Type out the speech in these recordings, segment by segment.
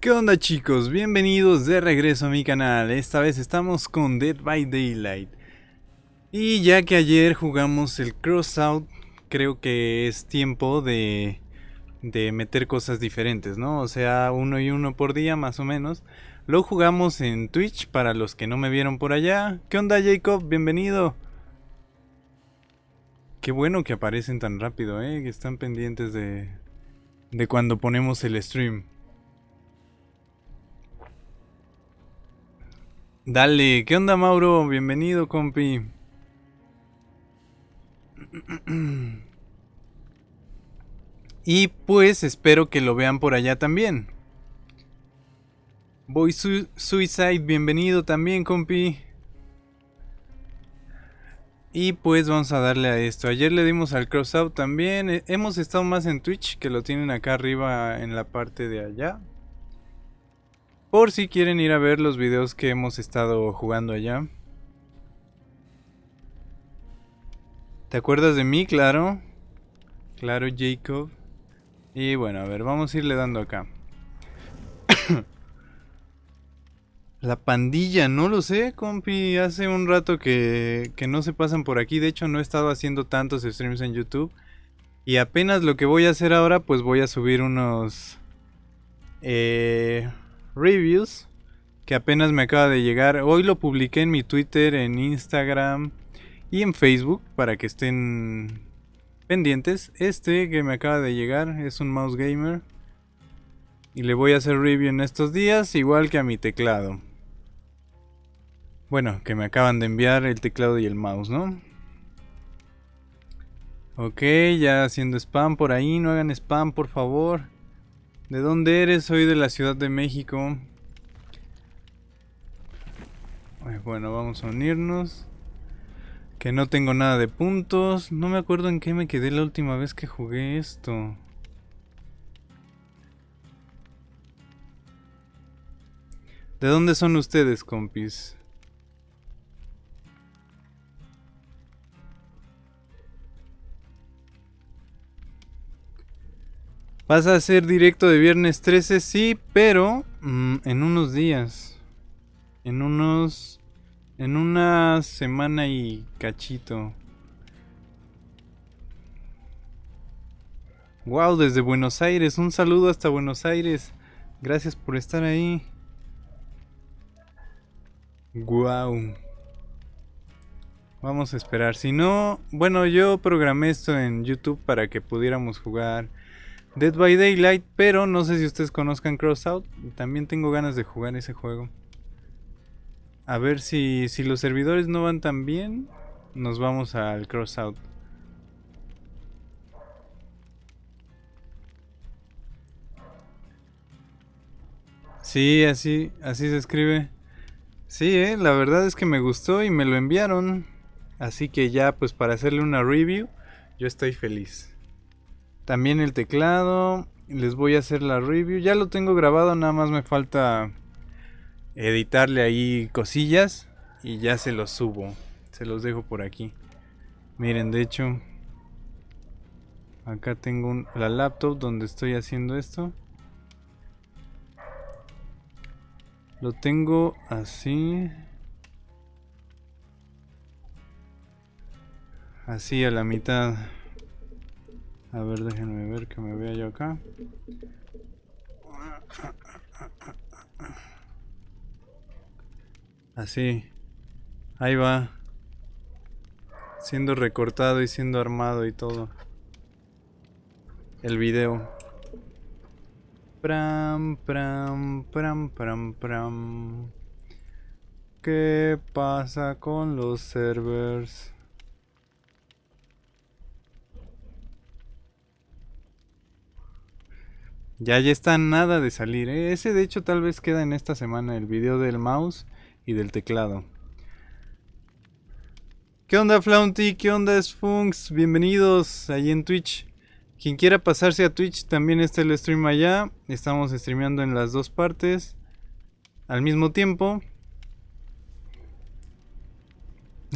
¿Qué onda chicos? Bienvenidos de regreso a mi canal. Esta vez estamos con Dead by Daylight. Y ya que ayer jugamos el Crossout, creo que es tiempo de, de meter cosas diferentes, ¿no? O sea, uno y uno por día más o menos. Lo jugamos en Twitch para los que no me vieron por allá. ¿Qué onda Jacob? Bienvenido. Qué bueno que aparecen tan rápido, ¿eh? Que están pendientes de, de cuando ponemos el stream. Dale, ¿qué onda Mauro? Bienvenido, compi. Y pues espero que lo vean por allá también. Boy Suicide, bienvenido también, compi. Y pues vamos a darle a esto. Ayer le dimos al crossout también. Eh, hemos estado más en Twitch, que lo tienen acá arriba en la parte de allá. Por si quieren ir a ver los videos que hemos estado jugando allá. ¿Te acuerdas de mí? Claro. Claro, Jacob. Y bueno, a ver, vamos a irle dando acá. La pandilla, no lo sé, compi. Hace un rato que, que, no se pasan por aquí. De hecho, no he estado haciendo tantos streams en YouTube. Y apenas lo que voy a hacer ahora, pues voy a subir unos eh, reviews que apenas me acaba de llegar. Hoy lo publiqué en mi Twitter, en Instagram y en Facebook para que estén pendientes. Este que me acaba de llegar es un mouse gamer. Y le voy a hacer review en estos días, igual que a mi teclado. Bueno, que me acaban de enviar el teclado y el mouse, ¿no? Ok, ya haciendo spam por ahí, no hagan spam por favor. ¿De dónde eres? Soy de la Ciudad de México. Bueno, vamos a unirnos. Que no tengo nada de puntos. No me acuerdo en qué me quedé la última vez que jugué esto. ¿De dónde son ustedes, compis? Vas a hacer directo de viernes 13, sí, pero mm, en unos días. En unos... En una semana y cachito. Wow, desde Buenos Aires. Un saludo hasta Buenos Aires. Gracias por estar ahí. Wow. Vamos a esperar. Si no, bueno, yo programé esto en YouTube para que pudiéramos jugar Dead by Daylight, pero no sé si ustedes conozcan Crossout. También tengo ganas de jugar ese juego. A ver si, si los servidores no van tan bien, nos vamos al Crossout. Sí, así, así se escribe. Sí, eh, la verdad es que me gustó y me lo enviaron. Así que ya, pues para hacerle una review, yo estoy feliz. También el teclado. Les voy a hacer la review. Ya lo tengo grabado, nada más me falta editarle ahí cosillas. Y ya se los subo. Se los dejo por aquí. Miren, de hecho... Acá tengo la laptop donde estoy haciendo esto. Lo tengo así. Así a la mitad. A ver, déjenme ver que me vea yo acá. Así. Ahí va. Siendo recortado y siendo armado y todo. El video. Pram, pram, pram, pram, pram. ¿Qué pasa con los servers? Ya, ya está nada de salir. ¿eh? Ese de hecho tal vez queda en esta semana el video del mouse y del teclado. ¿Qué onda Flaunty? ¿Qué onda Sfunks? Bienvenidos ahí en Twitch. Quien quiera pasarse a Twitch también está el stream allá. Estamos streameando en las dos partes. Al mismo tiempo.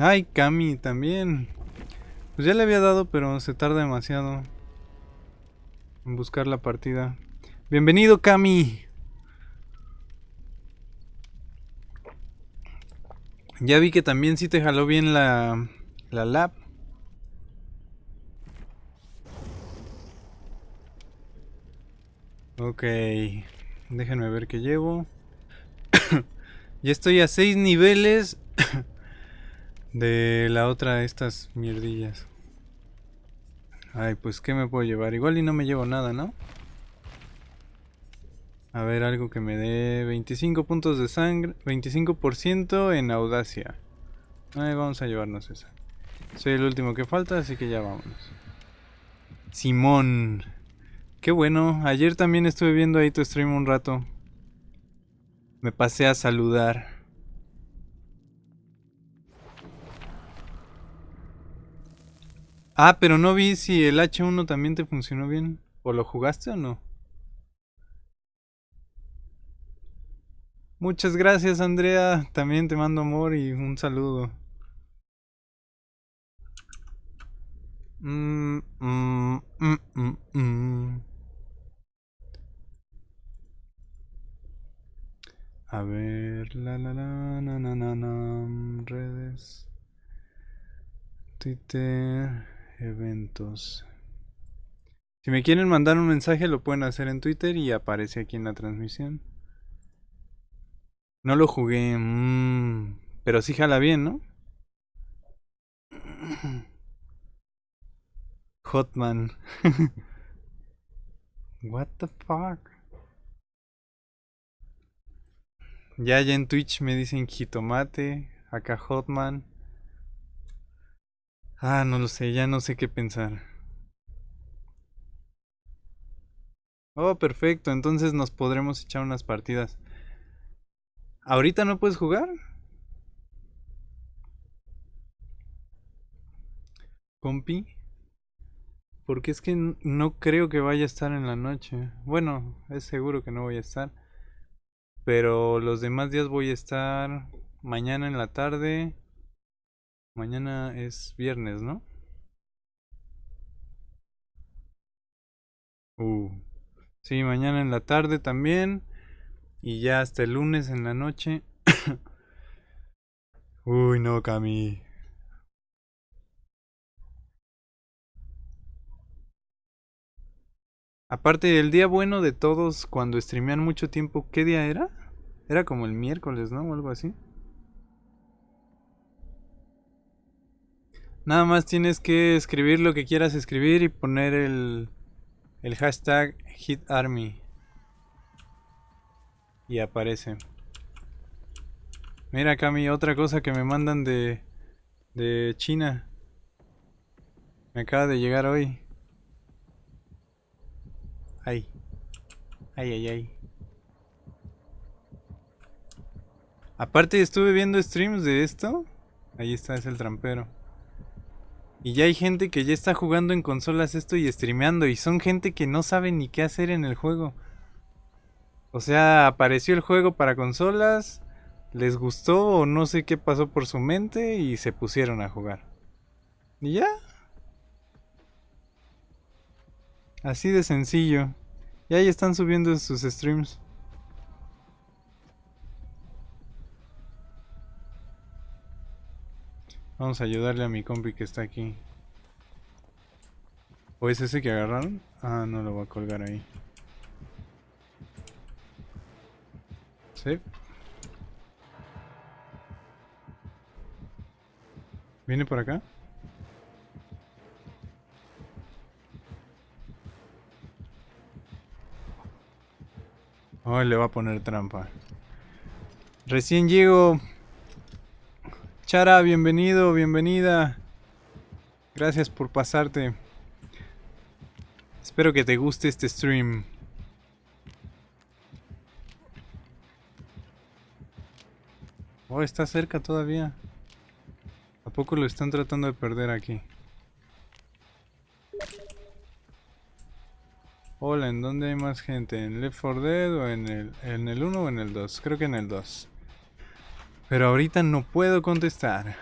Ay, Cami también. Pues ya le había dado, pero se tarda demasiado en buscar la partida. Bienvenido, Cami. Ya vi que también sí te jaló bien la, la lab. Ok, déjenme ver qué llevo. ya estoy a 6 niveles de la otra de estas mierdillas. Ay, pues ¿qué me puedo llevar? Igual y no me llevo nada, no a ver, algo que me dé 25 puntos de sangre, 25% en audacia. Ay, vamos a llevarnos esa. Soy el último que falta, así que ya vámonos. Simón. Qué bueno, ayer también estuve viendo ahí tu stream un rato. Me pasé a saludar. Ah, pero no vi si el H1 también te funcionó bien. ¿O lo jugaste o no? Muchas gracias, Andrea. También te mando amor y un saludo. Mm, mm, mm, A ver, la la la, na na na na, redes, Twitter, eventos. Si me quieren mandar un mensaje lo pueden hacer en Twitter y aparece aquí en la transmisión. No lo jugué, mmm, pero sí jala bien, ¿no? Hotman. What the fuck? Ya, ya en Twitch me dicen jitomate, acá Hotman. Ah, no lo sé, ya no sé qué pensar. Oh, perfecto, entonces nos podremos echar unas partidas. ¿Ahorita no puedes jugar? Compi. Porque es que no creo que vaya a estar en la noche. Bueno, es seguro que no voy a estar. Pero los demás días voy a estar mañana en la tarde. Mañana es viernes, ¿no? Uh. Sí, mañana en la tarde también. Y ya hasta el lunes en la noche. Uy, no, Cami. Aparte, el día bueno de todos cuando streamean mucho tiempo, ¿qué día era? Era como el miércoles, ¿no? O algo así. Nada más tienes que escribir lo que quieras escribir y poner el, el hashtag HitArmy. Y aparece. Mira Cami, otra cosa que me mandan de, de China. Me acaba de llegar hoy. Ay. Ay, ay, ay. Aparte estuve viendo streams de esto. Ahí está, es el trampero. Y ya hay gente que ya está jugando en consolas esto y streameando. Y son gente que no sabe ni qué hacer en el juego. O sea, apareció el juego para consolas. Les gustó o no sé qué pasó por su mente y se pusieron a jugar. Y ya, Así de sencillo. Y ahí están subiendo sus streams. Vamos a ayudarle a mi compi que está aquí. ¿O es ese que agarraron? Ah, no lo voy a colgar ahí. ¿Viene por acá? Hoy le va a poner trampa. Recién llego. Chara, bienvenido, bienvenida. Gracias por pasarte. Espero que te guste este stream. Oh, está cerca todavía. ¿A poco lo están tratando de perder aquí? Hola, ¿en dónde hay más gente? ¿En Left 4 Dead o en el, en el 1 o en el 2? Creo que en el 2. Pero ahorita no puedo contestar.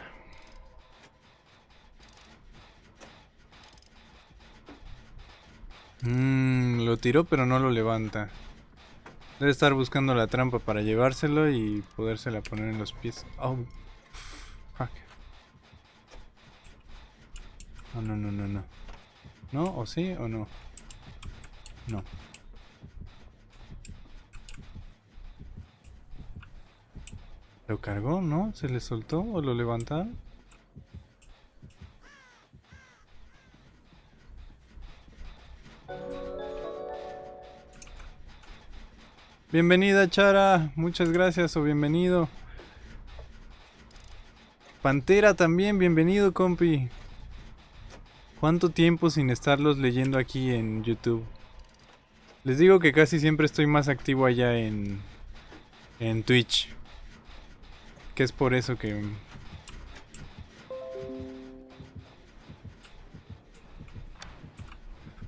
Mmm, lo tiró pero no lo levanta. Debe estar buscando la trampa para llevárselo y podérsela poner en los pies. Oh. Fuck. No, no, no, no, no. ¿No? ¿O sí o no? No. ¿Lo cargó? ¿No? ¿Se le soltó o lo levantaron? Bienvenida Chara, muchas gracias o bienvenido. Pantera también, bienvenido compi. ¿Cuánto tiempo sin estarlos leyendo aquí en YouTube? Les digo que casi siempre estoy más activo allá en, en Twitch. Que es por eso que...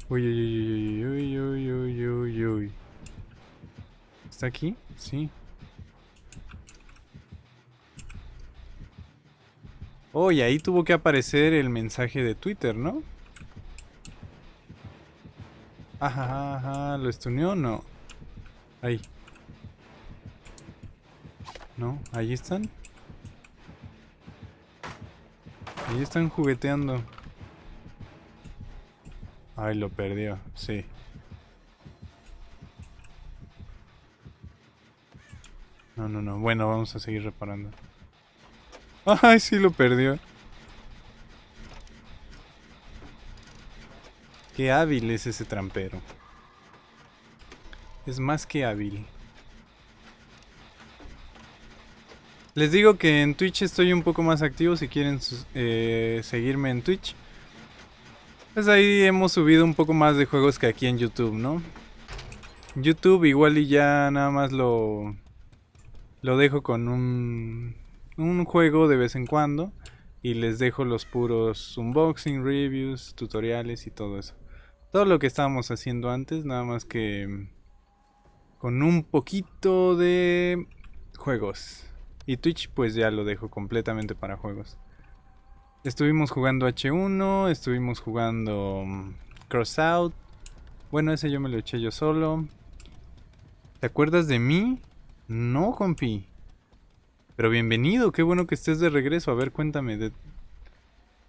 Uy, uy, uy, uy, uy, uy, uy, uy. ¿Está aquí? Sí. Oh, y ahí tuvo que aparecer el mensaje de Twitter, ¿no? Ajá, ajá, ¿lo estuneó? No. Ahí. No, ahí están. Ahí están jugueteando. Ay, lo perdió, sí. No, no, no. Bueno, vamos a seguir reparando. Ay, sí lo perdió. Qué hábil es ese trampero. Es más que hábil. Les digo que en Twitch estoy un poco más activo si quieren eh, seguirme en Twitch. Pues ahí hemos subido un poco más de juegos que aquí en YouTube, ¿no? YouTube igual y ya nada más lo, lo dejo con un, un juego de vez en cuando. Y les dejo los puros unboxing, reviews, tutoriales y todo eso. Todo lo que estábamos haciendo antes, nada más que con un poquito de juegos. Y Twitch pues ya lo dejo completamente para juegos. Estuvimos jugando H1, estuvimos jugando mm, Crossout. Bueno, ese yo me lo eché yo solo. ¿Te acuerdas de mí? No, compi. Pero bienvenido, qué bueno que estés de regreso. A ver, cuéntame.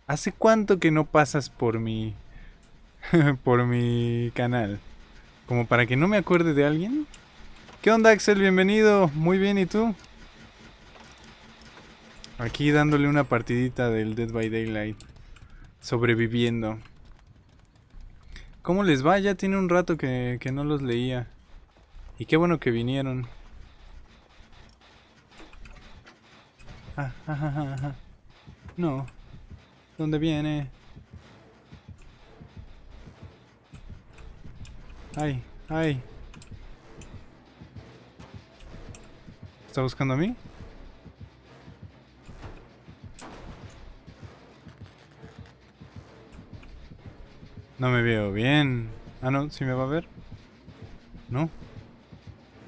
¿Hace cuánto que no pasas por mi... por mi canal? Como para que no me acuerde de alguien. ¿Qué onda, Axel? Bienvenido. Muy bien, ¿y tú? Aquí dándole una partidita del Dead by Daylight. Sobreviviendo. ¿Cómo les va? Ya tiene un rato que, que no los leía. Y qué bueno que vinieron. Ah, No. ¿Dónde viene? Ay, ay. ¿Está buscando a mí? No me veo bien. Ah, no, ¿sí me va a ver? No.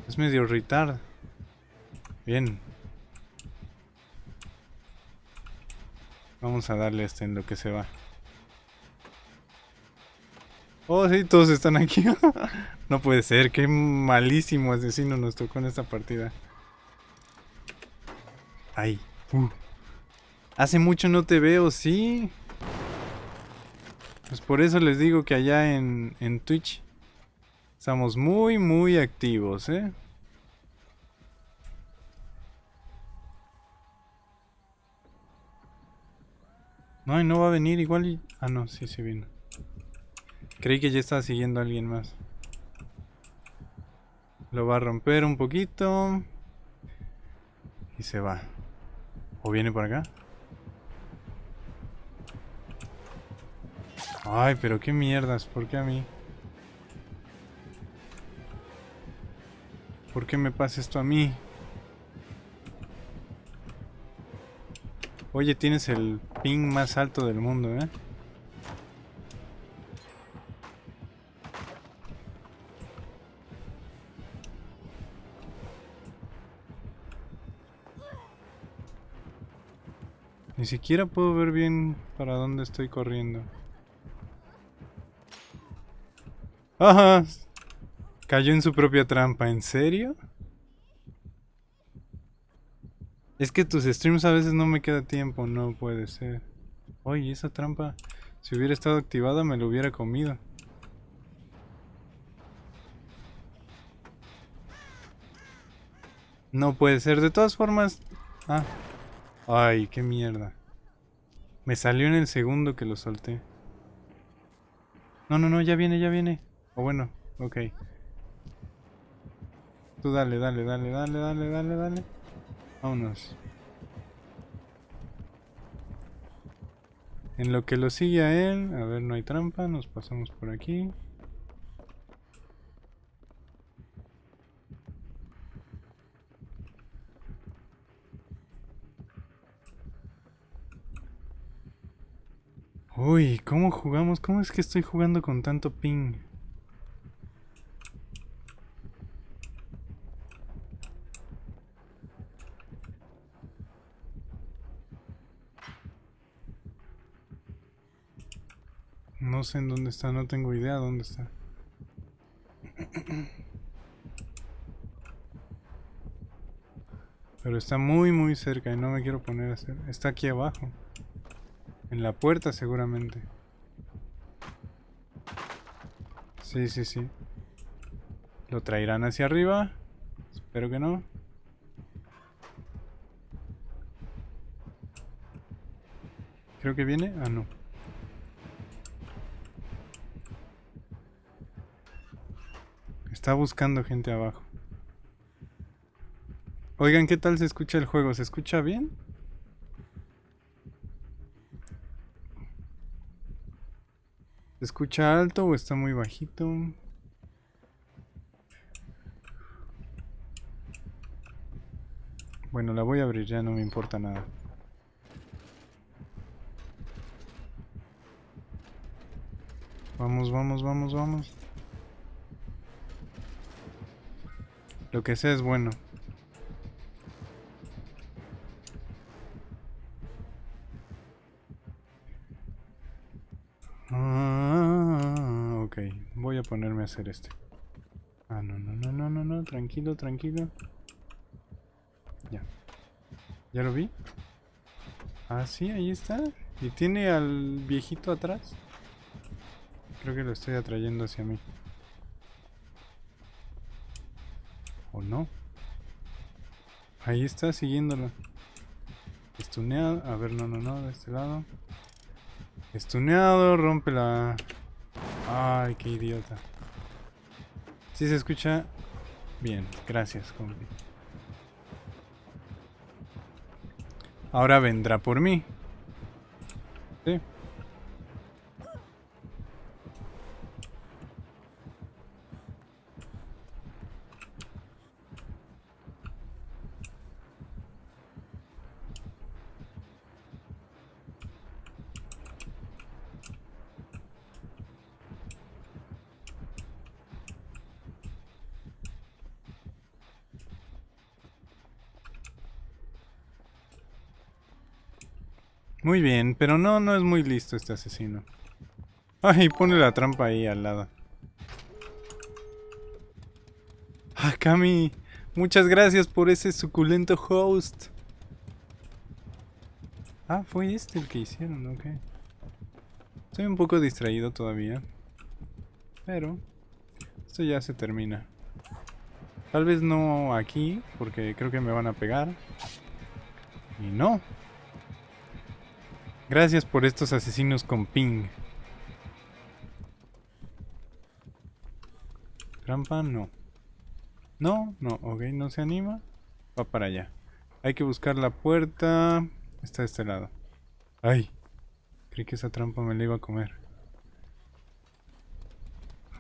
Es medio retard. Bien. Vamos a darle este en lo que se va. Oh, sí, todos están aquí. no puede ser, qué malísimo asesino nos tocó en esta partida. Ay. Uh. Hace mucho no te veo, sí. Pues por eso les digo que allá en, en Twitch estamos muy, muy activos, ¿eh? No, y no va a venir igual y... Ah, no, sí, sí vino. Creí que ya estaba siguiendo a alguien más. Lo va a romper un poquito. Y se va. ¿O viene por acá? Ay, pero qué mierdas, ¿por qué a mí? ¿Por qué me pasa esto a mí? Oye, tienes el ping más alto del mundo, ¿eh? Ni siquiera puedo ver bien para dónde estoy corriendo. Ajá. Cayó en su propia trampa, ¿en serio? Es que tus streams a veces no me queda tiempo, no puede ser. Oye, esa trampa, si hubiera estado activada me lo hubiera comido. No puede ser, de todas formas... Ah. Ay, qué mierda. Me salió en el segundo que lo solté. No, no, no, ya viene, ya viene. O bueno, ok. Tú dale, dale, dale, dale, dale, dale, dale. Vámonos. En lo que lo sigue a él, a ver, no hay trampa, nos pasamos por aquí. Uy, ¿cómo jugamos? ¿Cómo es que estoy jugando con tanto ping? No sé en dónde está, no tengo idea dónde está. Pero está muy muy cerca y no me quiero poner a hacer... Está aquí abajo. En la puerta seguramente. Sí, sí, sí. ¿Lo traerán hacia arriba? Espero que no. Creo que viene. Ah, no. Está buscando gente abajo. Oigan, ¿qué tal se escucha el juego? ¿Se escucha bien? ¿Se escucha alto o está muy bajito? Bueno, la voy a abrir, ya no me importa nada. Vamos, vamos, vamos, vamos. Lo que sea es bueno. Ah, ok, voy a ponerme a hacer este. Ah, no, no, no, no, no, no, tranquilo, tranquilo. Ya. ¿Ya lo vi? Ah, sí, ahí está. ¿Y tiene al viejito atrás? Creo que lo estoy atrayendo hacia mí. ¿O no? Ahí está, siguiéndolo. Estuneado. A ver, no, no, no, de este lado. Estuneado, rompe la... Ay, qué idiota. Si se escucha... Bien, gracias, compi. Ahora vendrá por mí. Muy bien, pero no, no es muy listo este asesino. Ay, pone la trampa ahí al lado. Ah, Cami, muchas gracias por ese suculento host. Ah, fue este el que hicieron, ok. Estoy un poco distraído todavía. Pero esto ya se termina. Tal vez no aquí, porque creo que me van a pegar. Y no, Gracias por estos asesinos con ping. Trampa, no. No, no, ok, no se anima. Va para allá. Hay que buscar la puerta. Está de este lado. Ay, creí que esa trampa me la iba a comer.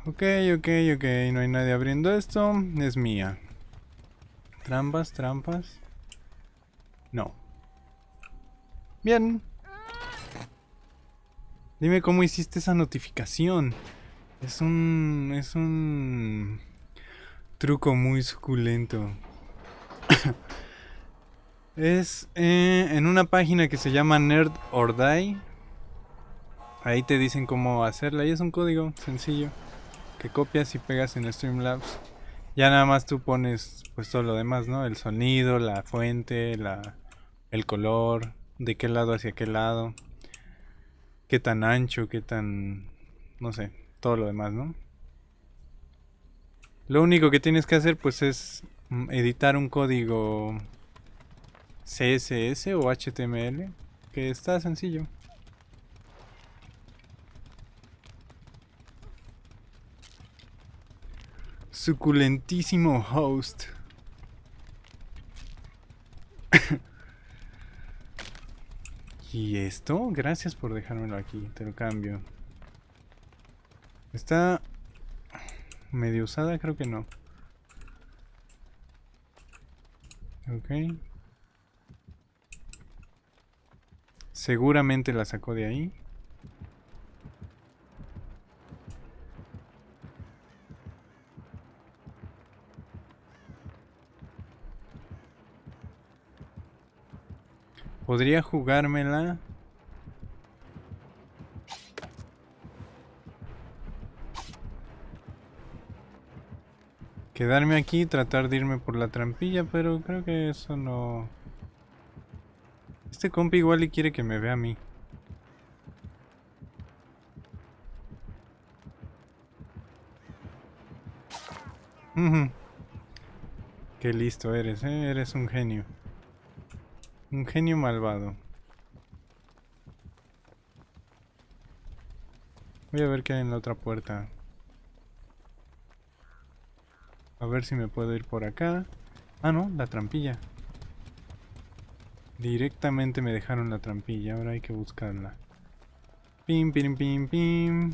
Ok, ok, ok, no hay nadie abriendo esto. Es mía. Trampas, trampas. No. Bien. Dime cómo hiciste esa notificación. Es un... es un... truco muy suculento. es eh, en una página que se llama Nerd or Die. Ahí te dicen cómo hacerla y es un código sencillo que copias y pegas en Streamlabs. Ya nada más tú pones pues todo lo demás, ¿no? El sonido, la fuente, la el color, de qué lado hacia qué lado, qué tan ancho, qué tan... no sé, todo lo demás, ¿no? Lo único que tienes que hacer pues es mm, editar un código CSS o HTML, que está sencillo. Suculentísimo host. ¿Y esto? Gracias por dejármelo aquí, te lo cambio. Está medio usada, creo que no. Ok. Seguramente la sacó de ahí. Podría jugármela. Quedarme aquí y tratar de irme por la trampilla, pero creo que eso no... Este compi igual y quiere que me vea a mí. Qué listo eres, ¿eh? Eres un genio. Un genio malvado. Voy a ver qué hay en la otra puerta. A ver si me puedo ir por acá. Ah, no, la trampilla. Directamente me dejaron la trampilla, ahora hay que buscarla. Pim, pim, pim, pim.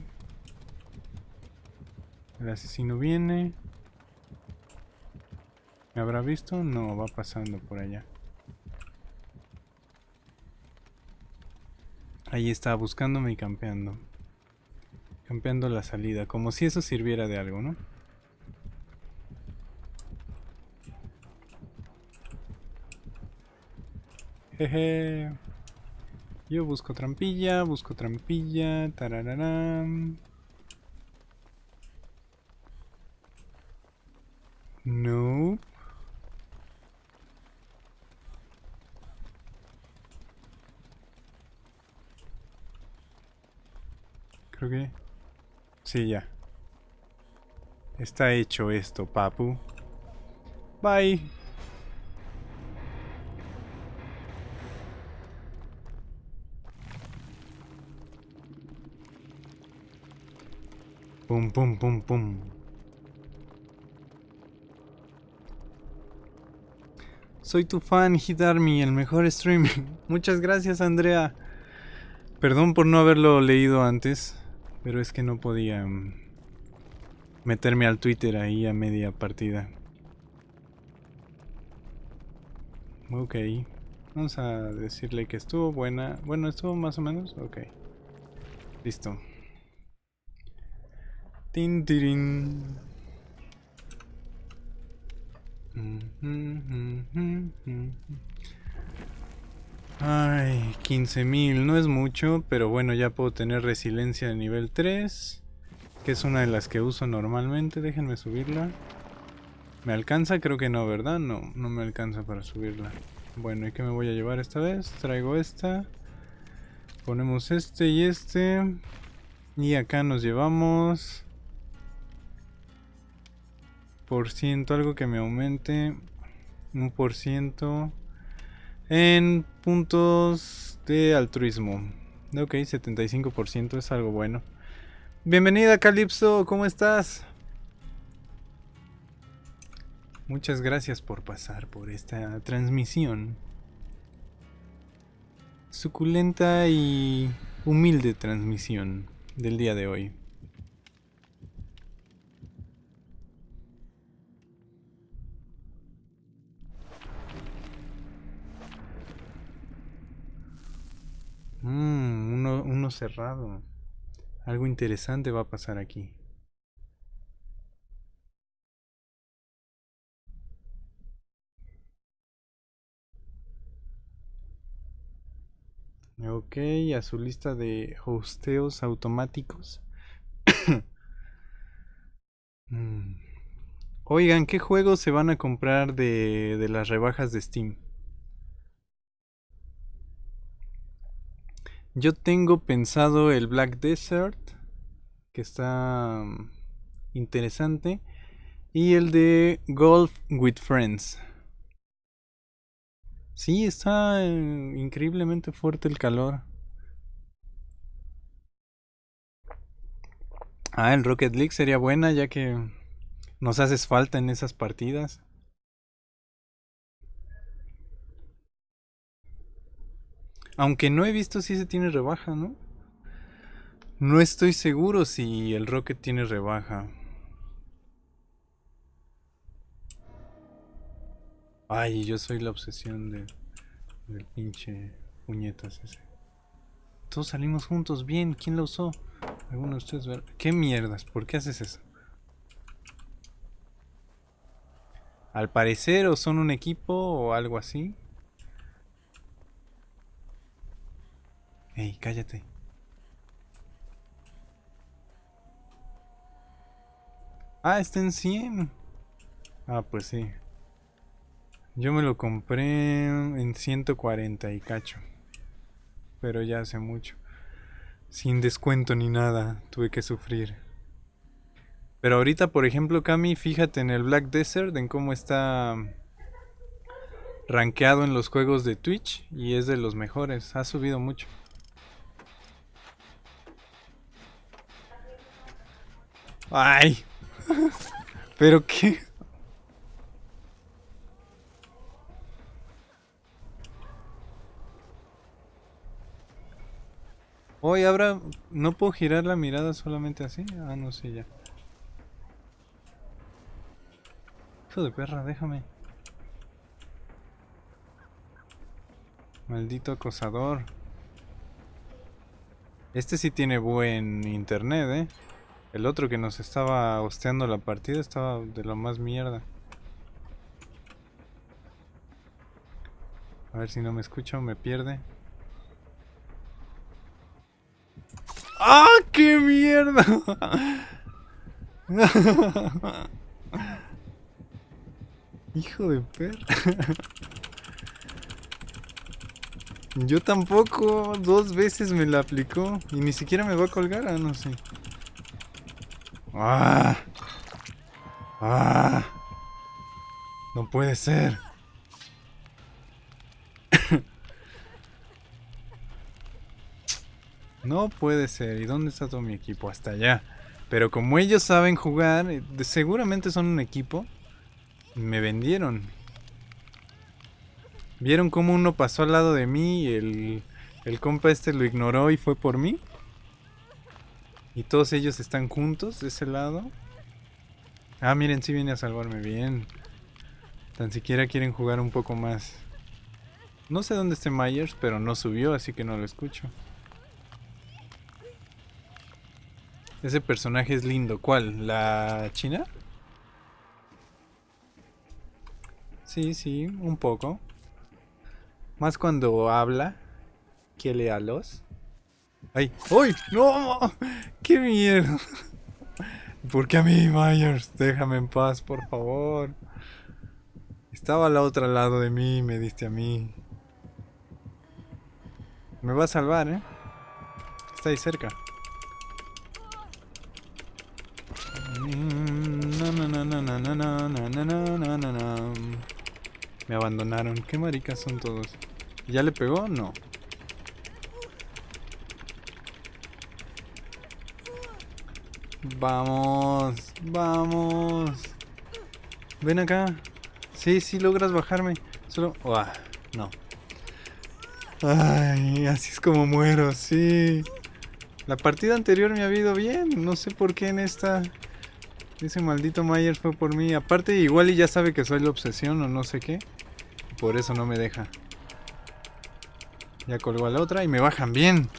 El asesino viene. ¿Me habrá visto? No, va pasando por allá. Ahí está, buscándome y campeando. Campeando la salida, como si eso sirviera de algo, ¿no? Jeje. Yo busco trampilla, busco trampilla, tarararán. No. Sí, ya. Está hecho esto, papu. Bye. Pum, pum, pum, pum. Soy tu fan, Hit Army, el mejor streaming. Muchas gracias, Andrea. Perdón por no haberlo leído antes. Pero es que no podía mm, meterme al Twitter ahí a media partida. Ok. Vamos a decirle que estuvo buena. Bueno, estuvo más o menos. Ok. Listo. Tin. Ay, 15.000, no es mucho, pero bueno, ya puedo tener resiliencia de nivel 3, que es una de las que uso normalmente, déjenme subirla. ¿Me alcanza? Creo que no, ¿verdad? No, no me alcanza para subirla. Bueno, ¿y qué me voy a llevar esta vez? Traigo esta. Ponemos este y este. Y acá nos llevamos... Por ciento, algo que me aumente. Un por ciento en puntos de altruismo. Ok, 75% es algo bueno. Bienvenida Calypso, ¿cómo estás? Muchas gracias por pasar por esta transmisión. Suculenta y humilde transmisión del día de hoy. Mmm, uno, cerrado. Algo interesante va a pasar aquí. Ok, a su lista de hosteos automáticos. Mm. Oigan, ¿qué juegos se van a comprar de, de las rebajas de Steam? Yo tengo pensado el Black Desert, que está mm, interesante, y el de Golf with Friends. Sí, está eh, increíblemente fuerte el calor. Ah, el Rocket League sería buena ya que nos haces falta en esas partidas. Aunque no he visto si se tiene rebaja, ¿no? No estoy seguro si el Rocket tiene rebaja. Ay, yo soy la obsesión de, del pinche puñetas ese. Todos salimos juntos, bien, ¿quién lo usó? Alguno de ustedes ver. ¿Qué mierdas? ¿Por qué haces eso? Al parecer o son un equipo o algo así. Ey, cállate. Ah, está en 100. Ah, pues sí. Yo me lo compré en 140 y cacho. Pero ya hace mucho. Sin descuento ni nada, tuve que sufrir. Pero ahorita, por ejemplo, Cami, fíjate en el Black Desert, en cómo está rankeado en los juegos de Twitch y es de los mejores, ha subido mucho. Ay. Pero qué Hoy habrá... ¿No puedo girar la mirada solamente así? Ah, no sé ya. Hijo de perra, déjame. Maldito acosador. Este sí tiene buen internet, ¿eh? El otro que nos estaba hosteando la partida estaba de lo más mierda. A ver si no me escucho, me pierde. ¡Ah, qué mierda! Hijo de perra. Yo tampoco, dos veces me la aplicó y ni siquiera me va a colgar, ah, no sé. ¡Ah! ¡Ah! No puede ser. No puede ser. ¿Y dónde está todo mi equipo? Hasta allá. Pero como ellos saben jugar, eh, seguramente son un equipo. Me vendieron. ¿Vieron cómo uno pasó al lado de mí y el, el compa este lo ignoró y fue por mí? Y todos ellos están juntos de ese lado. Ah, miren, sí viene a salvarme bien. Tan siquiera quieren jugar un poco más. No sé dónde esté Myers, pero no subió, así que no lo escucho. Ese personaje es lindo. ¿Cuál? ¿La china? Sí, sí, un poco. Más cuando habla. Que lea los. ¡Ay! ¡Uy! ¡No! ¡Qué mierda! ¿Por qué a mí, Myers? Déjame en paz, por favor. Estaba al otro lado de mí me diste a mí. Me va a salvar, ¿eh? Está ahí cerca. Me abandonaron. ¿Qué maricas son todos? ¿Ya le pegó? No. Vamos, vamos. Ven acá. Sí, sí logras bajarme. Solo... no. Ay, así es como muero, sí. La partida anterior me ha ido bien. No sé por qué en esta... Ese maldito Myers fue por mí. Aparte, igual y ya sabe que soy la obsesión o no sé qué. Por eso no me deja. Ya colgó a la otra y me bajan bien.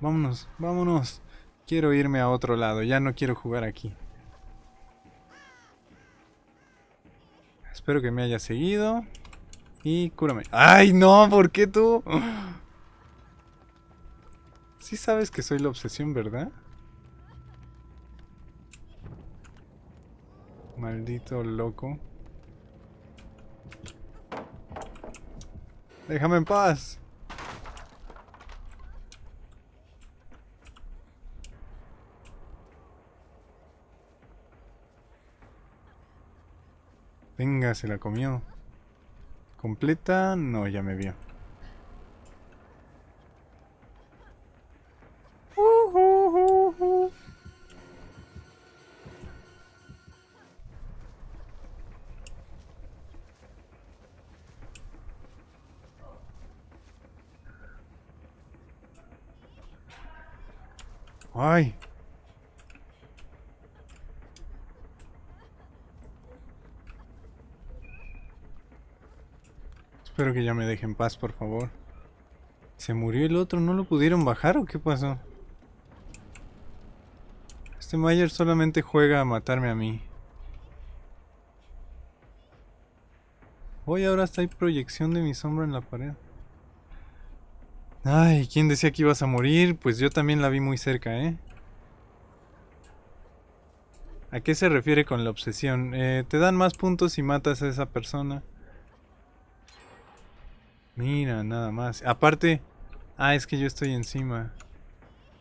Vámonos, vámonos. Quiero irme a otro lado. Ya no quiero jugar aquí. Espero que me haya seguido. Y cúrame. ¡Ay, no! ¿Por qué tú? Sí sabes que soy la obsesión, ¿verdad? Maldito loco. Déjame en paz. Venga, se la comió. ¿Completa? No, ya me vio. Ay. Espero que ya me dejen paz, por favor. ¿Se murió el otro? ¿No lo pudieron bajar o qué pasó? Este Mayer solamente juega a matarme a mí. Hoy ahora está hay proyección de mi sombra en la pared. Ay, ¿quién decía que ibas a morir? Pues yo también la vi muy cerca, ¿eh? ¿A qué se refiere con la obsesión? Eh, te dan más puntos si matas a esa persona. Mira, nada más. Aparte... Ah, es que yo estoy encima.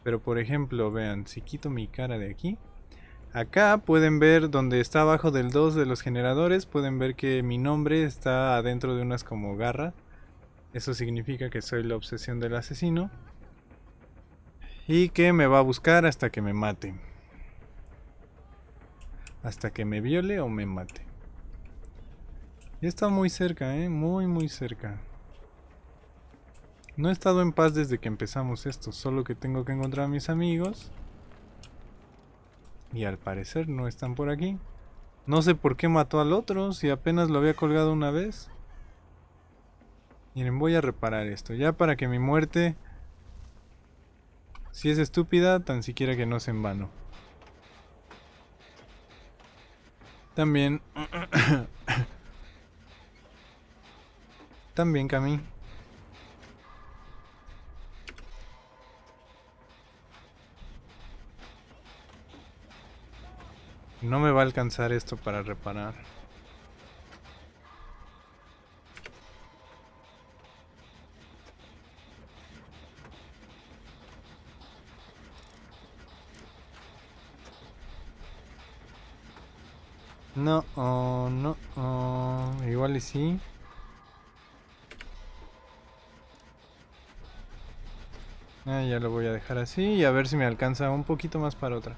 Pero por ejemplo, vean, si quito mi cara de aquí... Acá pueden ver donde está abajo del 2 de los generadores, pueden ver que mi nombre está adentro de unas como garras. Eso significa que soy la obsesión del asesino. Y que me va a buscar hasta que me mate. Hasta que me viole o me mate. Y está muy cerca, ¿eh? Muy, muy cerca. No he estado en paz desde que empezamos esto, solo que tengo que encontrar a mis amigos. Y al parecer no están por aquí. No sé por qué mató al otro, si apenas lo había colgado una vez. Miren, voy a reparar esto, ya para que mi muerte... Si es estúpida, tan siquiera que no sea en vano. También... También, Cami. No me va a alcanzar esto para reparar. No, oh, no, oh, igual y sí. Ah, ya lo voy a dejar así y a ver si me alcanza un poquito más para otra.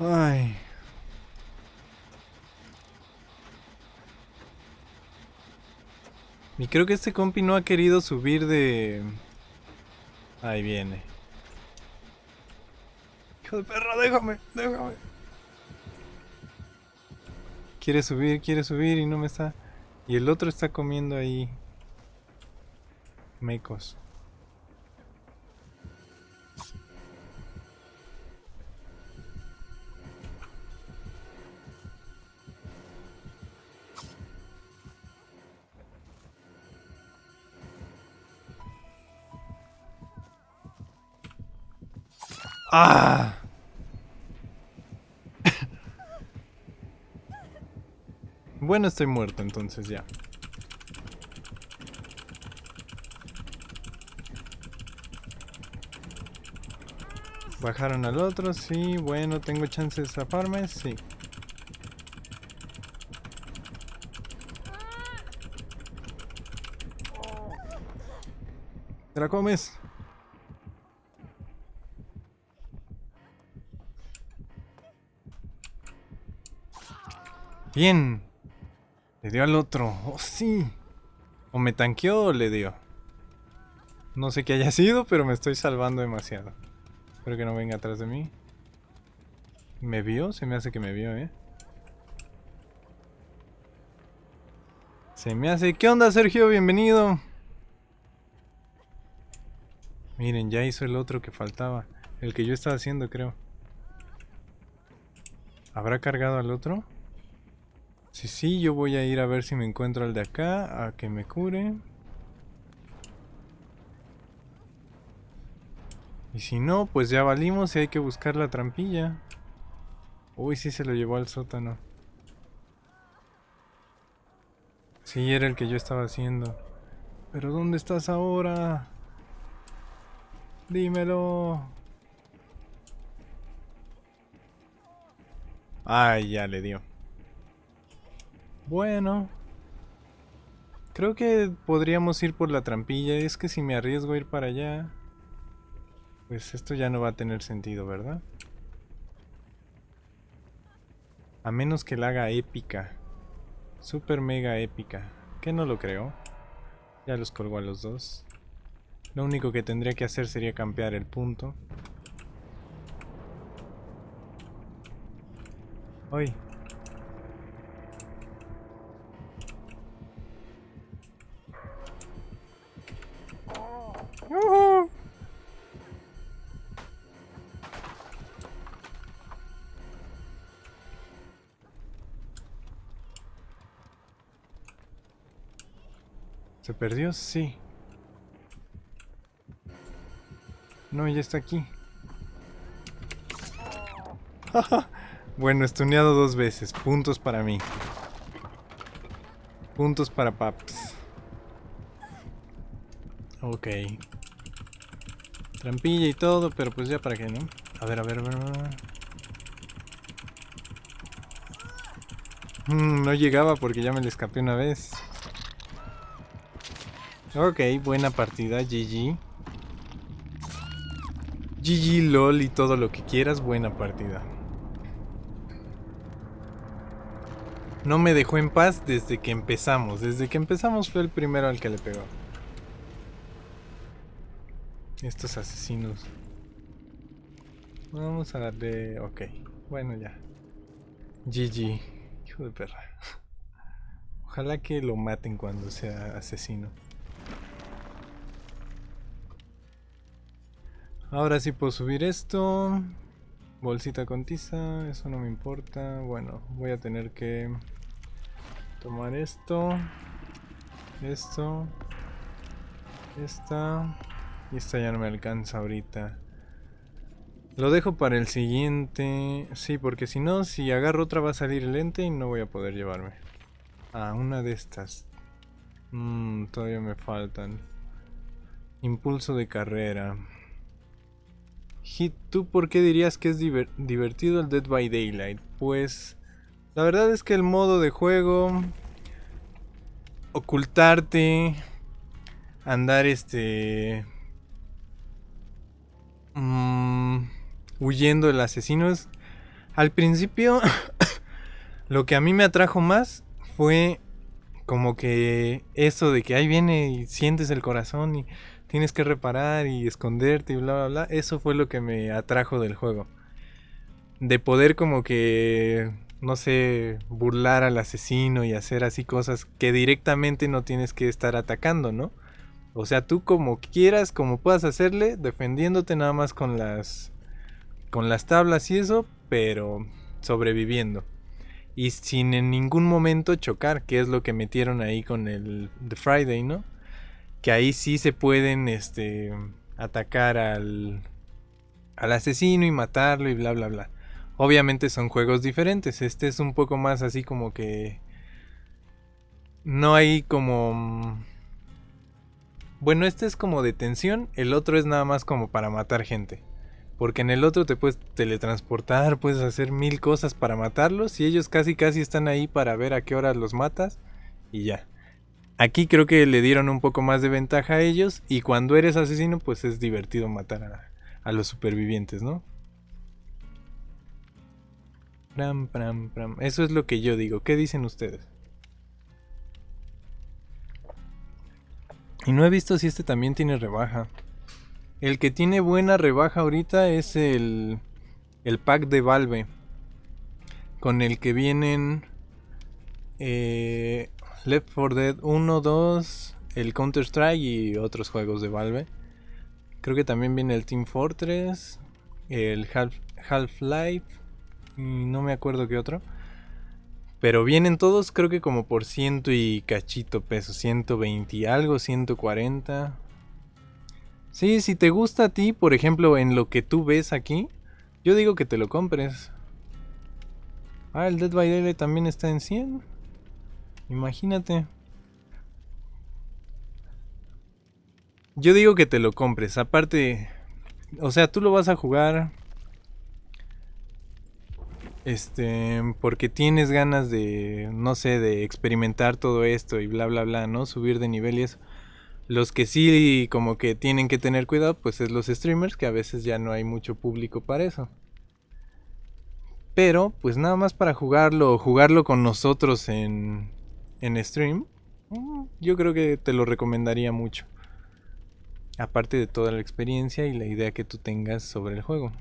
Ay. Y creo que este compi no ha querido subir de... Ahí viene. Hijo de perra, déjame, déjame. Quiere subir, quiere subir y no me está... Y el otro está comiendo ahí... Mecos. ¡Ah! bueno, estoy muerto entonces ya. Bajaron al otro, sí, bueno, tengo chance de zafarme, sí. ¿Te la comes? Bien. Le dio al otro. Oh, sí. O me tanqueó o le dio. No sé qué haya sido, pero me estoy salvando demasiado. Espero que no venga atrás de mí. ¿Me vio? Se me hace que me vio, ¿eh? Se me hace... ¿Qué onda, Sergio? Bienvenido. Miren, ya hizo el otro que faltaba. El que yo estaba haciendo, creo. ¿Habrá cargado al otro? Sí, sí, yo voy a ir a ver si me encuentro al de acá, a que me cure. Y si no, pues ya valimos y hay que buscar la trampilla. Uy, sí se lo llevó al sótano. Sí, era el que yo estaba haciendo. Pero ¿dónde estás ahora? Dímelo. Ay, ya le dio. Bueno. Creo que podríamos ir por la trampilla. Es que si me arriesgo a ir para allá... Pues esto ya no va a tener sentido, ¿verdad? A menos que la haga épica. Super mega épica. Que no lo creo. Ya los colgo a los dos. Lo único que tendría que hacer sería campear el punto. Hoy. ¿Se perdió? Sí. No, ya está aquí. bueno, estuneado dos veces. Puntos para mí. Puntos para Paps. Ok. Trampilla y todo, pero pues ya para qué, ¿no? A ver, a ver, a ver. Mm, no llegaba porque ya me le escapé una vez. Ok, buena partida, GG. GG, LOL y todo lo que quieras, buena partida. No me dejó en paz desde que empezamos. Desde que empezamos fue el primero al que le pegó. Estos asesinos. Vamos a darle... Ok. Bueno, ya. GG. Hijo de perra. Ojalá que lo maten cuando sea asesino. Ahora sí puedo subir esto. Bolsita con tiza, eso no me importa. Bueno, voy a tener que tomar esto. Esto. Esta. Y esta ya no me alcanza ahorita. Lo dejo para el siguiente. Sí, porque si no, si agarro otra va a salir lente y no voy a poder llevarme. Ah, una de estas. Mmm, todavía me faltan. Impulso de carrera. Hit, ¿tú por qué dirías que es divertido el Dead by Daylight? Pues la verdad es que el modo de juego, ocultarte, andar este... Mm, huyendo del asesino es... Al principio, lo que a mí me atrajo más fue como que eso de que ahí viene y sientes el corazón y tienes que reparar y esconderte y bla, bla, bla. Eso fue lo que me atrajo del juego. De poder como que, no sé, burlar al asesino y hacer así cosas que directamente no tienes que estar atacando, ¿no? O sea, tú como quieras, como puedas hacerle, defendiéndote nada más con las con las tablas y eso, pero sobreviviendo. Y sin en ningún momento chocar, que es lo que metieron ahí con el The Friday, ¿no? Que ahí sí se pueden este, atacar al, al asesino y matarlo y bla bla bla. Obviamente son juegos diferentes. Este es un poco más así como que... No hay como... Bueno, este es como de tensión, el otro es nada más como para matar gente. Porque en el otro te puedes teletransportar, puedes hacer mil cosas para matarlos y ellos casi casi están ahí para ver a qué hora los matas y ya. Aquí creo que le dieron un poco más de ventaja a ellos y cuando eres asesino pues es divertido matar a, los supervivientes, ¿no? Pram, pram, pram. Eso es lo que yo digo. ¿Qué dicen ustedes? Y no he visto si este también tiene rebaja. El que tiene buena rebaja ahorita es el, el pack de Valve. Con el que vienen eh, Left 4 Dead 1, 2, el Counter Strike y otros juegos de Valve. Creo que también viene el Team Fortress, el Half-Life y no me acuerdo qué otro. Pero vienen todos creo que como por ciento y cachito pesos, 120 y algo, 140. Sí, si te gusta a ti, por ejemplo, en lo que tú ves aquí, yo digo que te lo compres. Ah, el Dead by Daylight también está en 100. Imagínate. Yo digo que te lo compres. Aparte, o sea, tú lo vas a jugar. este, porque tienes ganas de, no sé, de experimentar todo esto y bla, bla, bla, ¿no? Subir de nivel y eso. Los que sí como que tienen que tener cuidado, pues es los streamers, que a veces ya no hay mucho público para eso. Pero, pues nada más para jugarlo, jugarlo con nosotros en, en stream, yo creo que te lo recomendaría mucho. Aparte de toda la experiencia y la idea que tú tengas sobre el juego.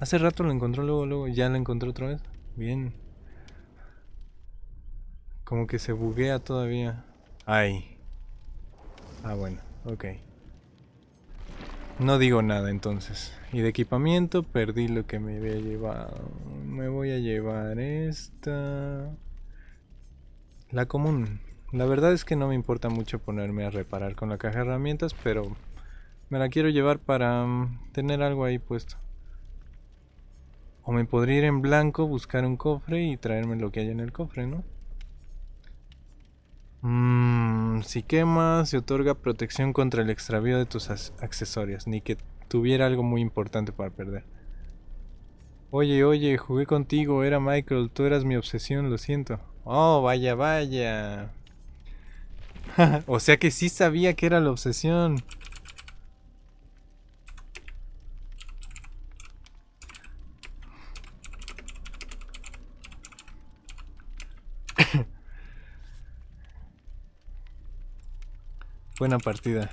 Hace rato lo encontró, luego, luego, ya lo encontró otra vez. Bien. Como que se buguea todavía. Ay. Ah, bueno, ok. No digo nada entonces. Y de equipamiento perdí lo que me había llevado. Me voy a llevar esta. La común. La verdad es que no me importa mucho ponerme a reparar con la caja de herramientas, pero me la quiero llevar para mm, tener algo ahí puesto. O me podría ir en blanco, buscar un cofre y traerme lo que hay en el cofre, ¿no? Mmm, si quemas, se otorga protección contra el extravío de tus accesorios, ni que tuviera algo muy importante para perder. Oye, oye, jugué contigo, era Michael, tú eras mi obsesión, lo siento. Oh, vaya, vaya. o sea que sí sabía que era la obsesión. Buena partida.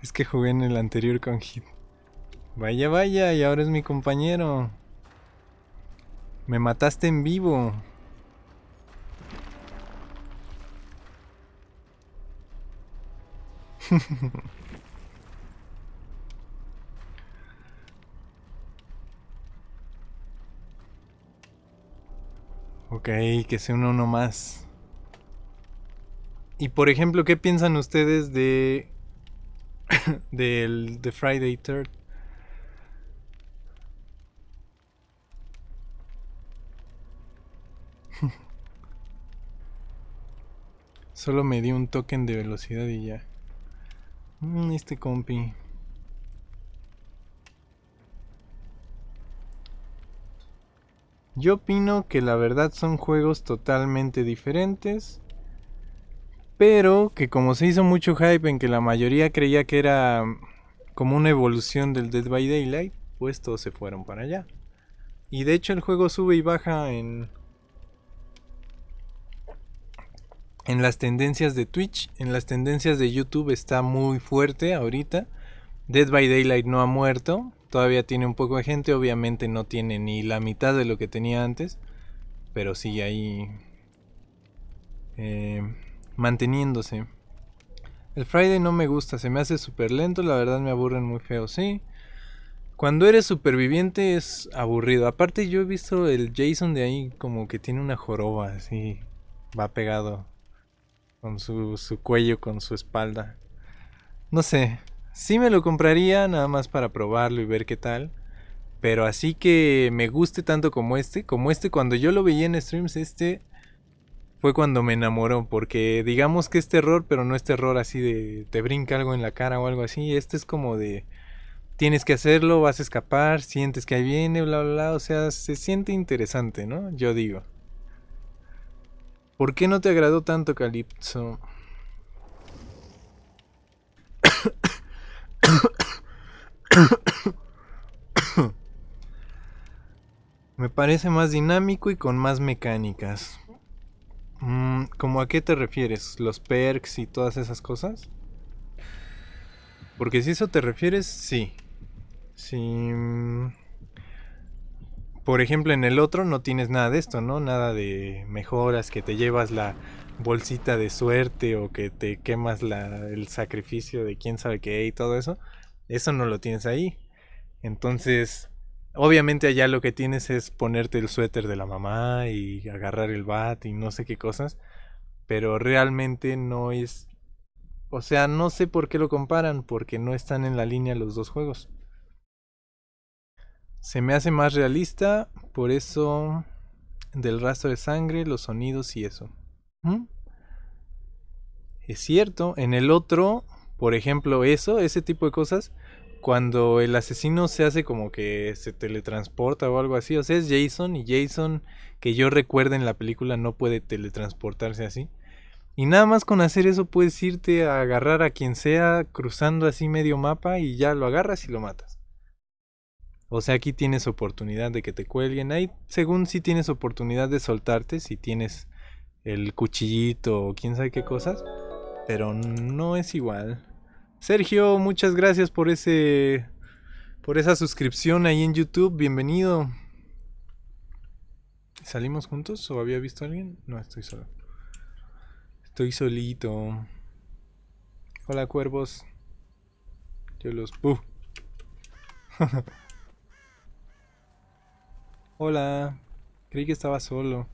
Es que jugué en el anterior con Hit. Vaya, vaya, y ahora es mi compañero. Me mataste en vivo. ok, que sea uno más. Y por ejemplo, ¿qué piensan ustedes de del de Friday 3 Solo me dio un token de velocidad y ya. Mm, este compi. Yo opino que la verdad son juegos totalmente diferentes. Pero que como se hizo mucho hype en que la mayoría creía que era como una evolución del Dead by Daylight, pues todos se fueron para allá. Y de hecho el juego sube y baja en en las tendencias de Twitch, en las tendencias de YouTube está muy fuerte ahorita. Dead by Daylight no ha muerto, todavía tiene un poco de gente, obviamente no tiene ni la mitad de lo que tenía antes, pero sigue ahí eh, manteniéndose. El Friday no me gusta, se me hace súper lento, la verdad me aburren muy feo, sí. Cuando eres superviviente es aburrido. Aparte yo he visto el Jason de ahí como que tiene una joroba así, va pegado con su, su cuello, con su espalda. No sé, sí me lo compraría nada más para probarlo y ver qué tal. Pero así que me guste tanto como este, como este cuando yo lo veía en streams, este fue cuando me enamoró, porque digamos que es terror, pero no es terror así de te brinca algo en la cara o algo así, este es como de tienes que hacerlo, vas a escapar, sientes que ahí viene, bla, bla, bla, o sea, se siente interesante, ¿no? Yo digo. ¿Por qué no te agradó tanto Calypso? Me parece más dinámico y con más mecánicas. Mm, ¿Cómo a qué te refieres? ¿Los perks y todas esas cosas? Porque si eso te refieres, sí. Sí. Por ejemplo, en el otro no tienes nada de esto, ¿no? Nada de mejoras, que te llevas la bolsita de suerte o que te quemas la, el sacrificio de quién sabe qué y todo eso. Eso no lo tienes ahí. Entonces, obviamente allá lo que tienes es ponerte el suéter de la mamá y agarrar el bat y no sé qué cosas. Pero realmente no es... O sea, no sé por qué lo comparan, porque no están en la línea los dos juegos. Se me hace más realista, por eso del rastro de sangre, los sonidos y eso. Es cierto, en el otro, por ejemplo, eso, ese tipo de cosas, cuando el asesino se hace como que se teletransporta o algo así, o sea, es Jason y Jason, que yo recuerde en la película, no puede teletransportarse así. Y nada más con hacer eso puedes irte a agarrar a quien sea cruzando así medio mapa y ya lo agarras y lo matas. O sea, aquí tienes oportunidad de que te cuelguen. Ahí, según si tienes oportunidad de soltarte, si tienes el cuchillito o quién sabe qué cosas. Pero no es igual. Sergio, muchas gracias por ese. por esa suscripción ahí en YouTube. Bienvenido. ¿Salimos juntos o había visto a alguien? No, estoy solo. Estoy solito. Hola cuervos. Yo los... Hola. Creí que estaba solo.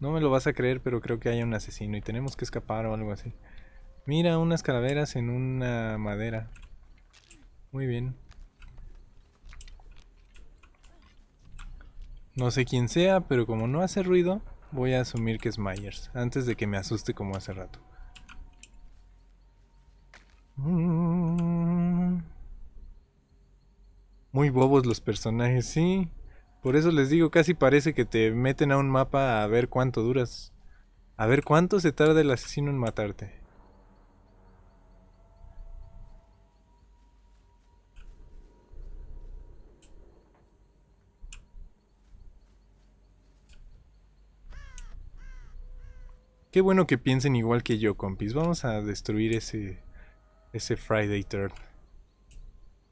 No me lo vas a creer, pero creo que hay un asesino y tenemos que escapar o algo así. Mira, unas calaveras en una madera. Muy bien. No sé quién sea, pero como no hace ruido, Voy a asumir que es Myers, antes de que me asuste como hace rato. Mm. Muy bobos los personajes, sí. Por eso les digo, casi parece que te meten a un mapa a ver cuánto duras. A ver cuánto se tarda el asesino en matarte. Qué bueno que piensen igual que yo, compis. Vamos a destruir ese, ese Friday Third.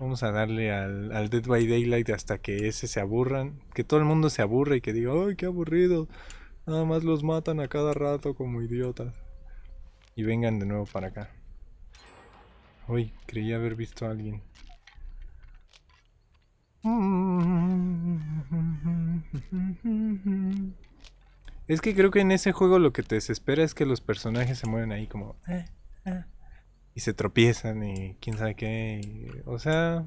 Vamos a darle al, Dead by Daylight hasta que ese se aburran. Que todo el mundo se aburra y que diga, ¡ay, qué aburrido! Nada más los matan a cada rato como idiotas. Y vengan de nuevo para acá. Uy, creí haber visto a alguien. Es que creo que en ese juego lo que te desespera es que los personajes se mueren ahí como... Eh, eh", se tropiezan y quién sabe qué. o sea...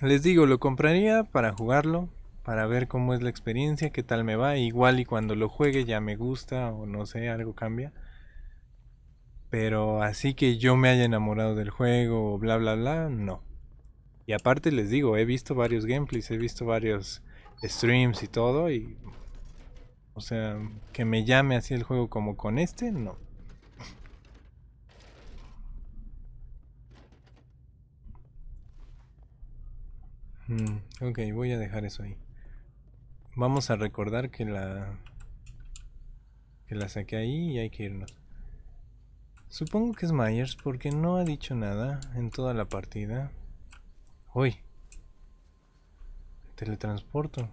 Les digo, lo compraría para jugarlo, para ver cómo es la experiencia, qué tal me va. Igual y cuando lo juegue ya me gusta o no sé, algo cambia. Pero así que yo me haya enamorado del juego bla bla bla, no. Y aparte les digo, he visto varios gameplays, he visto varios streams y todo y o sea, que me llame así el juego como con este, no. Mm, ok, voy a dejar eso ahí. Vamos a recordar que la que la saqué ahí y hay que irnos. Supongo que es Myers porque no ha dicho nada en toda la partida. Uy, teletransporto.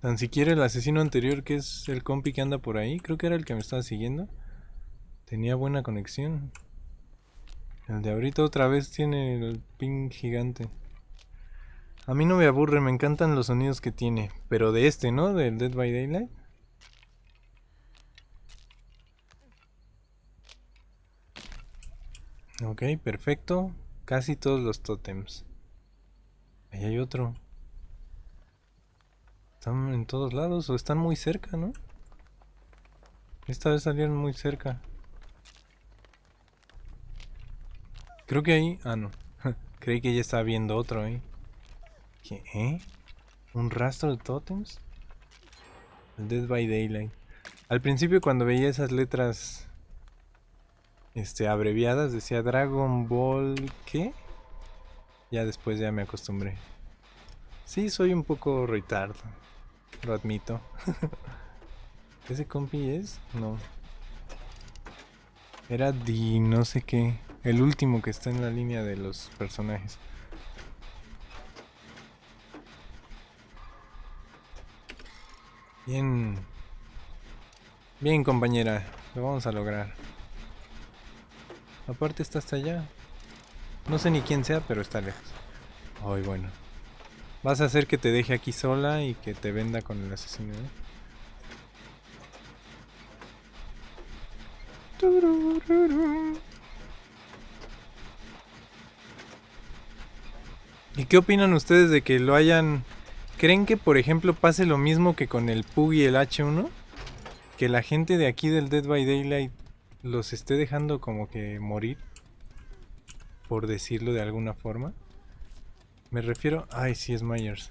Tan siquiera el asesino anterior, que es el compi que anda por ahí, creo que era el que me estaba siguiendo. Tenía buena conexión. El de ahorita otra vez tiene el ping gigante. A mí no me aburre, me encantan los sonidos que tiene. Pero de este, ¿no? Del Dead by Daylight. Ok, perfecto. Casi todos los tótems. Ahí hay otro. Están en todos lados o están muy cerca, ¿no? Esta vez salieron muy cerca. Creo que ahí... Ah, no. Creí que ya estaba viendo otro ahí. ¿Qué? ¿Eh? ¿Un rastro de totems? El Dead by Daylight. Al principio cuando veía esas letras este, abreviadas decía Dragon Ball... ¿Qué? Ya después ya me acostumbré. Sí, soy un poco retardo. Lo admito. ¿Ese compi es? No. Era Di no sé qué. El último que está en la línea de los personajes. Bien. Bien, compañera. Lo vamos a lograr. Aparte está hasta allá. No sé ni quién sea, pero está lejos. Ay, bueno. Vas a hacer que te deje aquí sola y que te venda con el asesino, ¿eh? Qué opinan ustedes de que lo hayan... ¿Creen que, por ejemplo, pase lo mismo que con el PUG y el H1? Que la gente de aquí del Dead by Daylight los esté dejando como que morir. Por decirlo de alguna forma. Me refiero... Ay, sí es Myers.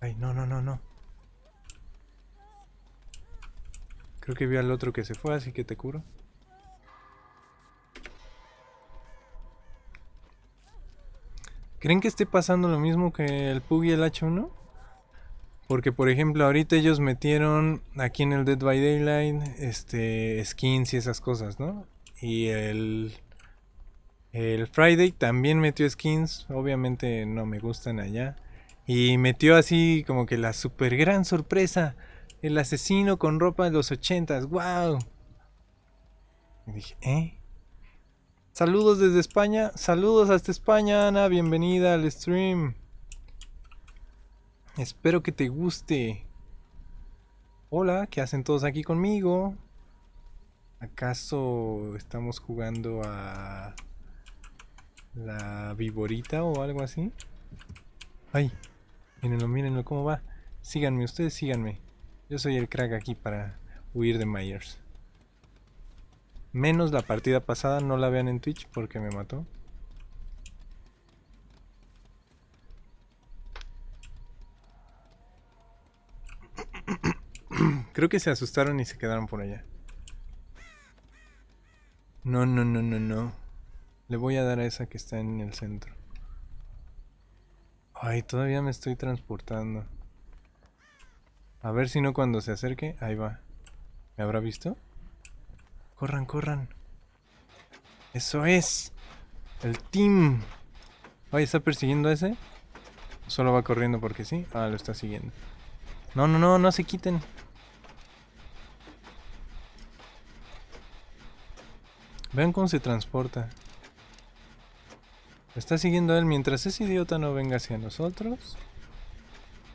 Ay, no, no, no, no. Creo que vi al otro que se fue, así que te curo. ¿Creen que esté pasando lo mismo que el PUG y el H1? Porque por ejemplo ahorita ellos metieron aquí en el Dead by Daylight este skins y esas cosas, ¿no? Y el el Friday también metió skins, obviamente no me gustan allá. Y metió así como que la super gran sorpresa, el asesino con ropa de los ochentas, wow. Y dije, ¿eh? Saludos desde España. Saludos hasta España, Ana. Bienvenida al stream. Espero que te guste. Hola, ¿qué hacen todos aquí conmigo? ¿Acaso estamos jugando a la viborita o algo así? Ay, mírenlo, mírenlo cómo va. Síganme, ustedes síganme. Yo soy el crack aquí para huir de Myers. Menos la partida pasada, no la vean en Twitch porque me mató. Creo que se asustaron y se quedaron por allá. No, no, no, no, no. Le voy a dar a esa que está en el centro. Ay, todavía me estoy transportando. A ver si no cuando se acerque. Ahí va. ¿Me habrá visto? Corran, corran. Eso es. El team. Ay, ¿está persiguiendo ese? Solo va corriendo porque sí. Ah, lo está siguiendo. No, no, no, no se quiten. Vean cómo se transporta. Está siguiendo él mientras ese idiota no venga hacia nosotros.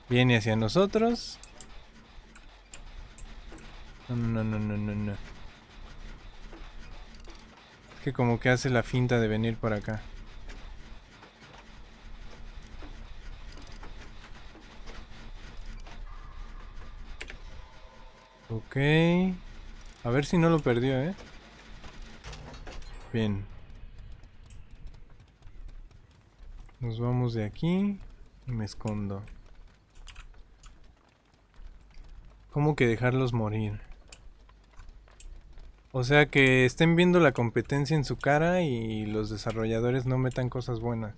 Viene hacia nosotros. No, no, no, no, no, no que como que hace la finta de venir por acá. Ok. A ver si no lo perdió, ¿eh? Bien. Nos vamos de aquí y me escondo. ¿Cómo que dejarlos morir? O sea que estén viendo la competencia en su cara y los desarrolladores no metan cosas buenas.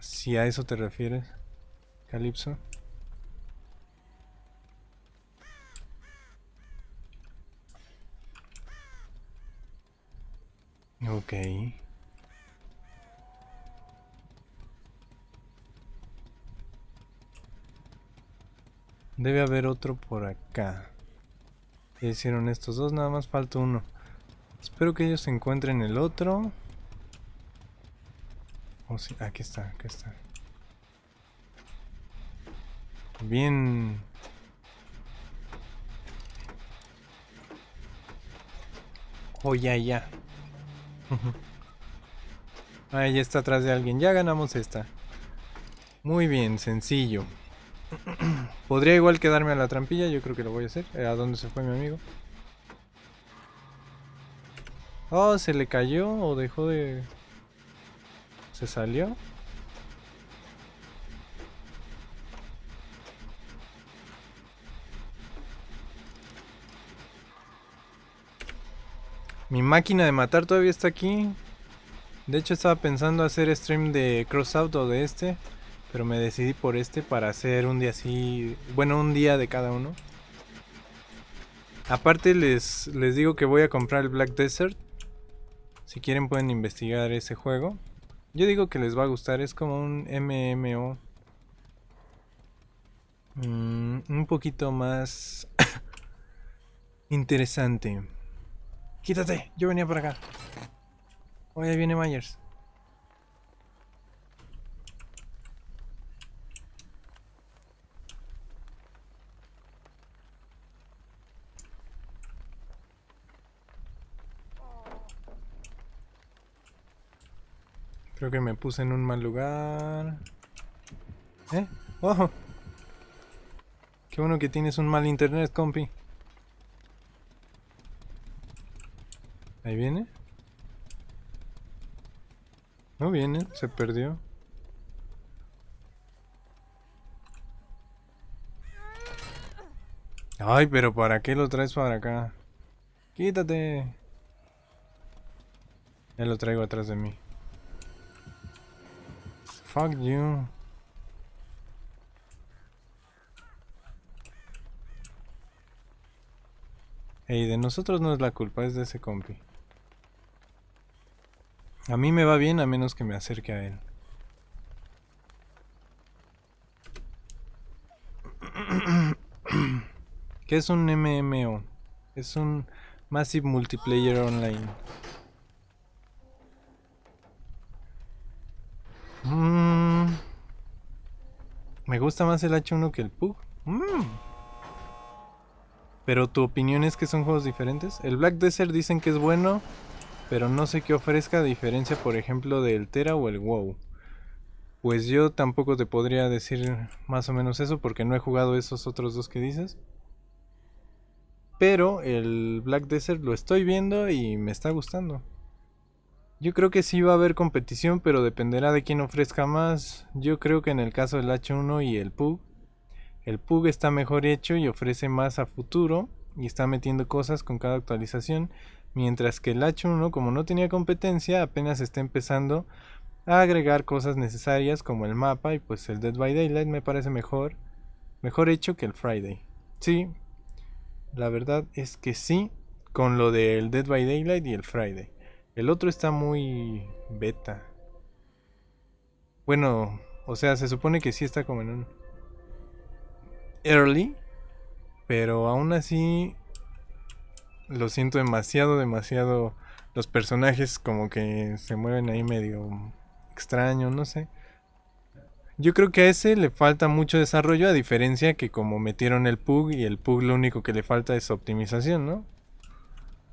Si a eso te refieres, Calypso. Ok. Debe haber otro por acá hicieron estos dos, nada más falta uno. Espero que ellos encuentren el otro. Oh, aquí está, aquí está. Bien. Oh, ya, ya. ah, ya está atrás de alguien. Ya ganamos esta. Muy bien, sencillo. Podría igual quedarme a la trampilla, yo creo que lo voy a hacer. Eh, ¿A dónde se fue mi amigo? Oh, se le cayó o dejó de... ¿Se salió? Mi máquina de matar todavía está aquí. De hecho estaba pensando hacer stream de Crossout o de este. Pero me decidí por este para hacer un día así, bueno, un día de cada uno. Aparte les, les digo que voy a comprar el Black Desert. Si quieren pueden investigar ese juego. Yo digo que les va a gustar, es como un MMO. Mm, un poquito más interesante. Quítate, yo venía por acá. Oye, viene Myers. Creo que me puse en un mal lugar. ¿Eh? ¡Ojo! Qué bueno que tienes un mal internet, compi. Ahí viene. No viene, se perdió. Ay, pero ¿para qué lo traes para acá? Quítate. Ya lo traigo atrás de mí. Fuck you. Ey, de nosotros no es la culpa, es de ese compi. A mí me va bien a menos que me acerque a él. ¿Qué es un MMO? Es un Massive Multiplayer Online. Mm. Me gusta más el H1 que el PUG. Mm. Pero tu opinión es que son juegos diferentes. El Black Desert dicen que es bueno, pero no sé qué ofrezca a diferencia, por ejemplo, del Tera o el WoW. Pues yo tampoco te podría decir más o menos eso porque no he jugado esos otros dos que dices. Pero el Black Desert lo estoy viendo y me está gustando. Yo creo que sí va a haber competición, pero dependerá de quién ofrezca más. Yo creo que en el caso del H1 y el PUG, el PUG está mejor hecho y ofrece más a futuro y está metiendo cosas con cada actualización, mientras que el H1 como no tenía competencia apenas está empezando a agregar cosas necesarias como el mapa y pues el Dead by Daylight me parece mejor, mejor hecho que el Friday. Sí, la verdad es que sí, con lo del Dead by Daylight y el Friday. El otro está muy beta. Bueno, o sea, se supone que sí está como en un early, pero aún así lo siento demasiado, demasiado. Los personajes como que se mueven ahí medio extraño, no sé. Yo creo que a ese le falta mucho desarrollo, a diferencia que como metieron el PUG y el PUG lo único que le falta es optimización, ¿no?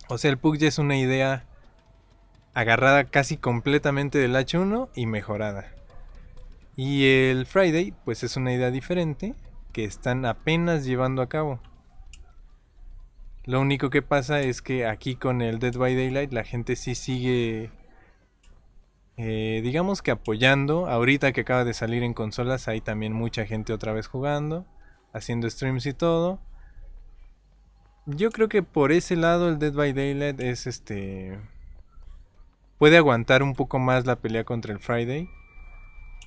O sea, el PUG ya es una idea agarrada casi completamente del H1 y mejorada. Y el Friday, pues es una idea diferente que están apenas llevando a cabo. Lo único que pasa es que aquí con el Dead by Daylight la gente sí sigue eh, digamos que apoyando. Ahorita que acaba de salir en consolas hay también mucha gente otra vez jugando, haciendo streams y todo. Yo creo que por ese lado el Dead by Daylight es este... Puede aguantar un poco más la pelea contra el Friday.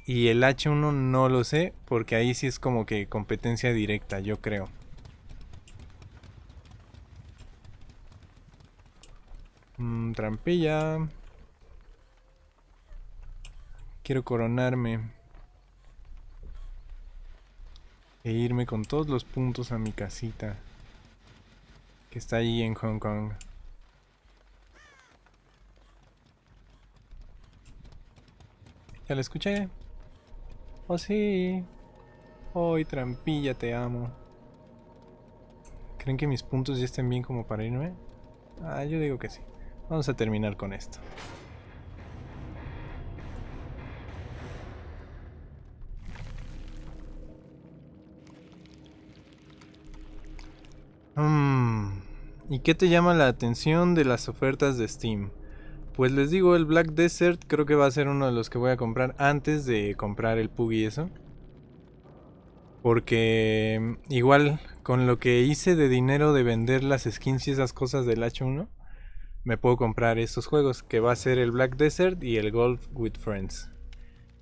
Y el H1 no lo sé, porque ahí sí es como que competencia directa, yo creo. Mm, trampilla. Quiero coronarme. E irme con todos los puntos a mi casita. Que está ahí en Hong Kong. Ya la escuché. Oh sí. Hoy trampilla, te amo. ¿Creen que mis puntos ya estén bien como para irme? Ah, yo digo que sí. Vamos a terminar con esto. Mm, ¿Y qué te llama la atención de las ofertas de Steam? Pues les digo, el Black Desert creo que va a ser uno de los que voy a comprar antes de comprar el Pug y eso. Porque mm, igual con lo que hice de dinero de vender las skins y esas cosas del H1, me puedo comprar estos juegos, que va a ser el Black Desert y el Golf with Friends.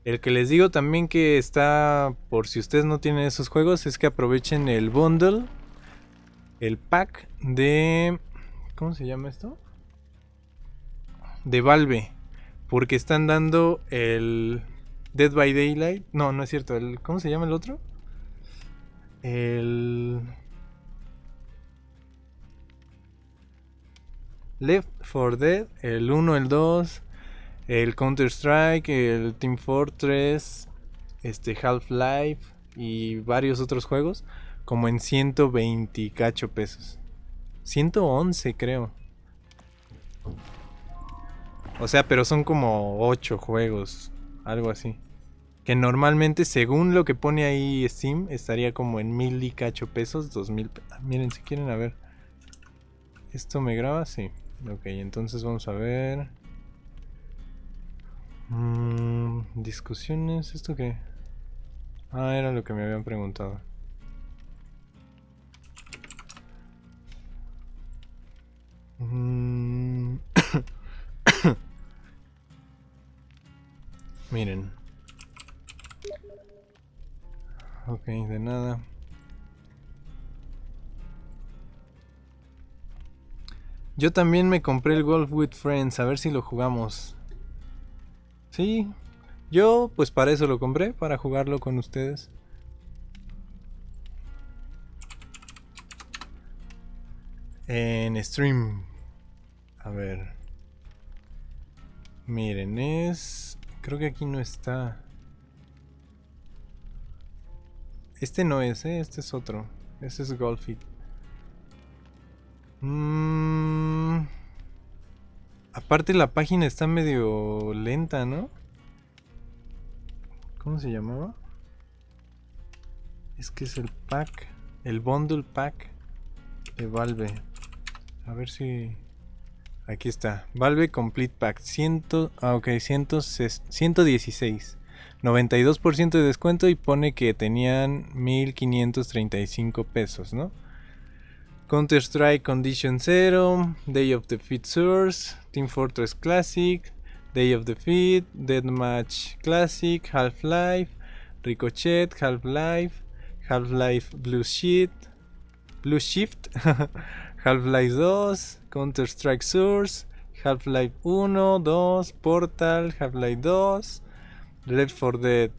El que les digo también que está, por si ustedes no tienen esos juegos, es que aprovechen el bundle el pack de... ¿Cómo se llama esto? De Valve. Porque están dando el Dead by Daylight. No, no es cierto. El, ¿Cómo se llama el otro? El... Left 4 Dead, el 1, el 2, el Counter Strike, el Team Fortress, este Half-Life y varios otros juegos como en 120 cacho pesos. 111 creo. O sea, pero son como 8 juegos, algo así. Que normalmente, según lo que pone ahí Steam, estaría como en mil y cacho pesos, dos mil. Ah, miren, si quieren a ver. ¿Esto me graba? Sí. Ok, entonces vamos a ver. Mm, discusiones, ¿esto qué? Ah, era lo que me habían preguntado. Mm. Miren. Ok, de nada. Yo también me compré el Golf with Friends, a ver si lo jugamos. Sí, yo pues para eso lo compré, para jugarlo con ustedes. En stream. A ver. Miren, es... Creo que aquí no está. Este no es, ¿eh? Este es otro. Este es Golfit. Mmm... Aparte la página está medio lenta, ¿no? ¿Cómo se llamaba? Es que es el pack, el bundle pack de Valve. A ver si... Aquí está. Valve Complete Pack. 100, ah, ok, 116. 92% de descuento y pone que tenían 1535 pesos, ¿no? Counter-Strike Condition Zero, Day of the Defeat Source, Team Fortress Classic, Day of the Defeat, Deathmatch Classic, Half-Life, Ricochet, Half-Life, Half-Life Blue Sheet, Blue Shift, Half-Life 2, Counter-Strike Source, Half-Life 1, 2, Portal, Half-Life 2, Left 4 Dead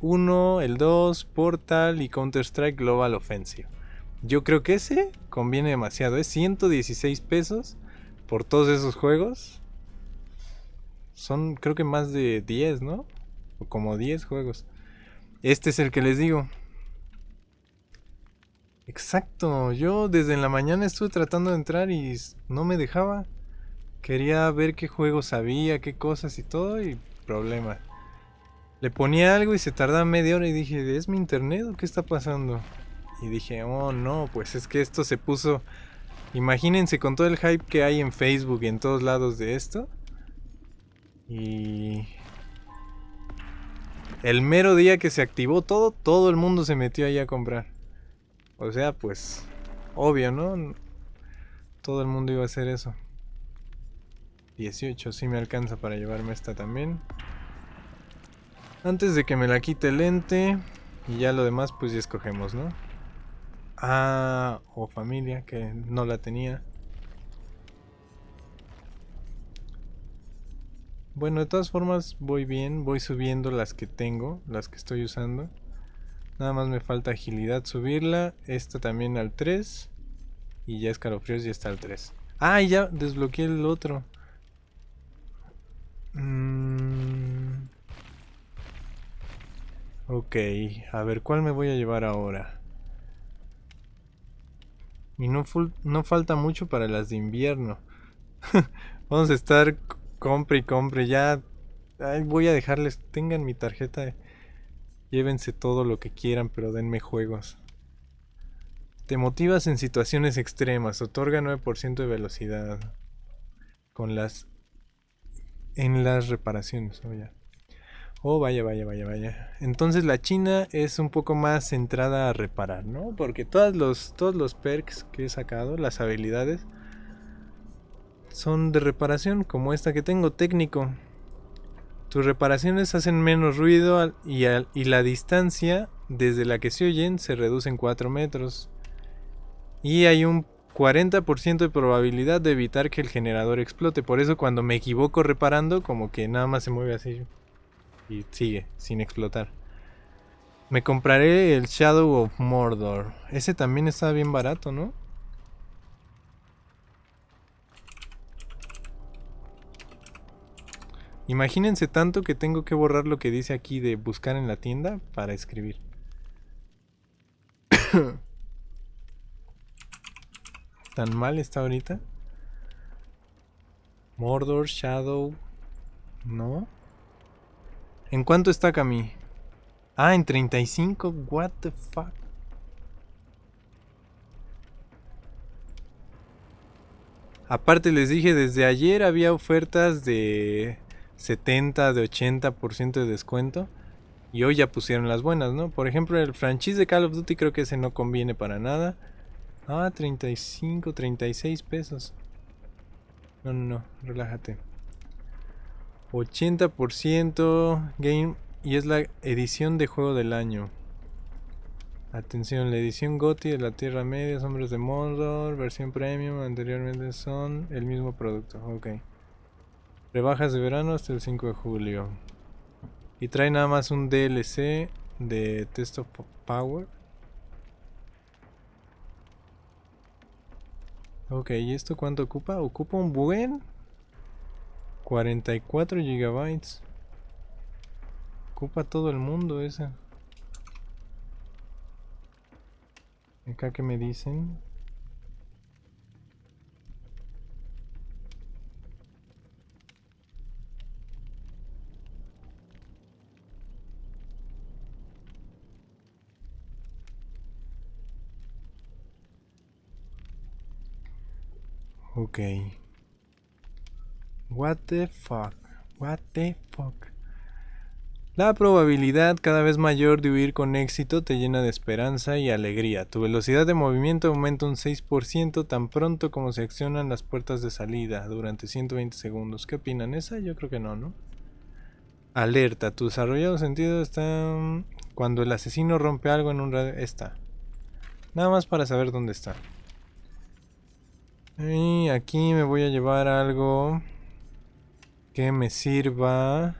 1, el 2, Portal y Counter-Strike Global Offensive. Yo creo que ese conviene demasiado. Es 116 pesos por todos esos juegos. Son creo que más de 10, ¿no? O como 10 juegos. Este es el que les digo. Exacto. Yo desde la mañana estuve tratando de entrar y no me dejaba. Quería ver qué juegos había, qué cosas y todo y problema. Le ponía algo y se tardaba media hora y dije, ¿es mi internet o qué está pasando? Y dije, oh no, pues es que esto se puso... Imagínense con todo el hype que hay en Facebook y en todos lados de esto. Y... El mero día que se activó todo, todo el mundo se metió ahí a comprar. O sea, pues... Obvio, ¿no? Todo el mundo iba a hacer eso. 18, sí me alcanza para llevarme esta también. Antes de que me la quite el lente. Y ya lo demás pues ya escogemos, ¿no? Ah, o familia, que no la tenía. Bueno, de todas formas voy bien, voy subiendo las que tengo, las que estoy usando. Nada más me falta agilidad subirla, esta también al 3. Y ya escalofríos ya está al 3. Ah, ya desbloqueé el otro. Mm. Ok, a ver, ¿cuál me voy a llevar ahora? Y no, no falta mucho para las de invierno. Vamos a estar compre y compre. Ya voy a dejarles, tengan mi tarjeta. Llévense todo lo que quieran, pero denme juegos. Te motivas en situaciones extremas. Otorga 9% de velocidad. Con las... En las reparaciones. Oh, Oh, vaya, vaya, vaya, vaya. Entonces la China es un poco más centrada a reparar, ¿no? Porque todos los, todos los perks que he sacado, las habilidades, son de reparación, como esta que tengo, técnico. Tus reparaciones hacen menos ruido y, la distancia desde la que se oyen se reduce en 4 metros. Y hay un 40% de probabilidad de evitar que el generador explote. Por eso cuando me equivoco reparando, como que nada más se mueve así y sigue sin explotar. Me compraré el Shadow of Mordor. Ese también está bien barato, ¿no? Imagínense tanto que tengo que borrar lo que dice aquí de buscar en la tienda para escribir. ¿Tan mal está ahorita? Mordor, Shadow, No. ¿En cuánto está Cami? Ah, en 35. What the fuck? Aparte les dije, desde ayer había ofertas de 70, de 80% de descuento. Y hoy ya pusieron las buenas, ¿no? Por ejemplo, el franchise de Call of Duty creo que ese no conviene para nada. Ah, 35, 36 pesos. No, no, no, relájate. 80% game y es la edición de juego del año. Atención, la edición GOTY de la Tierra Media, Hombres de Mordor, versión premium, anteriormente son el mismo producto. Ok. Rebajas de verano hasta el 5 de julio. Y trae nada más un DLC de Test of Power. Ok, ¿y esto cuánto ocupa? Ocupa un buen 44 gigabytes. Ocupa todo el mundo esa. Acá que me dicen. Ok. What the fuck? What the fuck? La probabilidad cada vez mayor de huir con éxito te llena de esperanza y alegría. Tu velocidad de movimiento aumenta un 6% tan pronto como se accionan las puertas de salida durante 120 segundos. ¿Qué opinan? ¿Esa? Yo creo que no, ¿no? Alerta. Tu desarrollado sentido está cuando el asesino rompe algo en un radio. Está. Nada más para saber dónde está. Y aquí me voy a llevar algo que me sirva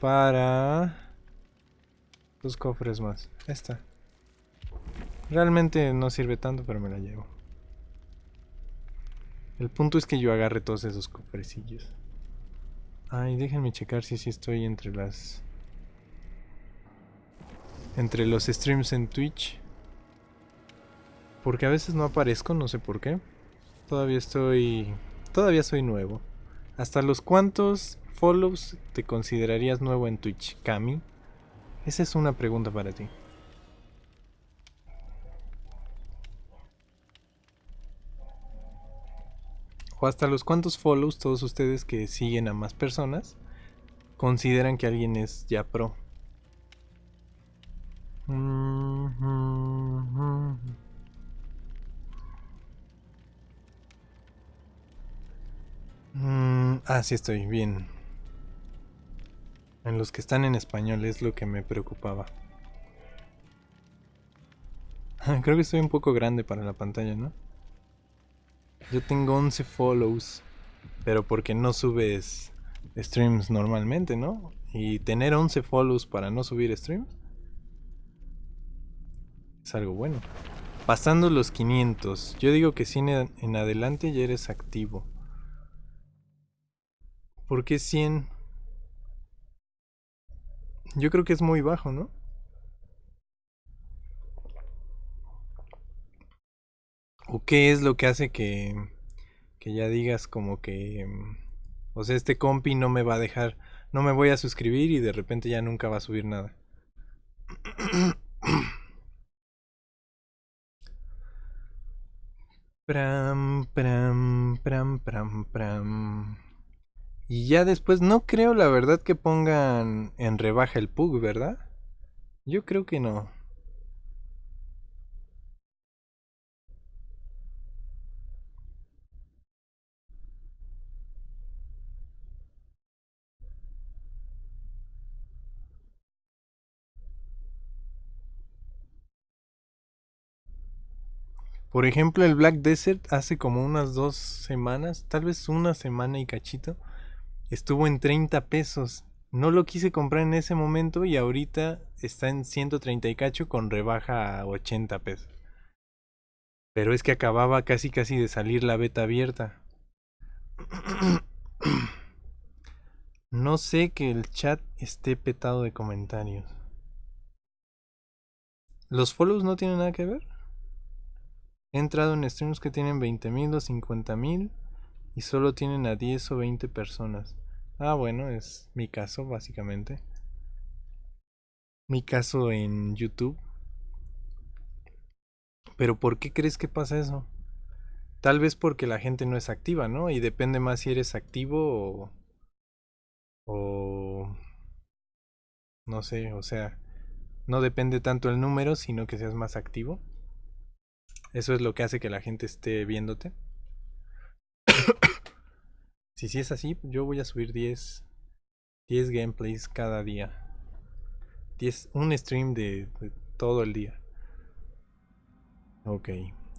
para dos cofres más. Esta. Realmente no sirve tanto, pero me la llevo. El punto es que yo agarre todos esos cofrecillos. Ay, déjenme checar si sí estoy entre las... Entre los streams en Twitch. Porque a veces no aparezco, no sé por qué. Todavía estoy... Todavía soy nuevo. ¿Hasta los cuantos follows te considerarías nuevo en Twitch, Cami? Esa es una pregunta para ti. O hasta los cuantos follows todos ustedes que siguen a más personas consideran que alguien es ya pro. Mm, ah, sí estoy bien. En los que están en español es lo que me preocupaba. Creo que estoy un poco grande para la pantalla, ¿no? Yo tengo 11 follows, pero porque no subes streams normalmente, ¿no? Y tener 11 follows para no subir streams es algo bueno. Pasando los 500, yo digo que si en adelante ya eres activo. ¿Por qué 100? Yo creo que es muy bajo, ¿no? ¿O qué es lo que hace que, que ya digas como que... O sea, este compi no me va a dejar... No me voy a suscribir y de repente ya nunca va a subir nada. Pram, pram, pram, pram, pram. Y ya después, no creo la verdad que pongan en rebaja el PUG, ¿verdad? Yo creo que no. Por ejemplo, el Black Desert hace como unas dos semanas, tal vez una semana y cachito, estuvo en 30 pesos. No lo quise comprar en ese momento y ahorita está en 130 y cacho con rebaja a 80 pesos. Pero es que acababa casi casi de salir la beta abierta. No sé que el chat esté petado de comentarios. ¿Los follows no tienen nada que ver? He entrado en streams que tienen 20.000 o 50.000 y solo tienen a 10 o 20 personas. Ah, bueno, es mi caso, básicamente. Mi caso en YouTube. Pero ¿por qué crees que pasa eso? Tal vez porque la gente no es activa, ¿no? Y depende más si eres activo o... o no sé, o sea, no depende tanto el número, sino que seas más activo. Eso es lo que hace que la gente esté viéndote. Si sí es así, yo voy a subir 10, 10 gameplays cada día. 10, un stream de, de todo el día. Ok.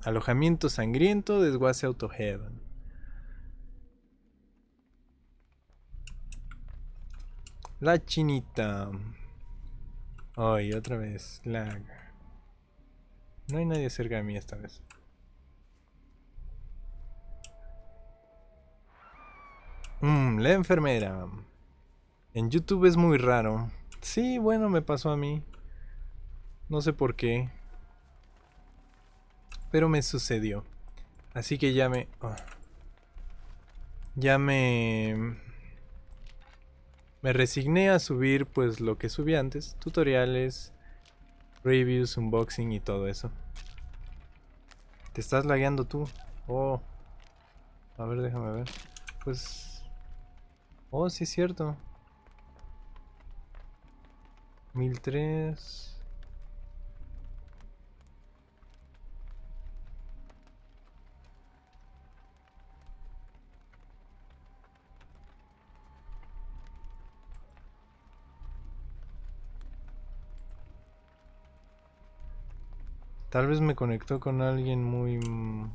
Alojamiento sangriento, desguace autoheaven. La chinita. Ay, otra vez. Lag. No hay nadie cerca de mí esta vez. Mmm, la enfermera. En YouTube es muy raro. Sí, bueno, me pasó a mí. No sé por qué. Pero me sucedió. Así que ya me... oh. Ya me... Me resigné a subir pues lo que subí antes. Tutoriales, reviews, unboxing y todo eso. Te estás lagueando tú. Oh. A ver, déjame ver. Pues... Oh, sí es cierto. 1003... Tal vez me conectó con alguien muy... mm,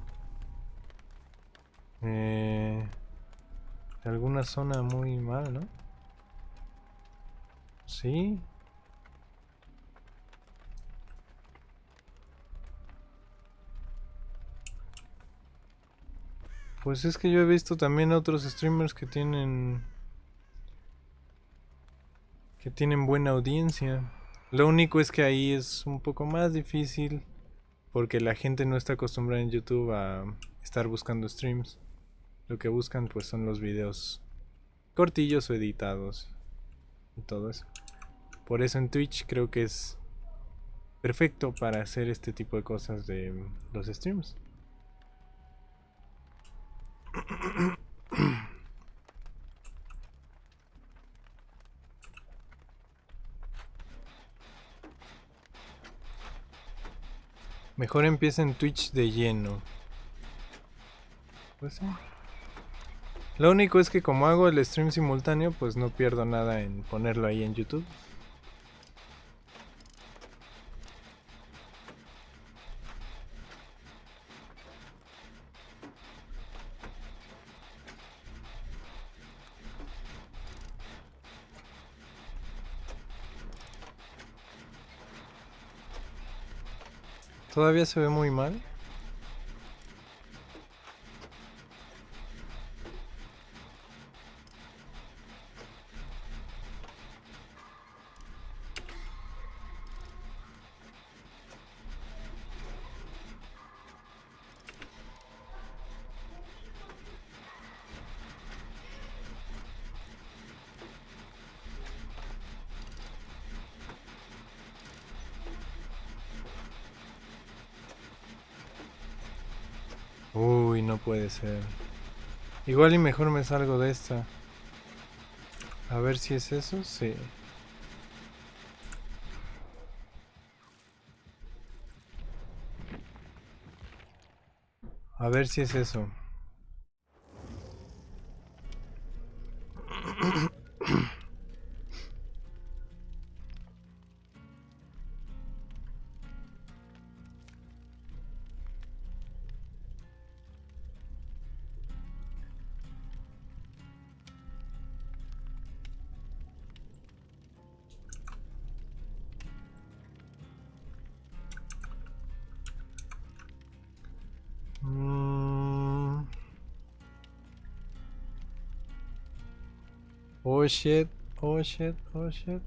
Eh, alguna zona muy mal, ¿no? Sí. Pues es que yo he visto también otros streamers que tienen... que tienen buena audiencia. Lo único es que ahí es un poco más difícil porque la gente no está acostumbrada en YouTube a estar buscando streams. Lo que buscan pues son los videos cortillos o editados y todo eso. Por eso en Twitch creo que es perfecto para hacer este tipo de cosas de los streams. Mejor empieza en Twitch de lleno. Pues sí. Lo único es que como hago el stream simultáneo, pues no pierdo nada en ponerlo ahí en YouTube. Todavía se ve muy mal. Puede ser. Igual y mejor me salgo de esta. A ver si es eso, sí. A ver si es eso. Oh shit, oh shit, oh shit.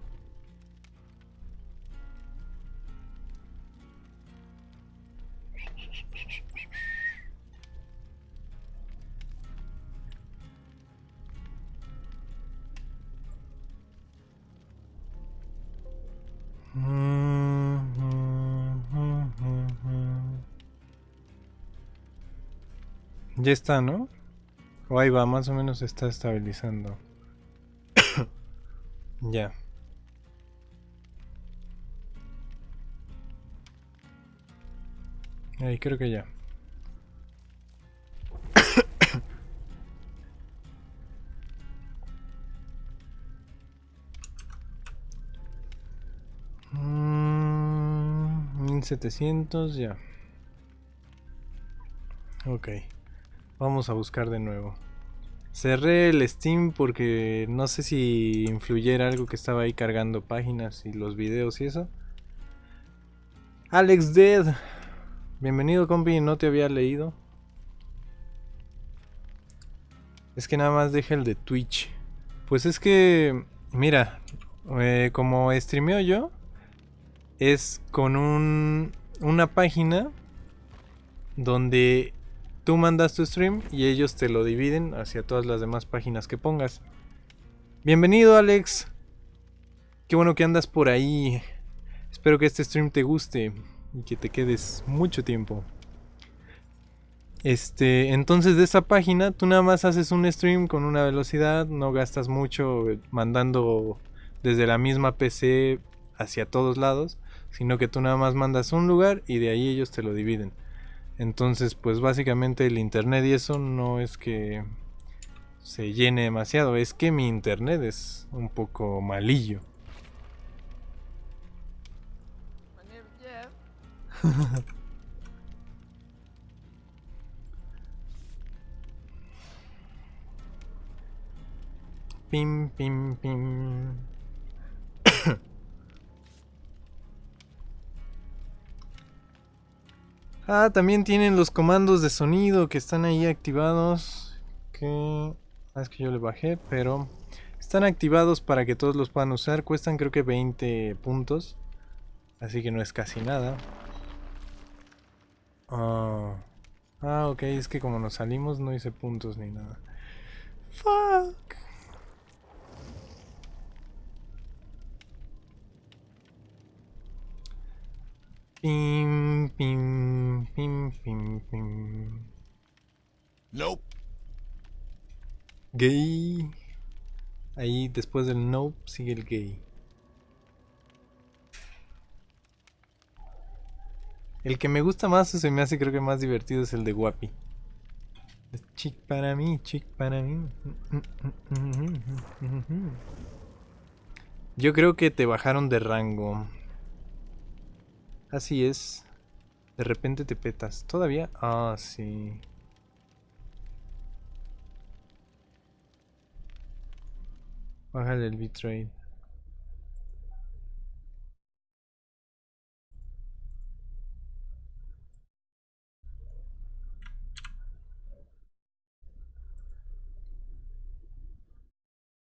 Ya está, ¿no? O ahí va, más o menos está estabilizando ya. Ahí creo que ya. Mm, 1700 ya. Ok. Vamos a buscar de nuevo. Cerré el Steam porque no sé si influyera algo que estaba ahí cargando páginas y los videos y eso. Alex Dead. Bienvenido, compi. No te había leído. Es que nada más deja el de Twitch. Pues es que, mira, eh, como streameo yo, es con un, una página donde Tú mandas tu stream y ellos te lo dividen hacia todas las demás páginas que pongas. Bienvenido Alex. Qué bueno que andas por ahí. Espero que este stream te guste y que te quedes mucho tiempo. Este, entonces de esa página tú nada más haces un stream con una velocidad, no gastas mucho mandando desde la misma PC hacia todos lados, sino que tú nada más mandas un lugar y de ahí ellos te lo dividen. Entonces, pues básicamente el internet y eso no es que se llene demasiado, es que mi internet es un poco malillo. pim, pim, pim. Ah, también tienen los comandos de sonido que están ahí activados. Que... Ah, es que yo le bajé, pero... Están activados para que todos los puedan usar. Cuestan creo que 20 puntos. Así que no es casi nada. Ah, ah ok, es que como nos salimos no hice puntos ni nada. Fuck. Pim, pim, pim, pim, pim. Nope. Gay. Ahí después del nope sigue el gay. El que me gusta más o se me hace creo que más divertido es el de Guapi. Chic para mí, chic para mí. Yo creo que te bajaron de rango. Así es. De repente te petas. ¿Todavía? Ah, sí. Bájale el bitrate.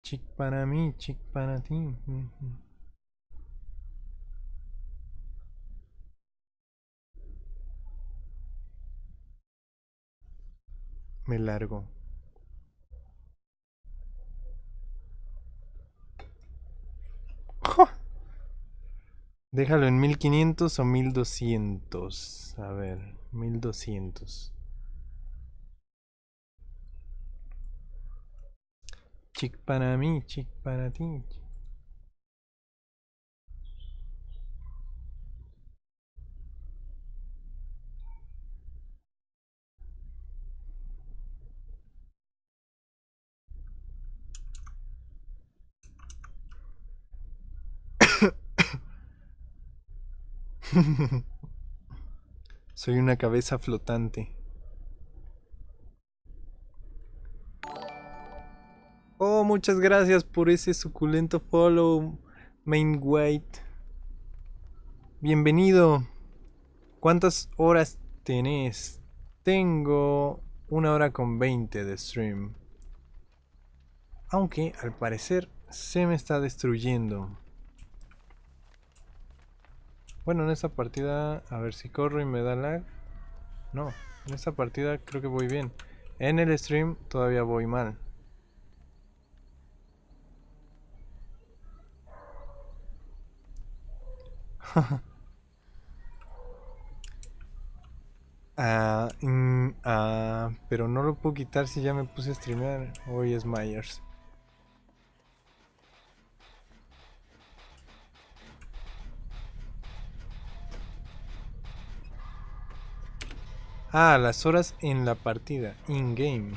Chic para mí, chic para ti. Me largo. Déjalo en 1500 o 1200. A ver, 1200. Chic para mí, chic para ti. Soy una cabeza flotante. Oh, muchas gracias por ese suculento follow, Main White. Bienvenido. ¿Cuántas horas tenés? Tengo una hora con 20 de stream. Aunque al parecer se me está destruyendo. Bueno, en esta partida, a ver si corro y me da lag. No, en esta partida creo que voy bien. En el stream todavía voy mal. Ah, mm, ah, pero no lo puedo quitar si ya me puse a streamear. Hoy es Myers. Ah, las horas en la partida, in-game.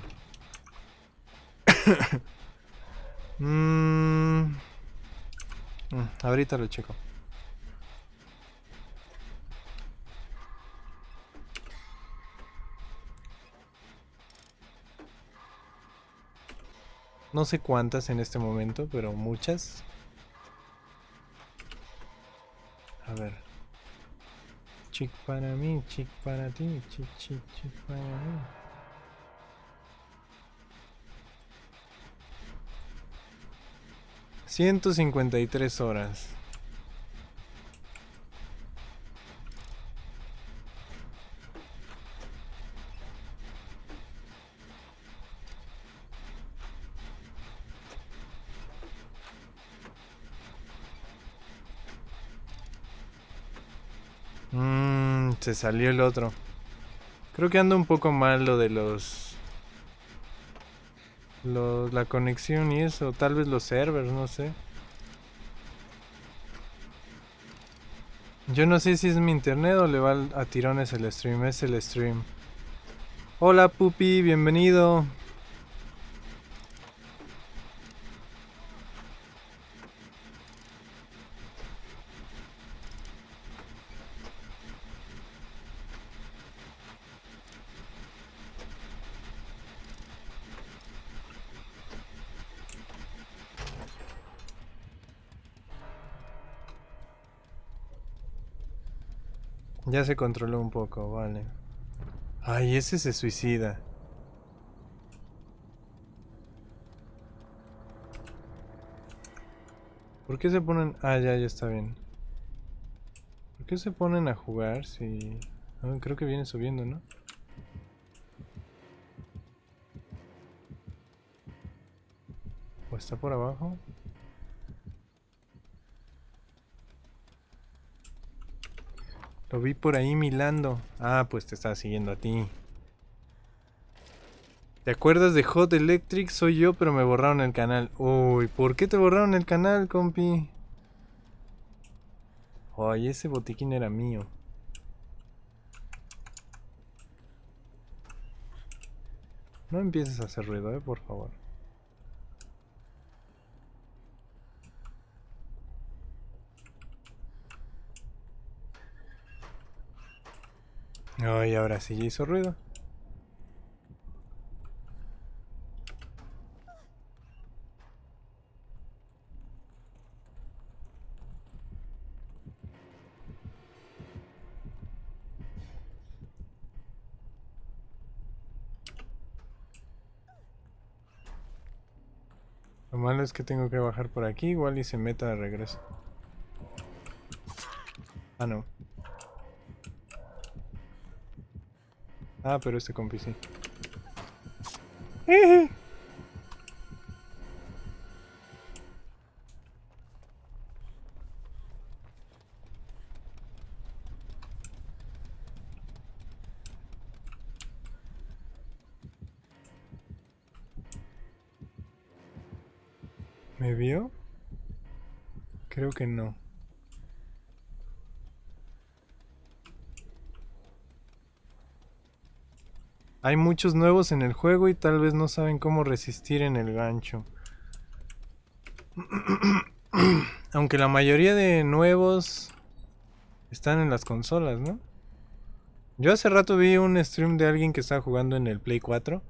Mm, mm, ahorita lo checo. No sé cuántas en este momento, pero muchas. A ver. Chic para mí, chic para ti, chic, chic, chic para mí. Ciento cincuenta y tres horas. Se salió el otro. Creo que anda un poco mal lo de los, los... La conexión y eso. Tal vez los servers, no sé. Yo no sé si es mi internet o le va a tirones el stream. Es el stream. Hola Pupi, bienvenido. Ya se controló un poco, vale. Ay, ese se suicida. ¿Por qué se ponen...? Ah, ya, ya está bien. ¿Por qué se ponen a jugar si...? Ah, creo que viene subiendo, ¿no? ¿O está por abajo? Lo vi por ahí milando. Ah, pues te estaba siguiendo a ti. ¿Te acuerdas de Hot Electric? Soy yo, pero me borraron el canal. Uy, ¿por qué te borraron el canal, compi? Ay, ese botiquín era mío. No empieces a hacer ruido, eh, por favor. Ay, ahora sí ya hizo ruido. Lo malo es que tengo que bajar por aquí, igual y se meta de regreso. Ah, no. Ah, pero este compi. ¿Me vio? Creo que no. Hay muchos nuevos en el juego y tal vez no saben cómo resistir en el gancho. Aunque la mayoría de nuevos están en las consolas, ¿no? Yo hace rato vi un stream de alguien que estaba jugando en el Play 4.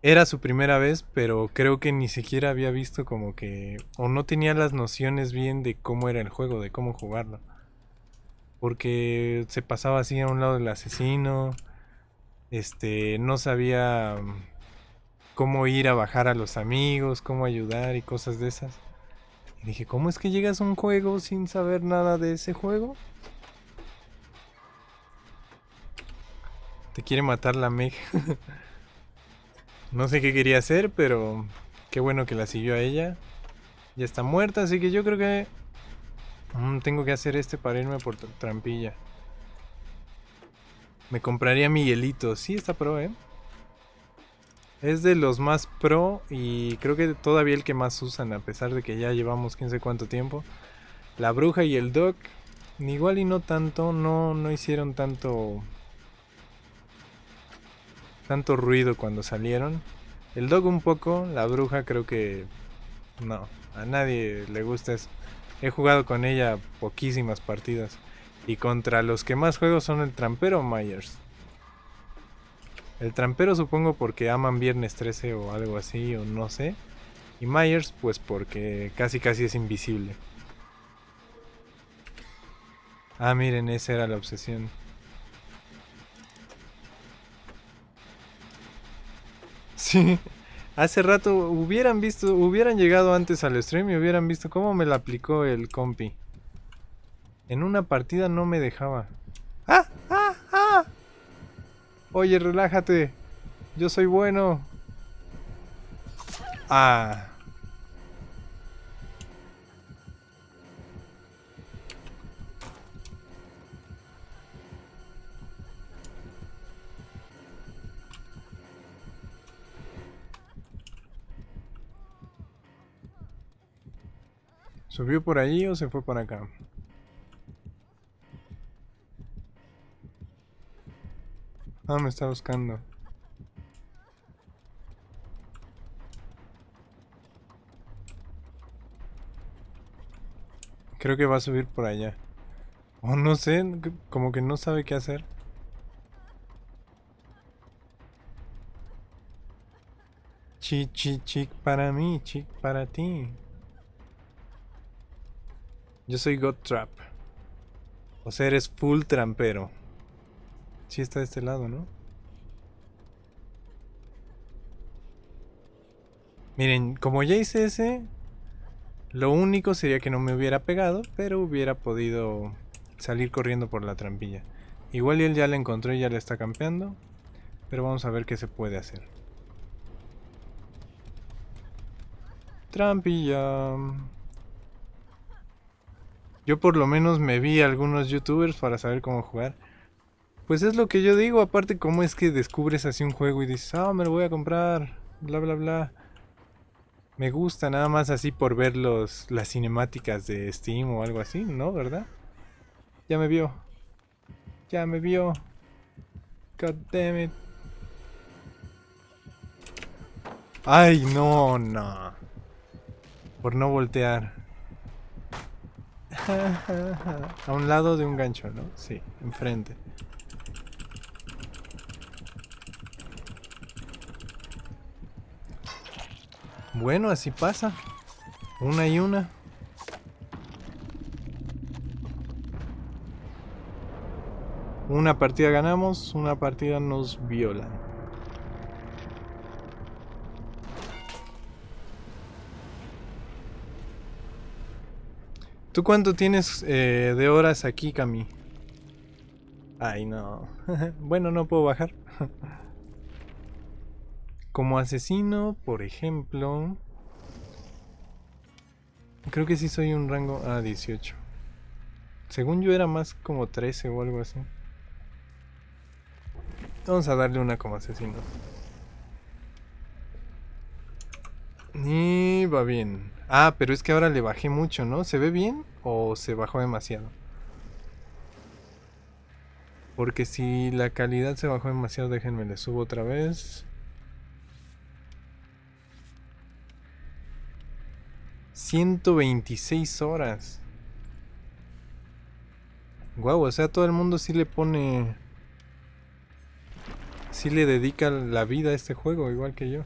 Era su primera vez, pero creo que ni siquiera había visto como que... O no tenía las nociones bien de cómo era el juego, de cómo jugarlo. Porque se pasaba así a un lado del asesino este, no sabía mm, cómo ir a bajar a los amigos, cómo ayudar y cosas de esas. Y dije, ¿cómo es que llegas a un juego sin saber nada de ese juego? Te quiere matar la Meg. no sé qué quería hacer, pero qué bueno que la siguió a ella. Ya está muerta, así que yo creo que mm, tengo que hacer este para irme por trampilla. Me compraría Miguelito. Sí, está pro, ¿eh? Es de los más pro y creo que todavía el que más usan, a pesar de que ya llevamos quién sé cuánto tiempo. La bruja y el doc, igual y no tanto, no, no hicieron tanto tanto ruido cuando salieron. El dog un poco, la bruja creo que no, a nadie le gusta eso. He jugado con ella poquísimas partidas. Y contra los que más juego son el trampero Myers. El trampero supongo porque aman Viernes 13 o algo así, o no sé. Y Myers pues porque casi casi es invisible. Ah, miren, esa era la obsesión. Sí. Hace rato hubieran visto, hubieran llegado antes al stream y hubieran visto cómo me la aplicó el compi. En una partida no me dejaba. ¡Ah! ¡Ah! ¡Ah! Oye, relájate. Yo soy bueno. Ah. ¿Subió por allí o se fue por acá? Ah, me está buscando. Creo que va a subir por allá. O no sé, como que no sabe qué hacer. Chi, chi, chic para mí, chic para ti. Yo soy God Trap. O sea, eres full trampero. Sí está de este lado, ¿no? Miren, como ya hice ese, lo único sería que no me hubiera pegado, pero hubiera podido salir corriendo por la trampilla. Igual él ya la encontró y ya la está campeando, pero vamos a ver qué se puede hacer. Trampilla. Yo por lo menos me vi a algunos youtubers para saber cómo jugar. Pues es lo que yo digo, aparte cómo es que descubres así un juego y dices, ah, me lo voy a comprar, bla bla bla. Me gusta nada más así por ver los, las cinemáticas de Steam o algo así, ¿no? ¿Verdad? Ya me vio. Ya me vio. God damn it. Ay, no, no. Por no voltear. A un lado de un gancho, ¿no? Sí, enfrente. Bueno, así pasa. Una y una. Una partida ganamos, una partida nos violan. ¿Tú cuánto tienes eh, de horas aquí, Cami? Ay, no. bueno, no puedo bajar. Como asesino, por ejemplo... Creo que sí soy un rango... Ah, 18. Según yo era más como 13 o algo así. Vamos a darle una como asesino. Y va bien. Ah, pero es que ahora le bajé mucho, ¿no? ¿Se ve bien o se bajó demasiado? Porque si la calidad se bajó demasiado, déjenme le subo otra vez. 126 horas. Guau, o sea, todo el mundo sí le pone... Sí le dedica la vida a este juego, igual que yo.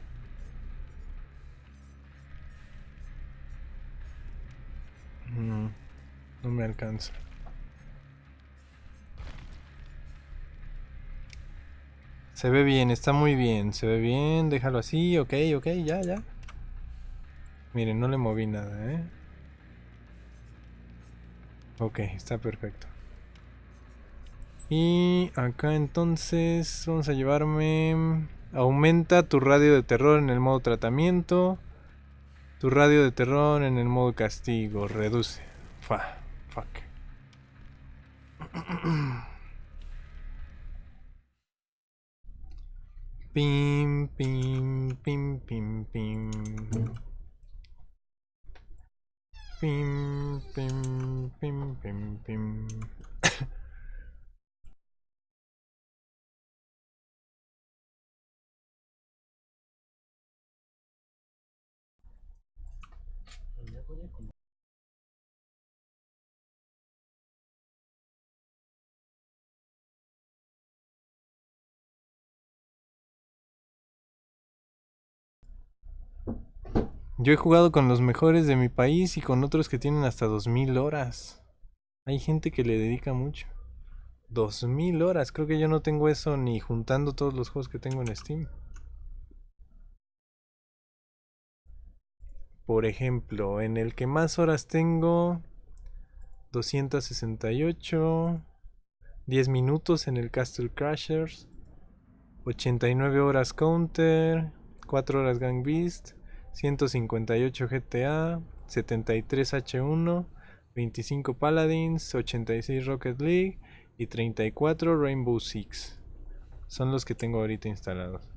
No, no me alcanza. Se ve bien, está muy bien. Se ve bien, déjalo así, ok, ok, ya, ya. Miren, no le moví nada, ¿eh? Ok, está perfecto. Y acá entonces vamos a llevarme... Aumenta tu radio de terror en el modo tratamiento. Tu radio de terror en el modo castigo. Reduce. Fa. Fuck. Pim, pim, pim, pim, pim. Bim, bim, bim, bim, bim. Yo he jugado con los mejores de mi país y con otros que tienen hasta 2000 horas. Hay gente que le dedica mucho. 2000 horas, creo que yo no tengo eso ni juntando todos los juegos que tengo en Steam. Por ejemplo, en el que más horas tengo 268 10 minutos en el Castle Crashers 89 horas Counter 4 horas Gang Beast 158 GTA, 73 H1, 25 Paladins, 86 Rocket League y 34 Rainbow Six. Son los que tengo ahorita instalados.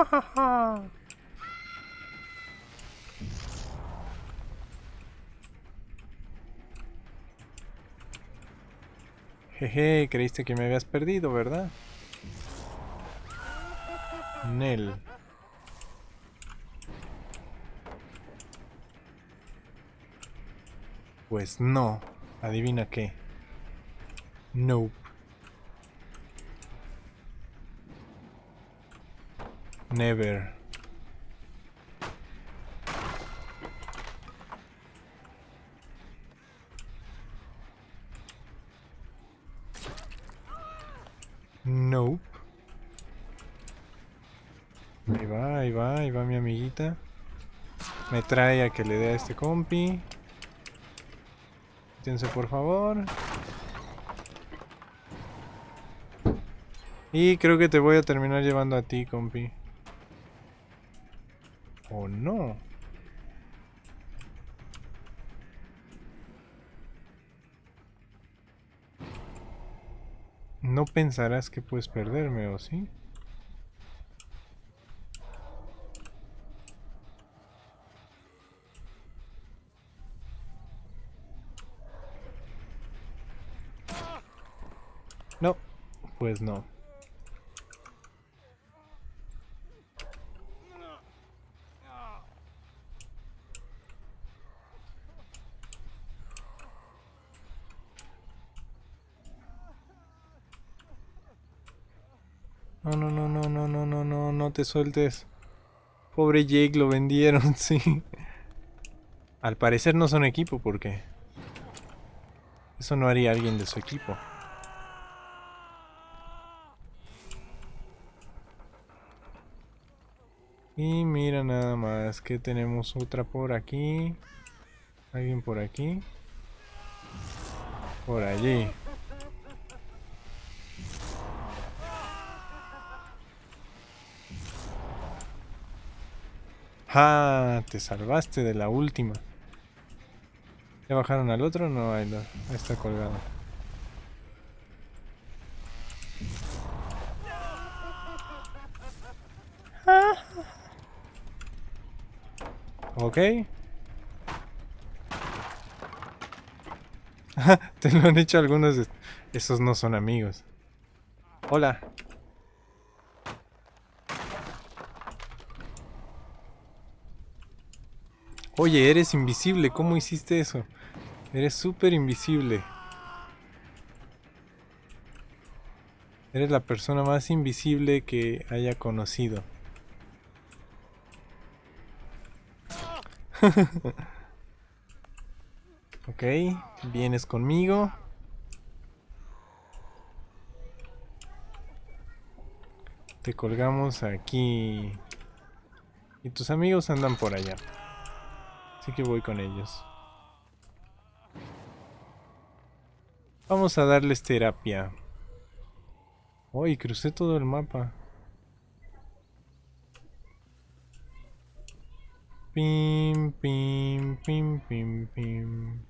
Jeje, creíste que me habías perdido, ¿verdad? Nel. Pues no. Adivina qué. Nope. Never. Nope. Ahí va, ahí va, ahí va mi amiguita. Me trae a que le dé a este compi. Quítense por favor. Y creo que te voy a terminar llevando a ti, compi. ¿O no? No pensarás que puedes perderme, ¿o sí? No, pues no no, no, no, no, no, no, no, no te sueltes. Pobre Jake, lo vendieron, sí. Al parecer no son equipo, porque... Eso no haría alguien de su equipo. Y mira nada más que tenemos otra por aquí. Alguien por aquí. Por allí. ¡Ah! Te salvaste de la última. ¿Ya bajaron al otro? No, ahí, ahí está colgado. Ok. Te lo han dicho algunos de... Esos no son amigos. Hola. Oye, eres invisible. ¿Cómo hiciste eso? Eres súper invisible. Eres la persona más invisible que haya conocido. ok, vienes conmigo. Te colgamos aquí. Y tus amigos andan por allá. Que voy con ellos. Vamos a darles terapia. Uy, crucé todo el mapa. Pim, pim, pim, pim, pim.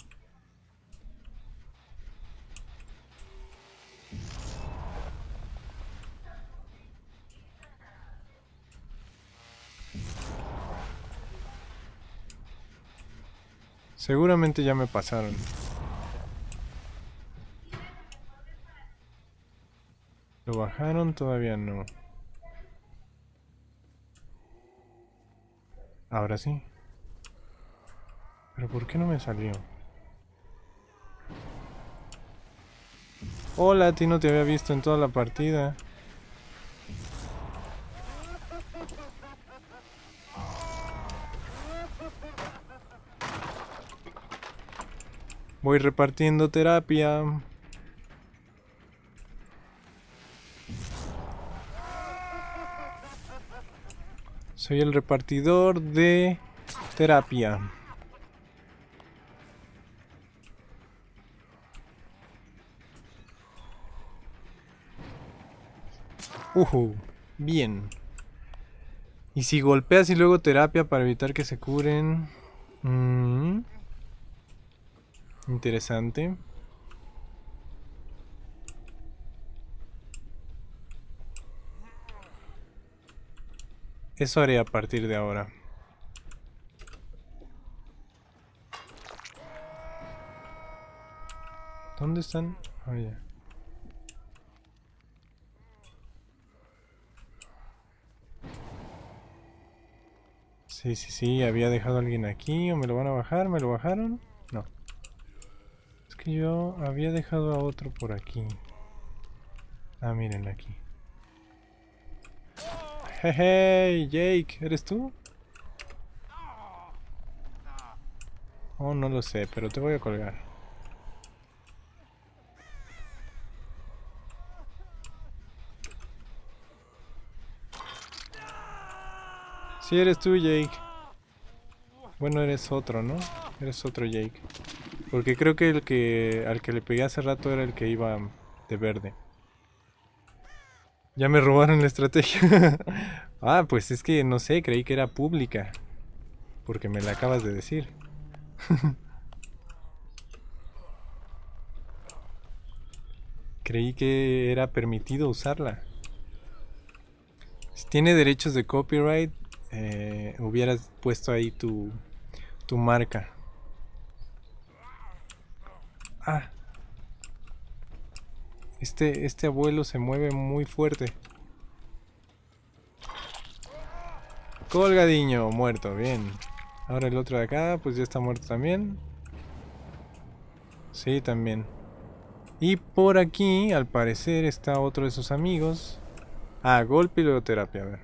Seguramente ya me pasaron. ¿Lo bajaron? Todavía no. Ahora sí. ¿Pero por qué no me salió? Hola, a ti no te había visto en toda la partida. Voy repartiendo terapia. Soy el repartidor de terapia. Uh, bien. Y si golpeas y luego terapia para evitar que se curen. Mm. Interesante. Eso haré a partir de ahora. ¿Dónde están? Oh. Sí, sí, sí, había dejado a alguien aquí o me lo van a bajar, ¿me lo bajaron? Que yo había dejado a otro por aquí. Ah, miren aquí. Hey, Jake, ¿eres tú? Oh, no lo sé, pero te voy a colgar. Si eres tú, Jake. Bueno, eres otro, ¿no? Eres otro Jake. Porque creo que el que al que le pegué hace rato era el que iba de verde. Ya me robaron la estrategia. ah, pues es que no sé, creí que era pública. Porque me la acabas de decir. creí que era permitido usarla. Si tiene derechos de copyright, eh, hubieras puesto ahí tu, tu marca. Ah. Este, este abuelo se mueve muy fuerte. Colgadiño, muerto, bien. Ahora el otro de acá, pues ya está muerto también. Sí, también. Y por aquí, al parecer, está otro de sus amigos. Ah, golpe y luego terapia, a ver.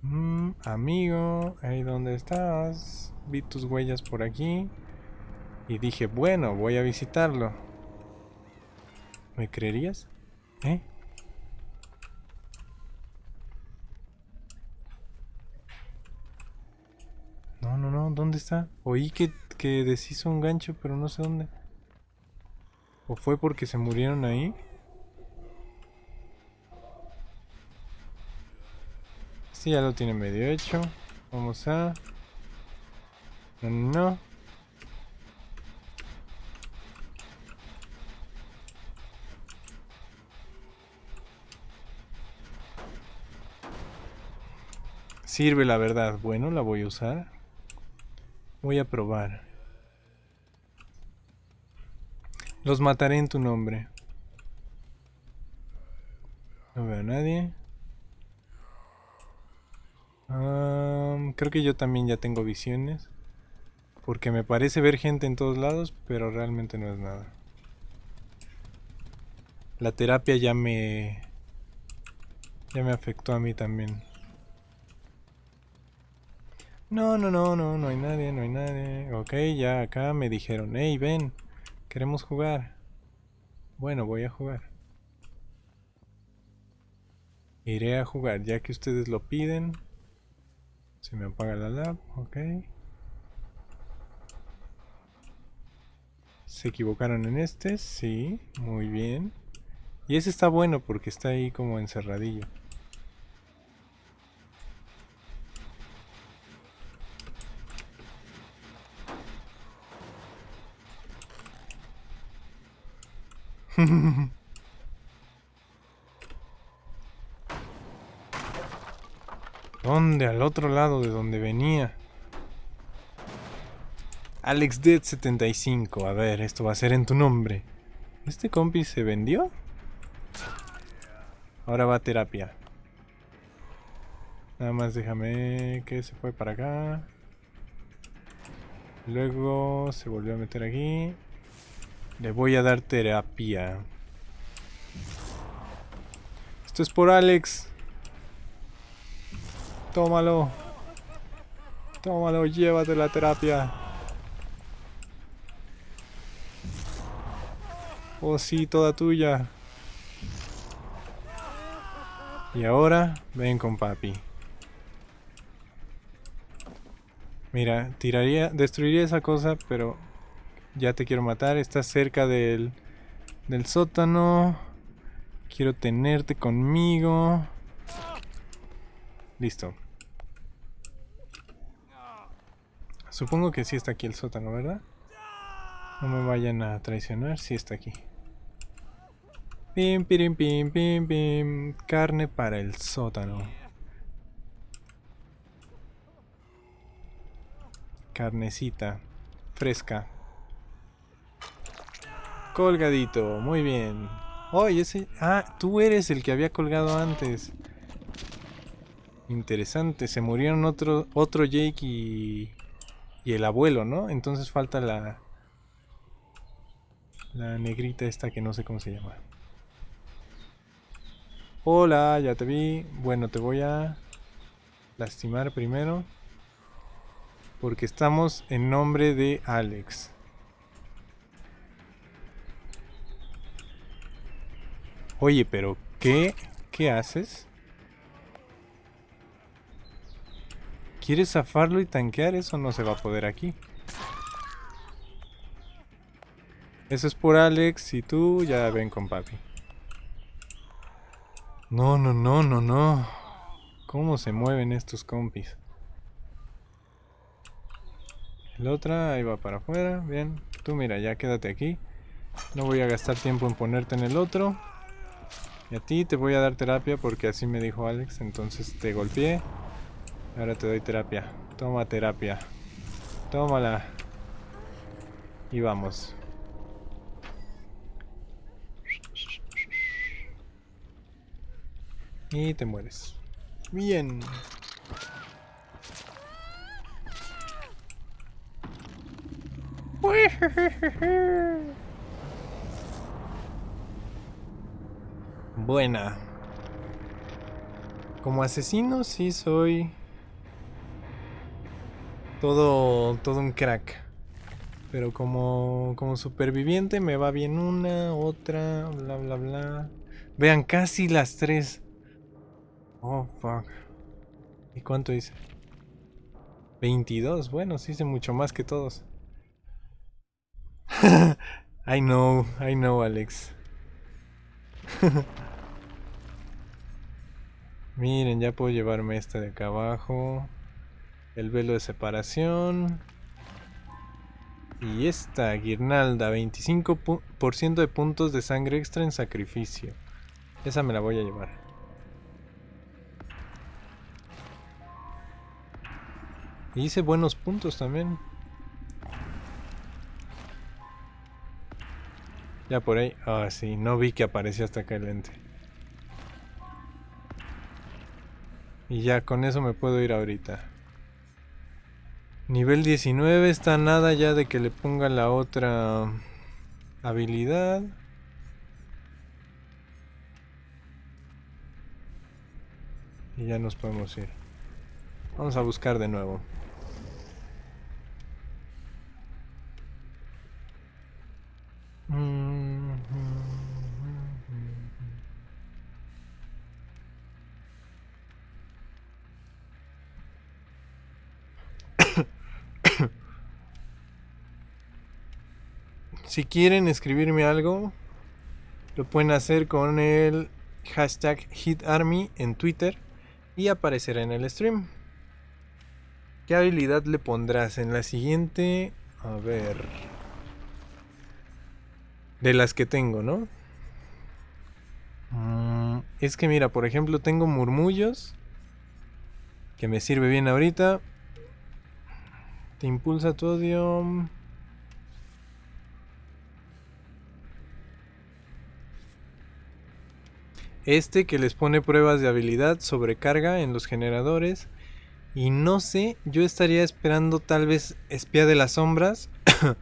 Mm, amigo, ahí donde estás. Vi tus huellas por aquí. Y dije, bueno, voy a visitarlo. ¿Me creerías? ¿Eh? No, no, no, ¿dónde está? Oí que, que deshizo un gancho, pero no sé dónde. ¿O fue porque se murieron ahí? Sí, ya lo tiene medio hecho. Vamos a... No, no. Sirve la verdad. Bueno, la voy a usar. Voy a probar. Los mataré en tu nombre. No veo a nadie. creo que yo también ya tengo visiones. Porque me parece ver gente en todos lados, pero realmente no es nada. La terapia ya me... Ya me afectó a mí también. No, no, no, no, no hay nadie, no hay nadie. Ok, ya acá me dijeron, hey, ven, queremos jugar. Bueno, voy a jugar. Iré a jugar, ya que ustedes lo piden. Se me apaga la lab, ok. Se equivocaron en este, sí, muy bien. Y ese está bueno porque está ahí como encerradillo. ¿Dónde? Al otro lado de donde venía. Alex Dead 75. A ver, esto va a ser en tu nombre. ¿Este compi se vendió? Ahora va a terapia. Nada más déjame que se fue para acá. Luego se volvió a meter aquí. Le voy a dar terapia. Esto es por Alex. Tómalo. Tómalo, llévate la terapia. Oh sí, toda tuya. Y ahora, ven con papi. Mira, tiraría, destruiría esa cosa, pero ya te quiero matar. Estás cerca del, del sótano. Quiero tenerte conmigo. Listo. Supongo que sí está aquí el sótano, ¿verdad? No me vayan a traicionar, sí está aquí. Pim, pim, pim, pim, pim. Carne para el sótano. Carnecita. Fresca. Colgadito, muy bien. Oh, ese... Ah, tú eres el que había colgado antes. Interesante, se murieron otro, otro Jake y, y el abuelo, ¿no? Entonces falta la... La negrita esta que no sé cómo se llama. Hola, ya te vi. Bueno, te voy a lastimar primero. Porque estamos en nombre de Alex. Oye, pero ¿qué? ¿Qué haces? ¿Quieres zafarlo y tanquear? Eso no se va a poder aquí. Eso es por Alex y tú ya ven con papi. No, no, no, no, no. ¿Cómo se mueven estos compis? El otra ahí va para afuera. Bien. Tú mira, ya quédate aquí. No voy a gastar tiempo en ponerte en el otro. Y a ti te voy a dar terapia porque así me dijo Alex. Entonces te golpeé. Ahora te doy terapia. Toma terapia. Tómala. Y vamos. Y te mueres. Bien. Buena. Como asesino sí soy todo todo un crack. Pero como como superviviente me va bien una, otra, bla bla bla. Vean, casi las tres. Oh, fuck. ¿Y cuánto hice? 22. Bueno, sí hice mucho más que todos. I know, I know, Alex. Miren, ya puedo llevarme esta de acá abajo. El velo de separación. Y esta guirnalda, 25% de puntos de sangre extra en sacrificio. Esa me la voy a llevar. hice buenos puntos también. Ya por ahí. Ah, sí, no vi que aparecía hasta acá el lente. Y ya con eso me puedo ir ahorita. Nivel 19 está nada ya de que le ponga la otra habilidad. Y ya nos podemos ir. Vamos a buscar de nuevo. Si quieren escribirme algo, lo pueden hacer con el hashtag HitArmy en Twitter y aparecerá en el stream. ¿Qué habilidad le pondrás en la siguiente? A ver. De las que tengo, ¿no? Mm, es que mira, por ejemplo, tengo murmullos. Que me sirve bien ahorita. Te impulsa tu odio. Este que les pone pruebas de habilidad sobrecarga en los generadores. Y no sé, yo estaría esperando tal vez espía de las sombras.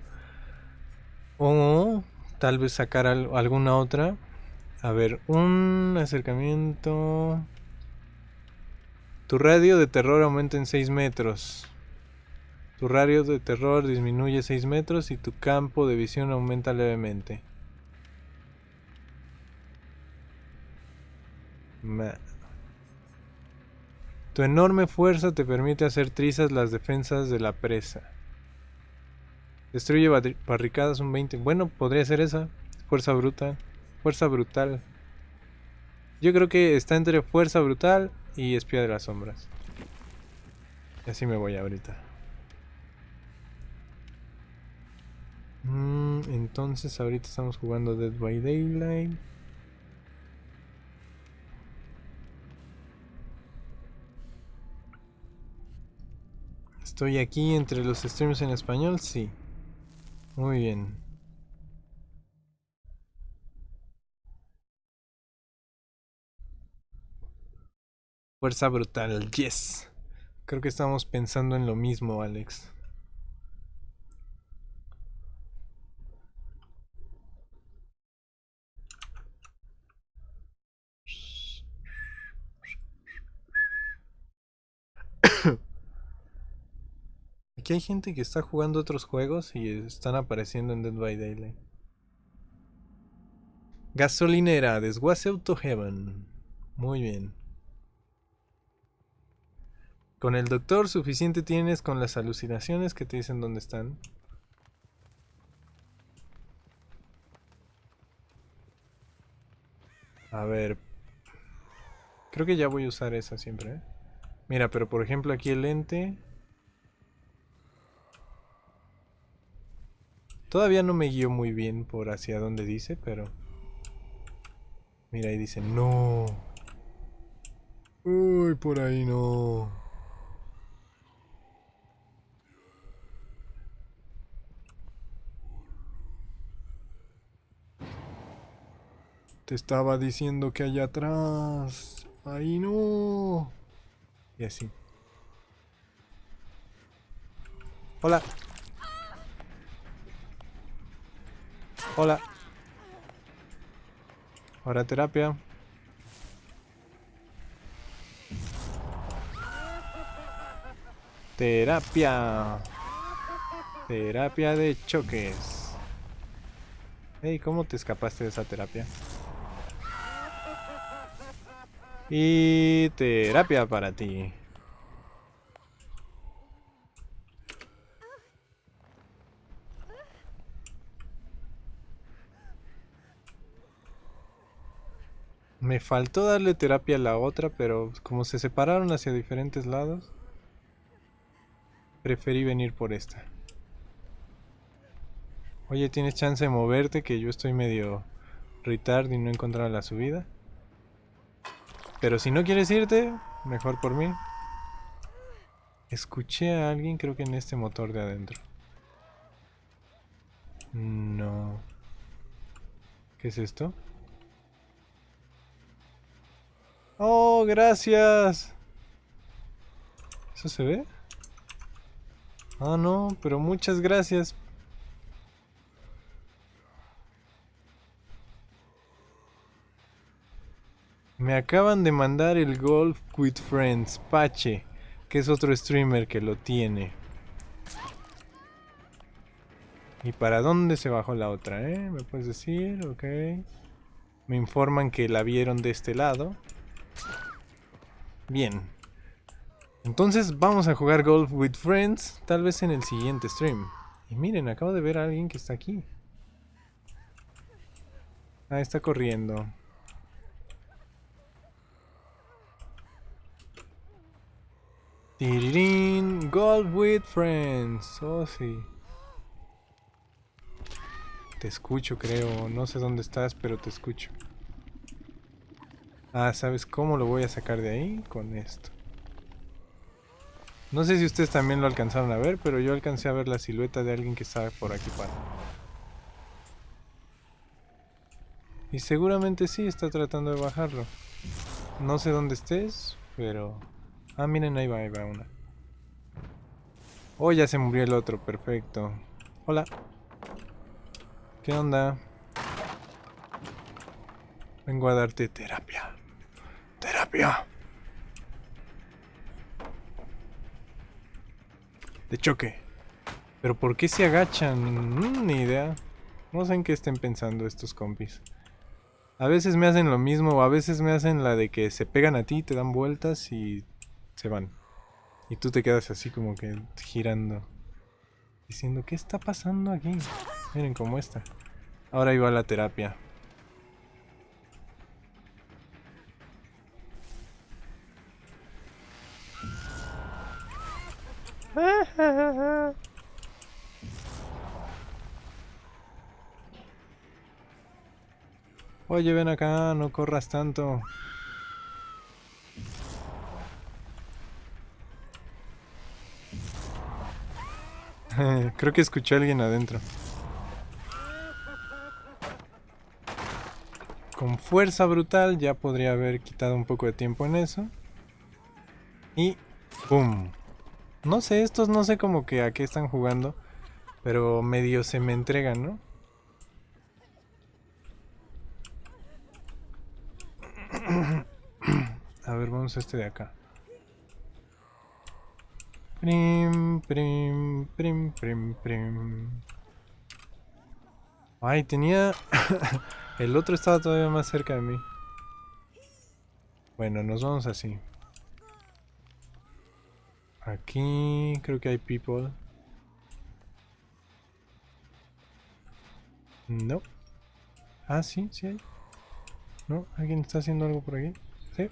o tal vez sacar alguna otra. A ver, un acercamiento. Tu radio de terror aumenta en 6 metros. Tu radio de terror disminuye 6 metros y tu campo de visión aumenta levemente. Tu enorme fuerza te permite hacer trizas las defensas de la presa. Destruye barricadas un 20. Bueno, podría ser esa. Fuerza bruta. Fuerza brutal. Yo creo que está entre fuerza brutal y espía de las sombras. Y así me voy ahorita. Mm, entonces ahorita estamos jugando Dead by Daylight. ¿Estoy aquí entre los streams en español? Sí. Muy bien. Fuerza brutal, yes. Creo que estamos pensando en lo mismo, Alex. Hay gente que está jugando otros juegos y están apareciendo en Dead by Daylight. Gasolinera, desguace Auto Heaven. Muy bien. Con el doctor suficiente tienes con las alucinaciones que te dicen dónde están. A ver. Creo que ya voy a usar esa siempre. ¿eh? Mira, pero por ejemplo aquí el lente... Todavía no me guío muy bien por hacia dónde dice, pero... Mira, ahí dice, no. Uy, por ahí no. Te estaba diciendo que allá atrás. Ahí no. Y así. Hola. Hola. Ahora terapia. Terapia. Terapia de choques. Hey, ¿cómo te escapaste de esa terapia? Y terapia para ti. Me faltó darle terapia a la otra, pero como se separaron hacia diferentes lados, preferí venir por esta. Oye, ¿tienes chance de moverte? Que yo estoy medio retard y no he encontrado la subida. Pero si no quieres irte, mejor por mí. Escuché a alguien, creo que en este motor de adentro. No. ¿Qué es esto? Oh, gracias. ¿Eso se ve? Ah, no, pero muchas gracias. Me acaban de mandar el Golf with Friends, Pache, que es otro streamer que lo tiene. ¿Y para dónde se bajó la otra, eh? ¿Me puedes decir? Ok. Me informan que la vieron de este lado. Bien. Entonces vamos a jugar Golf with Friends, tal vez en el siguiente stream. Y miren, acabo de ver a alguien que está aquí. Ah, está corriendo. Tirirín, Gold with Friends. Oh, sí. Te escucho, creo. No sé dónde estás, pero te escucho. Ah, ¿sabes cómo lo voy a sacar de ahí? Con esto. No sé si ustedes también lo alcanzaron a ver, pero yo alcancé a ver la silueta de alguien que estaba por aquí para. Y seguramente sí está tratando de bajarlo. No sé dónde estés, pero... Ah, miren, ahí va, ahí va una. Oh, ya se murió el otro, perfecto. Hola. ¿Qué onda? Vengo a darte terapia. Terapia. De choque. Pero ¿por qué se agachan? Mm, ni idea. No sé en qué estén pensando estos compis. A veces me hacen lo mismo, o a veces me hacen la de que se pegan a ti, te dan vueltas y se van. Y tú te quedas así como que girando. Diciendo, ¿qué está pasando aquí? Miren cómo está. Ahora iba a la terapia. Oye, ven acá, no corras tanto. Creo que escuché a alguien adentro. Con fuerza brutal ya podría haber quitado un poco de tiempo en eso. Y... ¡Pum! No sé, estos no sé como que a qué están jugando. Pero medio se me entregan, ¿no? A ver, vamos a este de acá. Prim, prim, prim, prim, prim. Ay, tenía... El otro estaba todavía más cerca de mí. Bueno, nos vamos así. Aquí creo que hay people. No. Ah, sí, sí hay. ¿No? ¿Alguien está haciendo algo por aquí? Sí.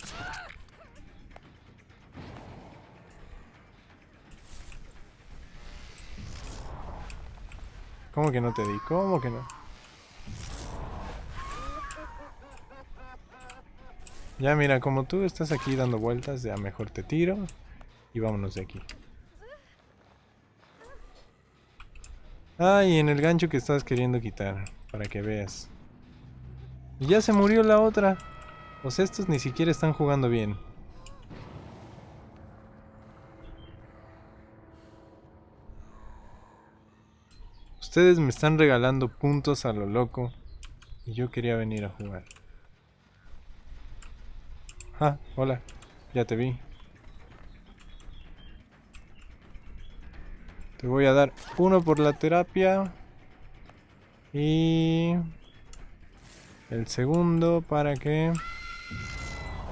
¿Cómo que no te di? ¿Cómo que no? Ya mira, como tú estás aquí dando vueltas, ya mejor te tiro y vámonos de aquí. Ah, y en el gancho que estabas queriendo quitar, para que veas. Y ya se murió la otra. Pues estos ni siquiera están jugando bien. Ustedes me están regalando puntos a lo loco. Y yo quería venir a jugar. Ah, hola. Ya te vi. Te voy a dar uno por la terapia. Y... El segundo para que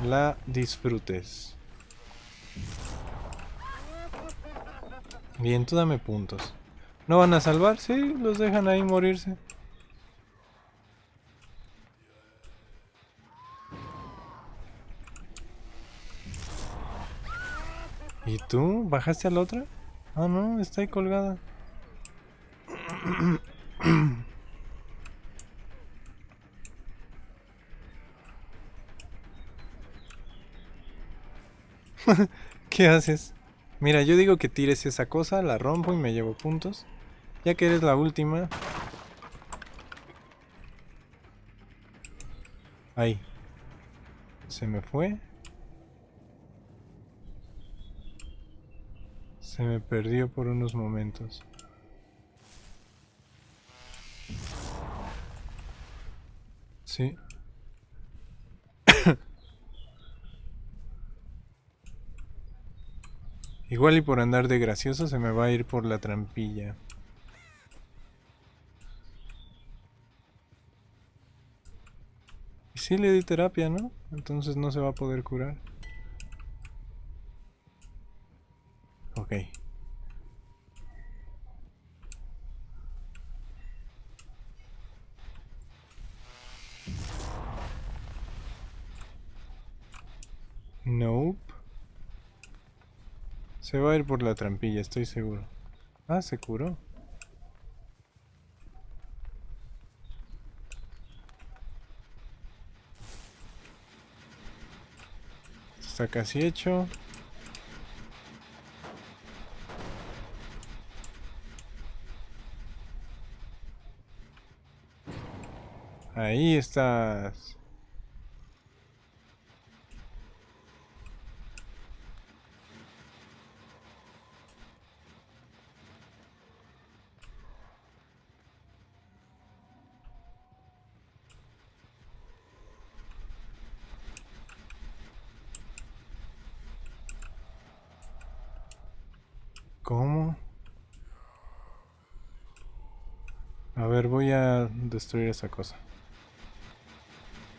la disfrutes. Bien, tú dame puntos. ¿No van a salvar? Sí, los dejan ahí morirse. ¿Y tú? ¿Bajaste a la otra? Ah, no, está ahí colgada. ¿Qué haces? Mira, yo digo que tires esa cosa, la rompo y me llevo puntos. Ya que eres la última. Ahí. Se me fue. Se me perdió por unos momentos. Sí. Igual y por andar de gracioso se me va a ir por la trampilla. Y sí le di terapia, ¿no? Entonces no se va a poder curar. Ok. Nope. Se va a ir por la trampilla, estoy seguro. Ah, se curó. Está casi hecho. Ahí estás. ¿Cómo? A ver, voy a destruir esa cosa.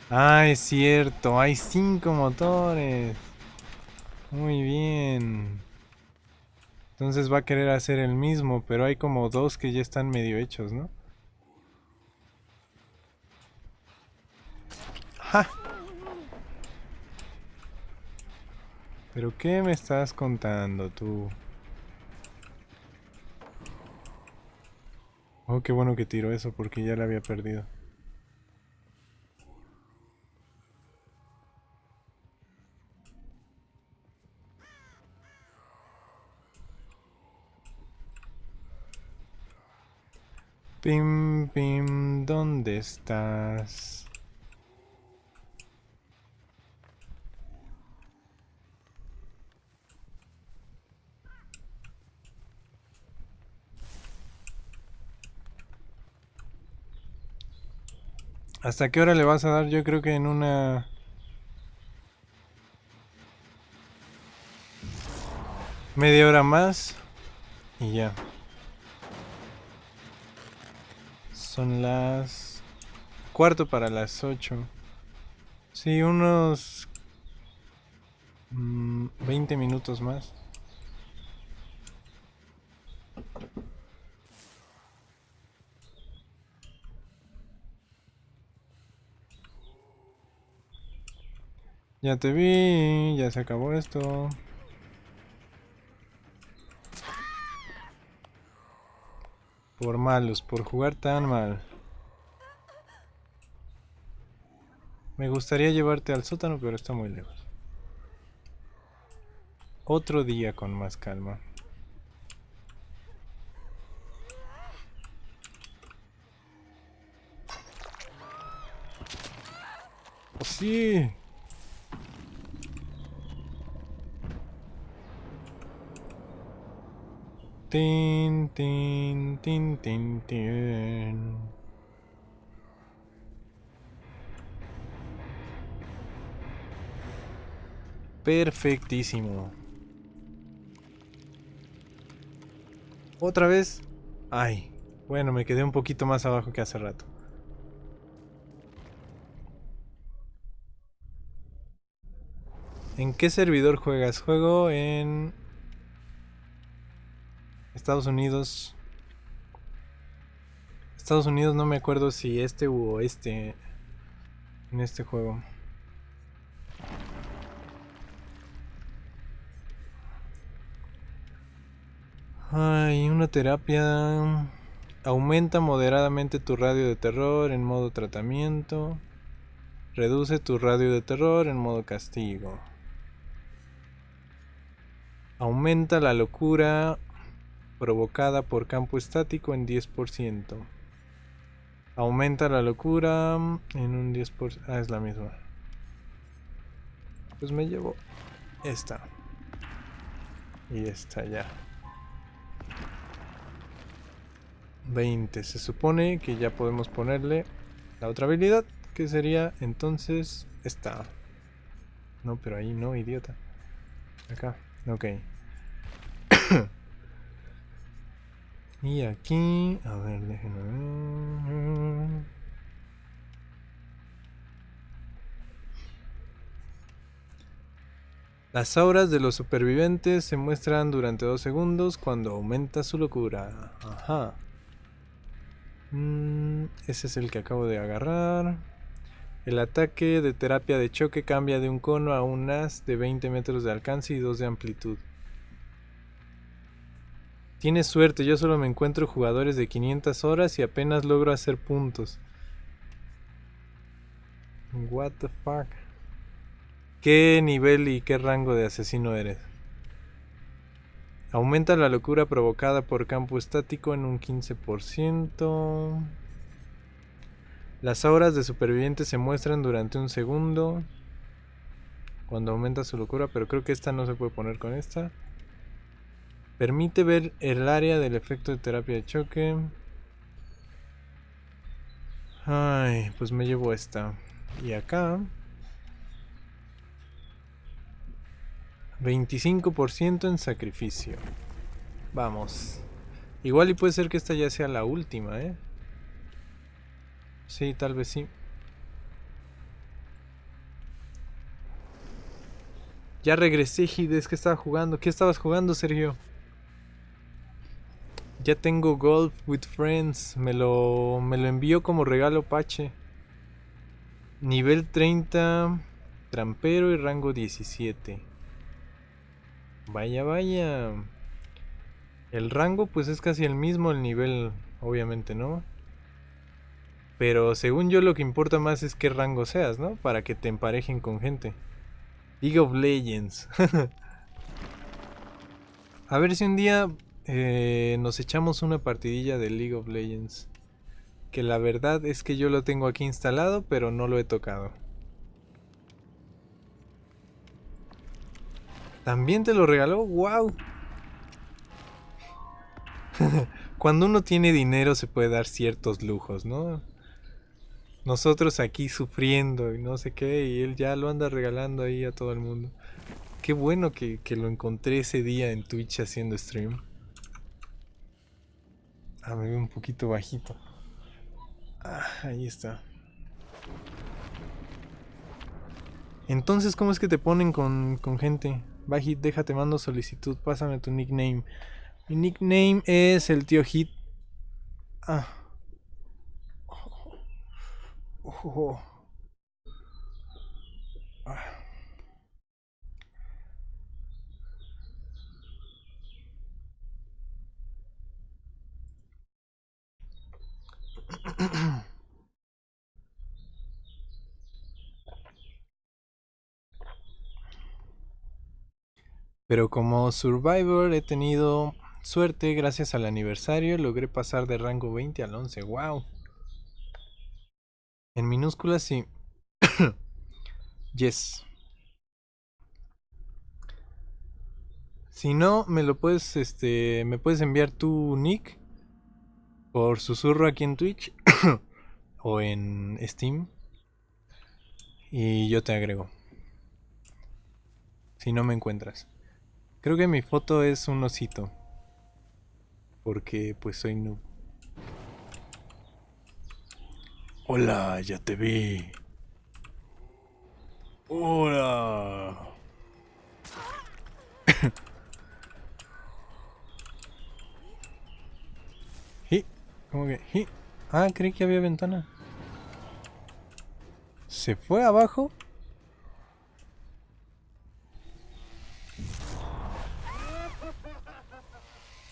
Ah, es cierto, hay cinco motores. Muy bien. Entonces va a querer hacer el mismo, pero hay como dos que ya están medio hechos, ¿no? ¡Ja! ¿Pero qué me estás contando tú? Oh, qué bueno que tiró eso porque ya la había perdido. Pim, pim, ¿dónde estás? ¿Hasta qué hora le vas a dar? Yo creo que en una... Media hora más. Y ya. Son las... Cuarto para las ocho. Sí, unos... 20 mm, minutos más. Ya te vi, ya se acabó esto. Por malos, por jugar tan mal. Me gustaría llevarte al sótano, pero está muy lejos. Otro día con más calma. ¡Oh, sí! Tin, tin, tin, tin, tin. Perfectísimo. Otra vez. Ay. Bueno, me quedé un poquito más abajo que hace rato. ¿En qué servidor juegas? Juego en Estados Unidos. Estados Unidos no me acuerdo si este u este en este juego. Hay una terapia aumenta moderadamente tu radio de terror en modo tratamiento. Reduce tu radio de terror en modo castigo. Aumenta la locura provocada por campo estático en 10%. Aumenta la locura en un 10%. Ah, es la misma. Pues me llevo esta. Y esta ya. 20. Se supone que ya podemos ponerle la otra habilidad. Que sería entonces esta. No, pero ahí no, idiota. Acá. Ok. Y aquí, a ver, déjenme ver. Las auras de los supervivientes se muestran durante dos segundos cuando aumenta su locura. Ajá. Mm, ese es el que acabo de agarrar. El ataque de terapia de choque cambia de un cono a un as de 20 metros de alcance y 2 de amplitud. Tienes suerte, yo solo me encuentro jugadores de 500 horas y apenas logro hacer puntos. What the fuck? ¿Qué nivel y qué rango de asesino eres? Aumenta la locura provocada por campo estático en un 15%. Las auras de superviviente se muestran durante un segundo. Cuando aumenta su locura, pero creo que esta no se puede poner con esta. Permite ver el área del efecto de terapia de choque. Ay, pues me llevo esta. Y acá... 25% en sacrificio. Vamos. Igual y puede ser que esta ya sea la última, ¿eh? Sí, tal vez sí. Ya regresé, Hides, que estaba jugando? ¿Qué estabas jugando, Sergio? Ya tengo Golf with Friends. Me lo, me lo envío como regalo Pache. Nivel 30. Trampero y rango 17. Vaya, vaya. El rango pues es casi el mismo, el nivel obviamente, ¿no? Pero según yo lo que importa más es qué rango seas, ¿no? Para que te emparejen con gente. League of Legends. A ver si un día eh, nos echamos una partidilla de League of Legends. Que la verdad es que yo lo tengo aquí instalado, pero no lo he tocado. ¿También te lo regaló? ¡Wow! Cuando uno tiene dinero se puede dar ciertos lujos, ¿no? Nosotros aquí sufriendo y no sé qué, y él ya lo anda regalando ahí a todo el mundo. Qué bueno que, que lo encontré ese día en Twitch haciendo stream. A ver, un poquito bajito. Ah, ahí está. Entonces, ¿cómo es que te ponen con, con gente? Bajit, déjate, mando solicitud, pásame tu nickname. Mi nickname es el tío Hit. Ah. Oh. Ah. Pero como Survivor he tenido suerte gracias al aniversario, logré pasar de rango 20 al 11. ¡Wow! En minúsculas sí. yes. Si no, me lo puedes, este, me puedes enviar tu nick por susurro aquí en Twitch o en Steam y yo te agrego. Si no me encuentras. Creo que mi foto es un osito. Porque pues soy noob. Hola, ya te vi. Hola. ¿Cómo que? Ah, creí que había ventana. ¿Se fue abajo?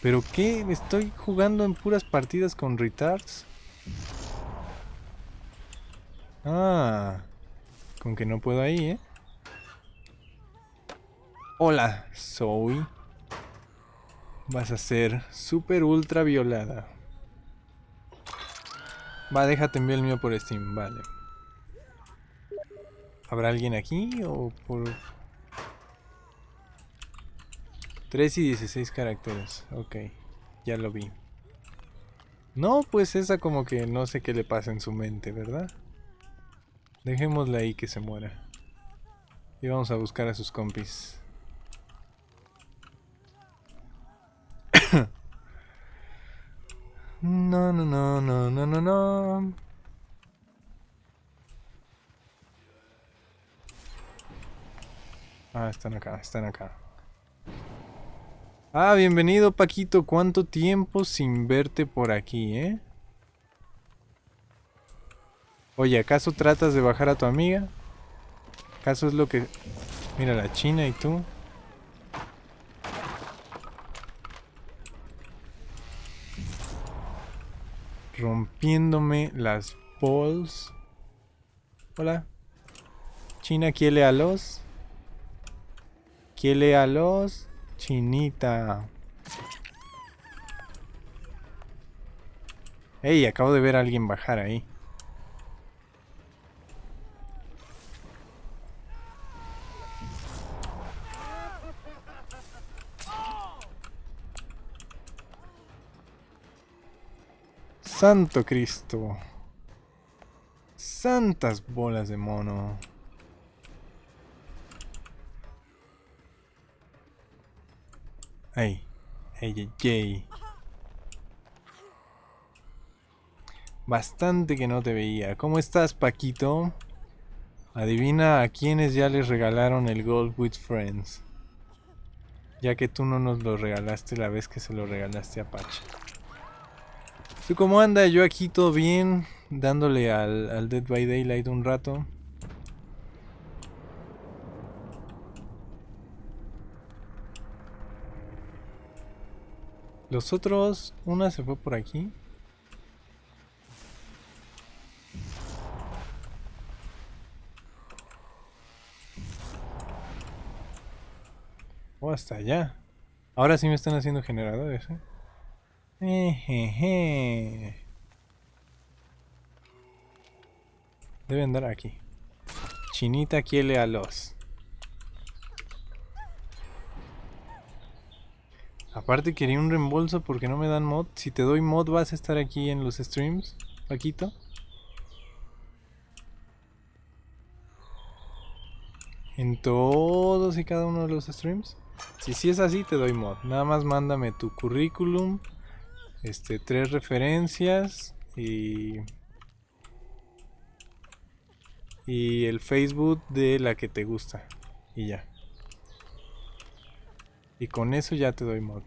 ¿Pero qué? ¿Estoy jugando en puras partidas con retards? Ah, con que no puedo ahí, ¿eh? Hola, Zoe. Vas a ser super ultra violada. Va, déjate enviar el mío por Steam, vale. ¿Habrá alguien aquí o por...? 3 y 16 caracteres, ok, ya lo vi. No, pues esa como que no sé qué le pasa en su mente, ¿verdad? Dejémosla ahí que se muera. Y vamos a buscar a sus compis. No, no, no, no, no, no, no. Ah, están acá, están acá. Ah, bienvenido Paquito. ¿Cuánto tiempo sin verte por aquí, eh? Oye, ¿acaso tratas de bajar a tu amiga? ¿Acaso es lo que... Mira, la china y tú. Rompiéndome las balls. Hola. China quiere a los. Quiere a los. Chinita. Ey, acabo de ver a alguien bajar ahí. Santo Cristo. Santas bolas de mono. Ay, ay, ay, Bastante que no te veía. ¿Cómo estás, Paquito? Adivina a quienes ya les regalaron el Gold with Friends. Ya que tú no nos lo regalaste la vez que se lo regalaste a Pacha. ¿Tú cómo anda? Yo aquí todo bien, dándole al, al Dead by Daylight un rato. Los otros, una se fue por aquí. O oh, hasta allá. Ahora sí me están haciendo generadores, ¿eh? Debe andar aquí. Chinita quiere a los. Aparte quería un reembolso porque no me dan mod. Si te doy mod vas a estar aquí en los streams, Paquito. En todos y cada uno de los streams. Si sí es así, te doy mod. Nada más mándame tu currículum este, tres referencias y, y el Facebook de la que te gusta y ya. Y con eso ya te doy mod.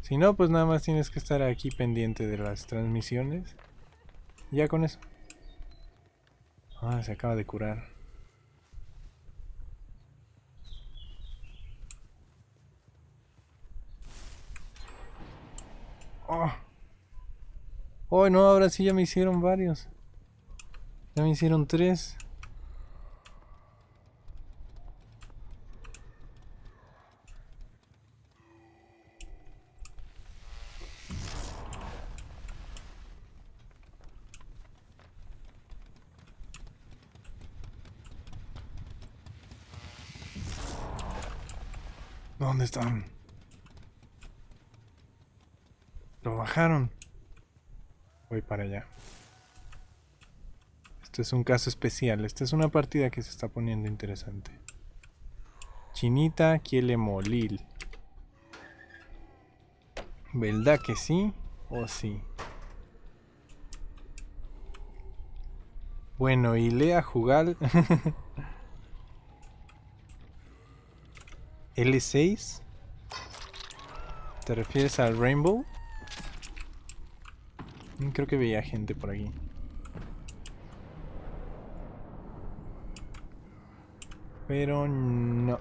Si no, pues nada más tienes que estar aquí pendiente de las transmisiones. Ya con eso. Ah, se acaba de curar. Oh. no, ahora sí ya me hicieron varios. Ya me hicieron tres. ¿Dónde están? Lo bajaron. Voy para allá. Este es un caso especial. Esta es una partida que se está poniendo interesante. Chinita quiere molil. ¿Verdad que sí? ¿O sí? Bueno, y lea jugar. L6. ¿Te refieres al Rainbow? Creo que veía gente por aquí. Pero no.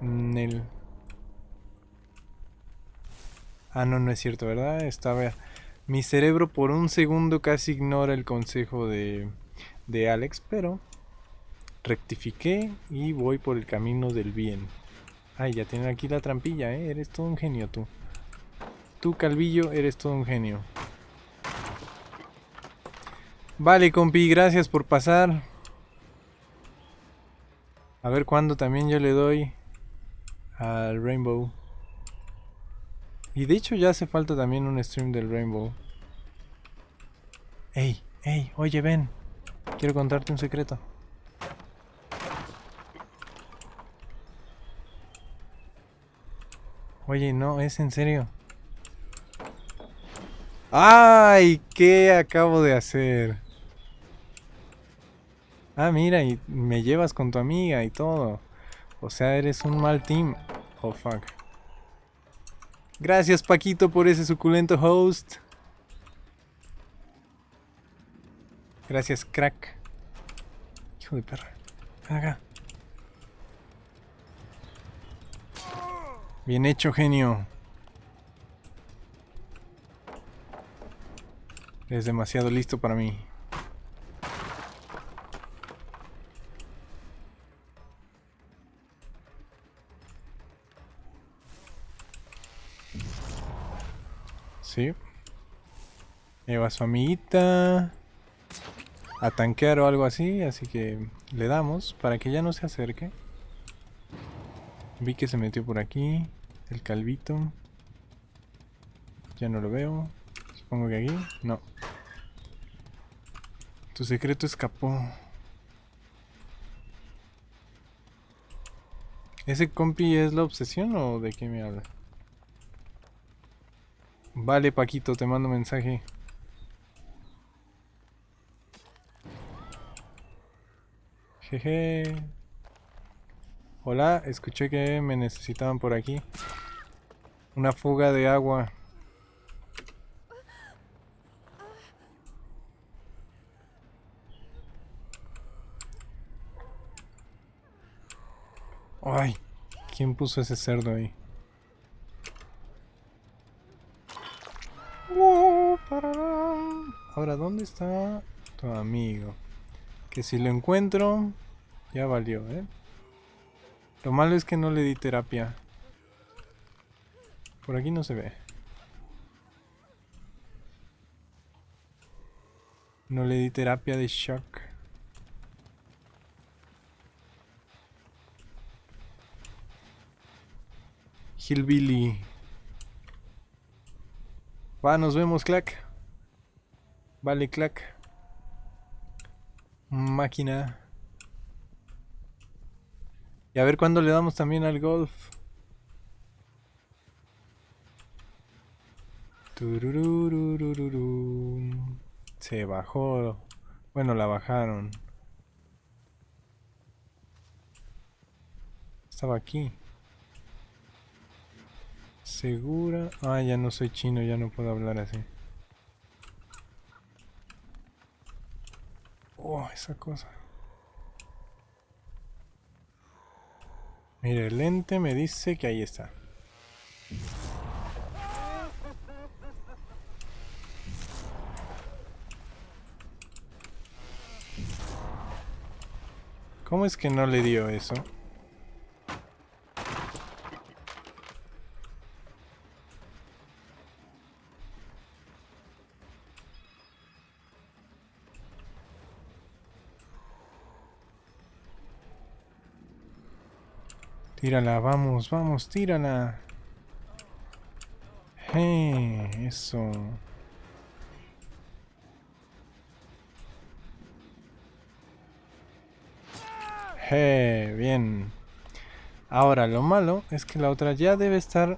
Nel. Ah, no, no es cierto, ¿verdad? Estaba... Mi cerebro por un segundo casi ignora el consejo de, de Alex, pero rectifiqué y voy por el camino del bien. Ay, ya tienen aquí la trampilla, ¿eh? Eres todo un genio tú. Tú, Calvillo, eres todo un genio. Vale, compi, gracias por pasar. A ver cuándo también yo le doy al Rainbow. Y de hecho ya hace falta también un stream del Rainbow. Ey, ey, oye, ven. Quiero contarte un secreto. Oye, no, es en serio. ¡Ay! ¿Qué acabo de hacer? Ah, mira, y me llevas con tu amiga y todo. O sea, eres un mal team. Oh, fuck. Gracias, Paquito, por ese suculento host. Gracias, crack. Hijo de perra. Acá. Bien hecho, genio. Es demasiado listo para mí. Sí. Lleva a su amiguita a tanquear o algo así, así que le damos para que ya no se acerque. Vi que se metió por aquí, el calvito. Ya no lo veo. Supongo que aquí, no. Tu secreto escapó. ¿Ese compi es la obsesión o de qué me habla? Vale, Paquito, te mando mensaje. Jeje. Hola, escuché que me necesitaban por aquí. Una fuga de agua. Ay, ¿quién puso ese cerdo ahí? Ahora, ¿dónde está tu amigo? Que si lo encuentro, ya valió, ¿eh? Lo malo es que no le di terapia. Por aquí no se ve. No le di terapia de shock. Hillbilly. Va, nos vemos, Clack. Vale, Clack. Máquina. Y a ver cuándo le damos también al golf. Se bajó. Bueno, la bajaron. Estaba aquí. Segura. Ah, ya no soy chino, ya no puedo hablar así. Oh, esa cosa. Mire, el lente me dice que ahí está. ¿Cómo es que no le dio eso? Tírala, vamos, vamos, tírala. Hey, eso. Hey, bien. Ahora, lo malo es que la otra ya debe estar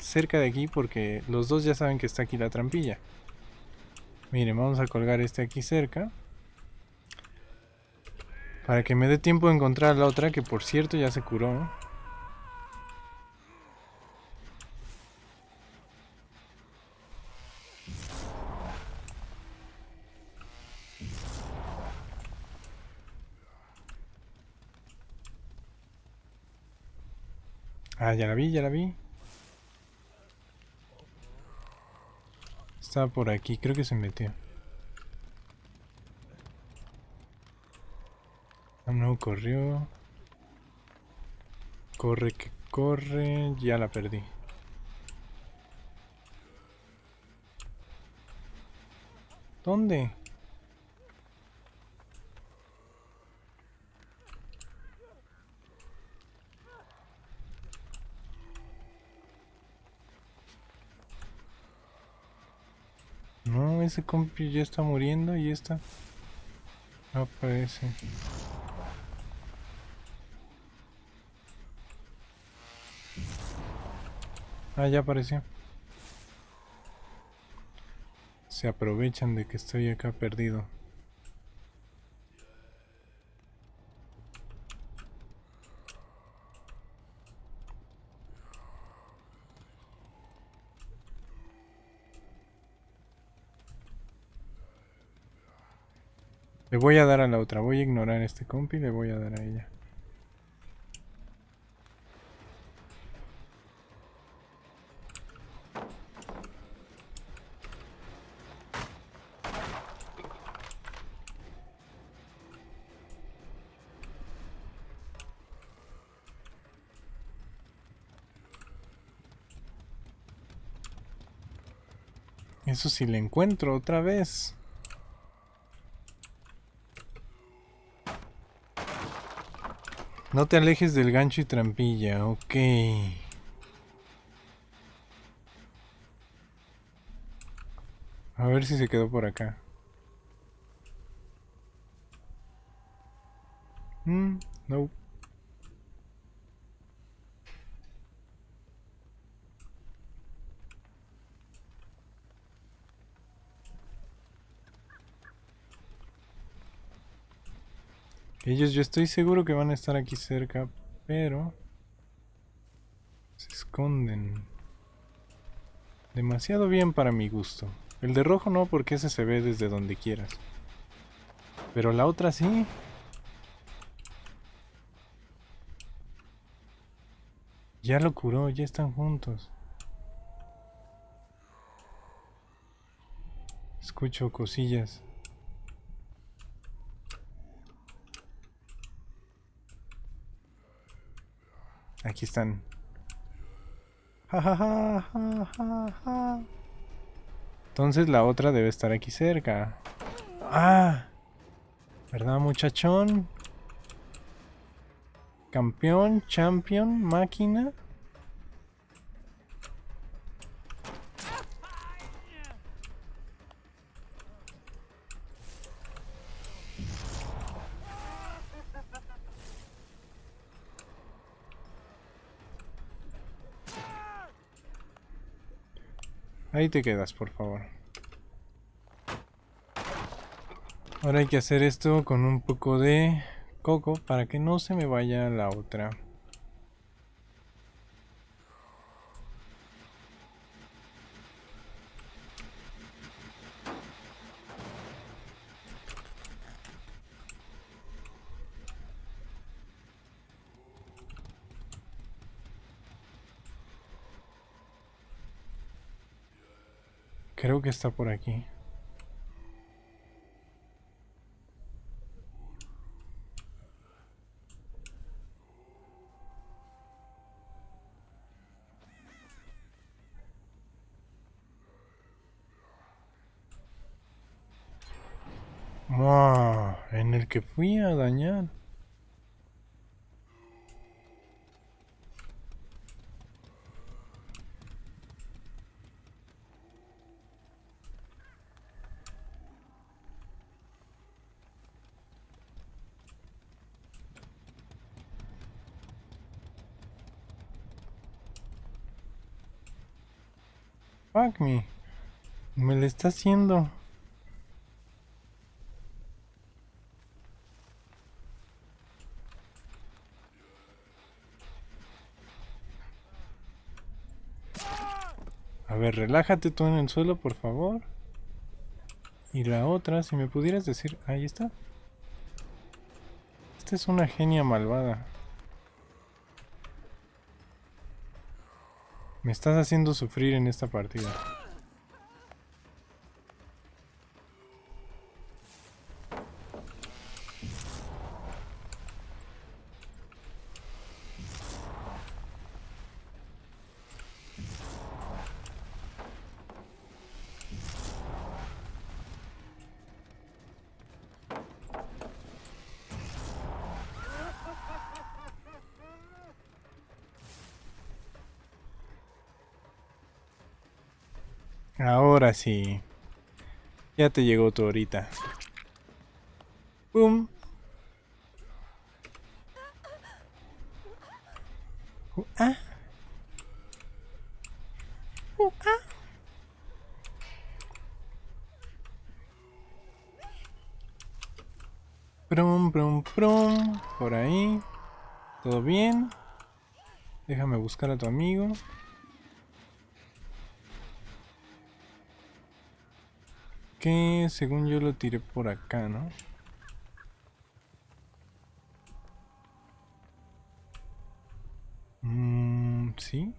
cerca de aquí porque los dos ya saben que está aquí la trampilla. Miren, vamos a colgar este aquí cerca. Para que me dé tiempo de encontrar la otra, que por cierto ya se curó. Ah, ya la vi, ya la vi. Estaba por aquí, creo que se metió. No, corrió. Corre que corre. Ya la perdí. ¿Dónde? No, ese compi ya está muriendo y esta no aparece. Ah, ya apareció. Se aprovechan de que estoy acá perdido. Le voy a dar a la otra. Voy a ignorar a este compi y le voy a dar a ella. Sí le encuentro otra vez. No te alejes del gancho y trampilla, ok. A ver si se quedó por acá. Mm, no. Ellos yo estoy seguro que van a estar aquí cerca, pero... Se esconden. Demasiado bien para mi gusto. El de rojo no, porque ese se ve desde donde quieras. Pero la otra sí. Ya lo curó, ya están juntos. Escucho cosillas. Aquí están. Entonces la otra debe estar aquí cerca. ¡Ah! ¿Verdad, muchachón? Campeón, champion, máquina. Ahí te quedas, por favor. Ahora hay que hacer esto con un poco de coco para que no se me vaya la otra. Creo que está por aquí. en el que fui a dañar. Me. Me está haciendo. A ver, relájate tú en el suelo, por favor. Y la otra, si me pudieras decir... Ahí está. Esta es una genia malvada. Me estás haciendo sufrir en esta partida. Ahora sí. Ya te llegó tu horita. ¡Pum! Ah. Uh, ah. Prum, prum, prum. Por ahí. ¿Todo bien? Déjame buscar a tu amigo. según yo lo tiré por acá, ¿no? Mmm, ¿sí?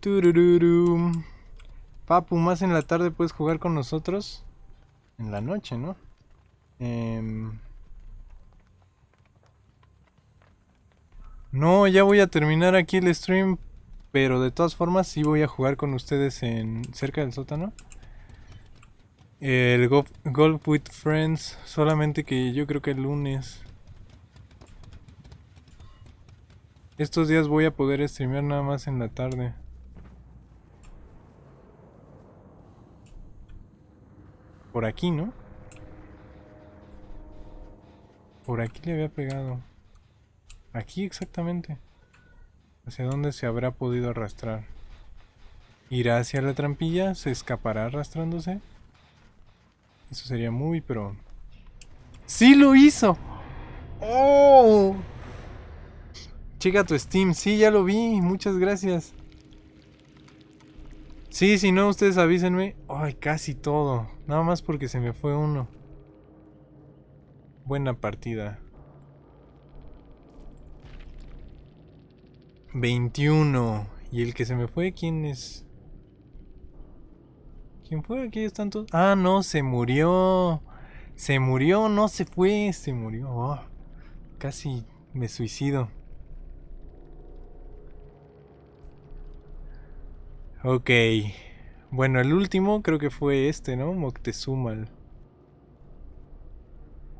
Turururu. Papu, más en la tarde puedes jugar con nosotros. En la noche, ¿no? Em. No, ya voy a terminar aquí el stream pero de todas formas sí voy a jugar con ustedes en cerca del sótano. El Golf, Golf with Friends. Solamente que yo creo que el lunes. Estos días voy a poder streamear nada más en la tarde. Por aquí, ¿no? Por aquí le había pegado. Aquí exactamente. ¿Hacia dónde se habrá podido arrastrar? ¿Irá hacia la trampilla? ¿Se escapará arrastrándose? Eso sería muy, pero... ¡Sí lo hizo! ¡Oh! Checa tu Steam. Sí, ya lo vi. Muchas gracias. Sí, si no, ustedes avísenme. Ay, casi todo. Nada más porque se me fue uno. Buena partida. 21. ¿Y el que se me fue quién es? ¿Quién fue? Aquí están todos. Ah, no, se murió. Se murió, no se fue, se murió. Oh, casi me suicido. Ok. Bueno, el último creo que fue este, ¿no? Moctezumal.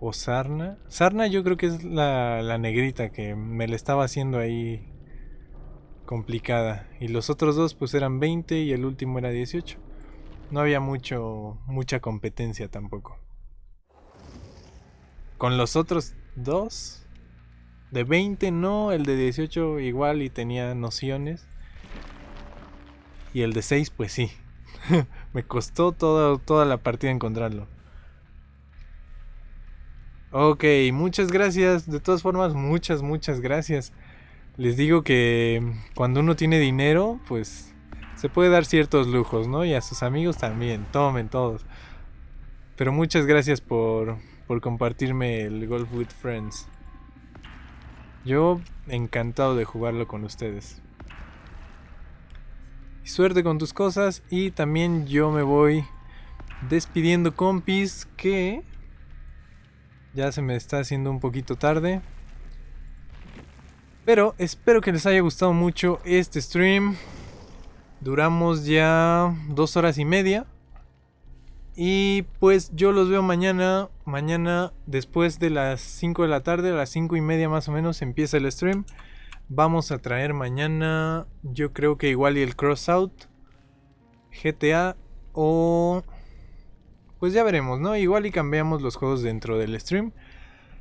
O Sarna. Sarna yo creo que es la, la negrita que me le estaba haciendo ahí complicada. Y los otros dos pues eran 20 y el último era 18. No había mucho mucha competencia tampoco. Con los otros dos de 20 no, el de 18 igual y tenía nociones. Y el de 6 pues sí. Me costó toda, toda la partida encontrarlo. Ok, muchas gracias. De todas formas, muchas, muchas gracias. Les digo que cuando uno tiene dinero, pues se puede dar ciertos lujos, ¿no? Y a sus amigos también, tomen todos. Pero muchas gracias por, por compartirme el Golf with Friends. Yo encantado de jugarlo con ustedes. Y suerte con tus cosas y también yo me voy despidiendo compis que ya se me está haciendo un poquito tarde. Pero espero que les haya gustado mucho este stream. Duramos ya dos horas y media. Y pues yo los veo mañana. Mañana después de las 5 de la tarde, a las 5 y media más o menos empieza el stream. Vamos a traer mañana, yo creo que igual y el Crossout. GTA o... Pues ya veremos, ¿no? Igual y cambiamos los juegos dentro del stream.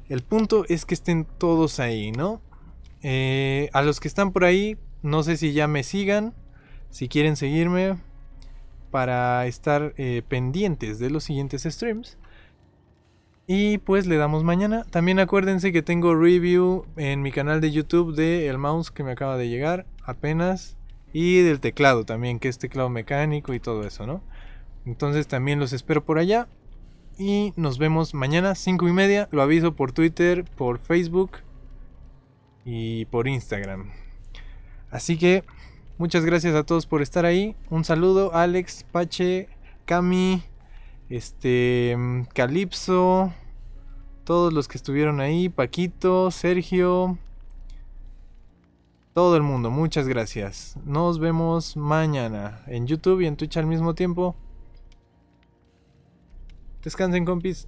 El punto es que estén todos ahí, ¿no? Eh, a los que están por ahí, no sé si ya me sigan, si quieren seguirme para estar eh, pendientes de los siguientes streams. Y pues le damos mañana. También acuérdense que tengo review en mi canal de YouTube de mouse que me acaba de llegar apenas. Y del teclado también, que es teclado mecánico y todo eso, ¿no? Entonces también los espero por allá. Y nos vemos mañana, 5 y media. Lo aviso por Twitter, por Facebook y por Instagram. Así que muchas gracias a todos por estar ahí. Un saludo, Alex, Pache, Cami, este, Calipso, todos los que estuvieron ahí, Paquito, Sergio, todo el mundo, muchas gracias. Nos vemos mañana en YouTube y en Twitch al mismo tiempo. Descansen, compis.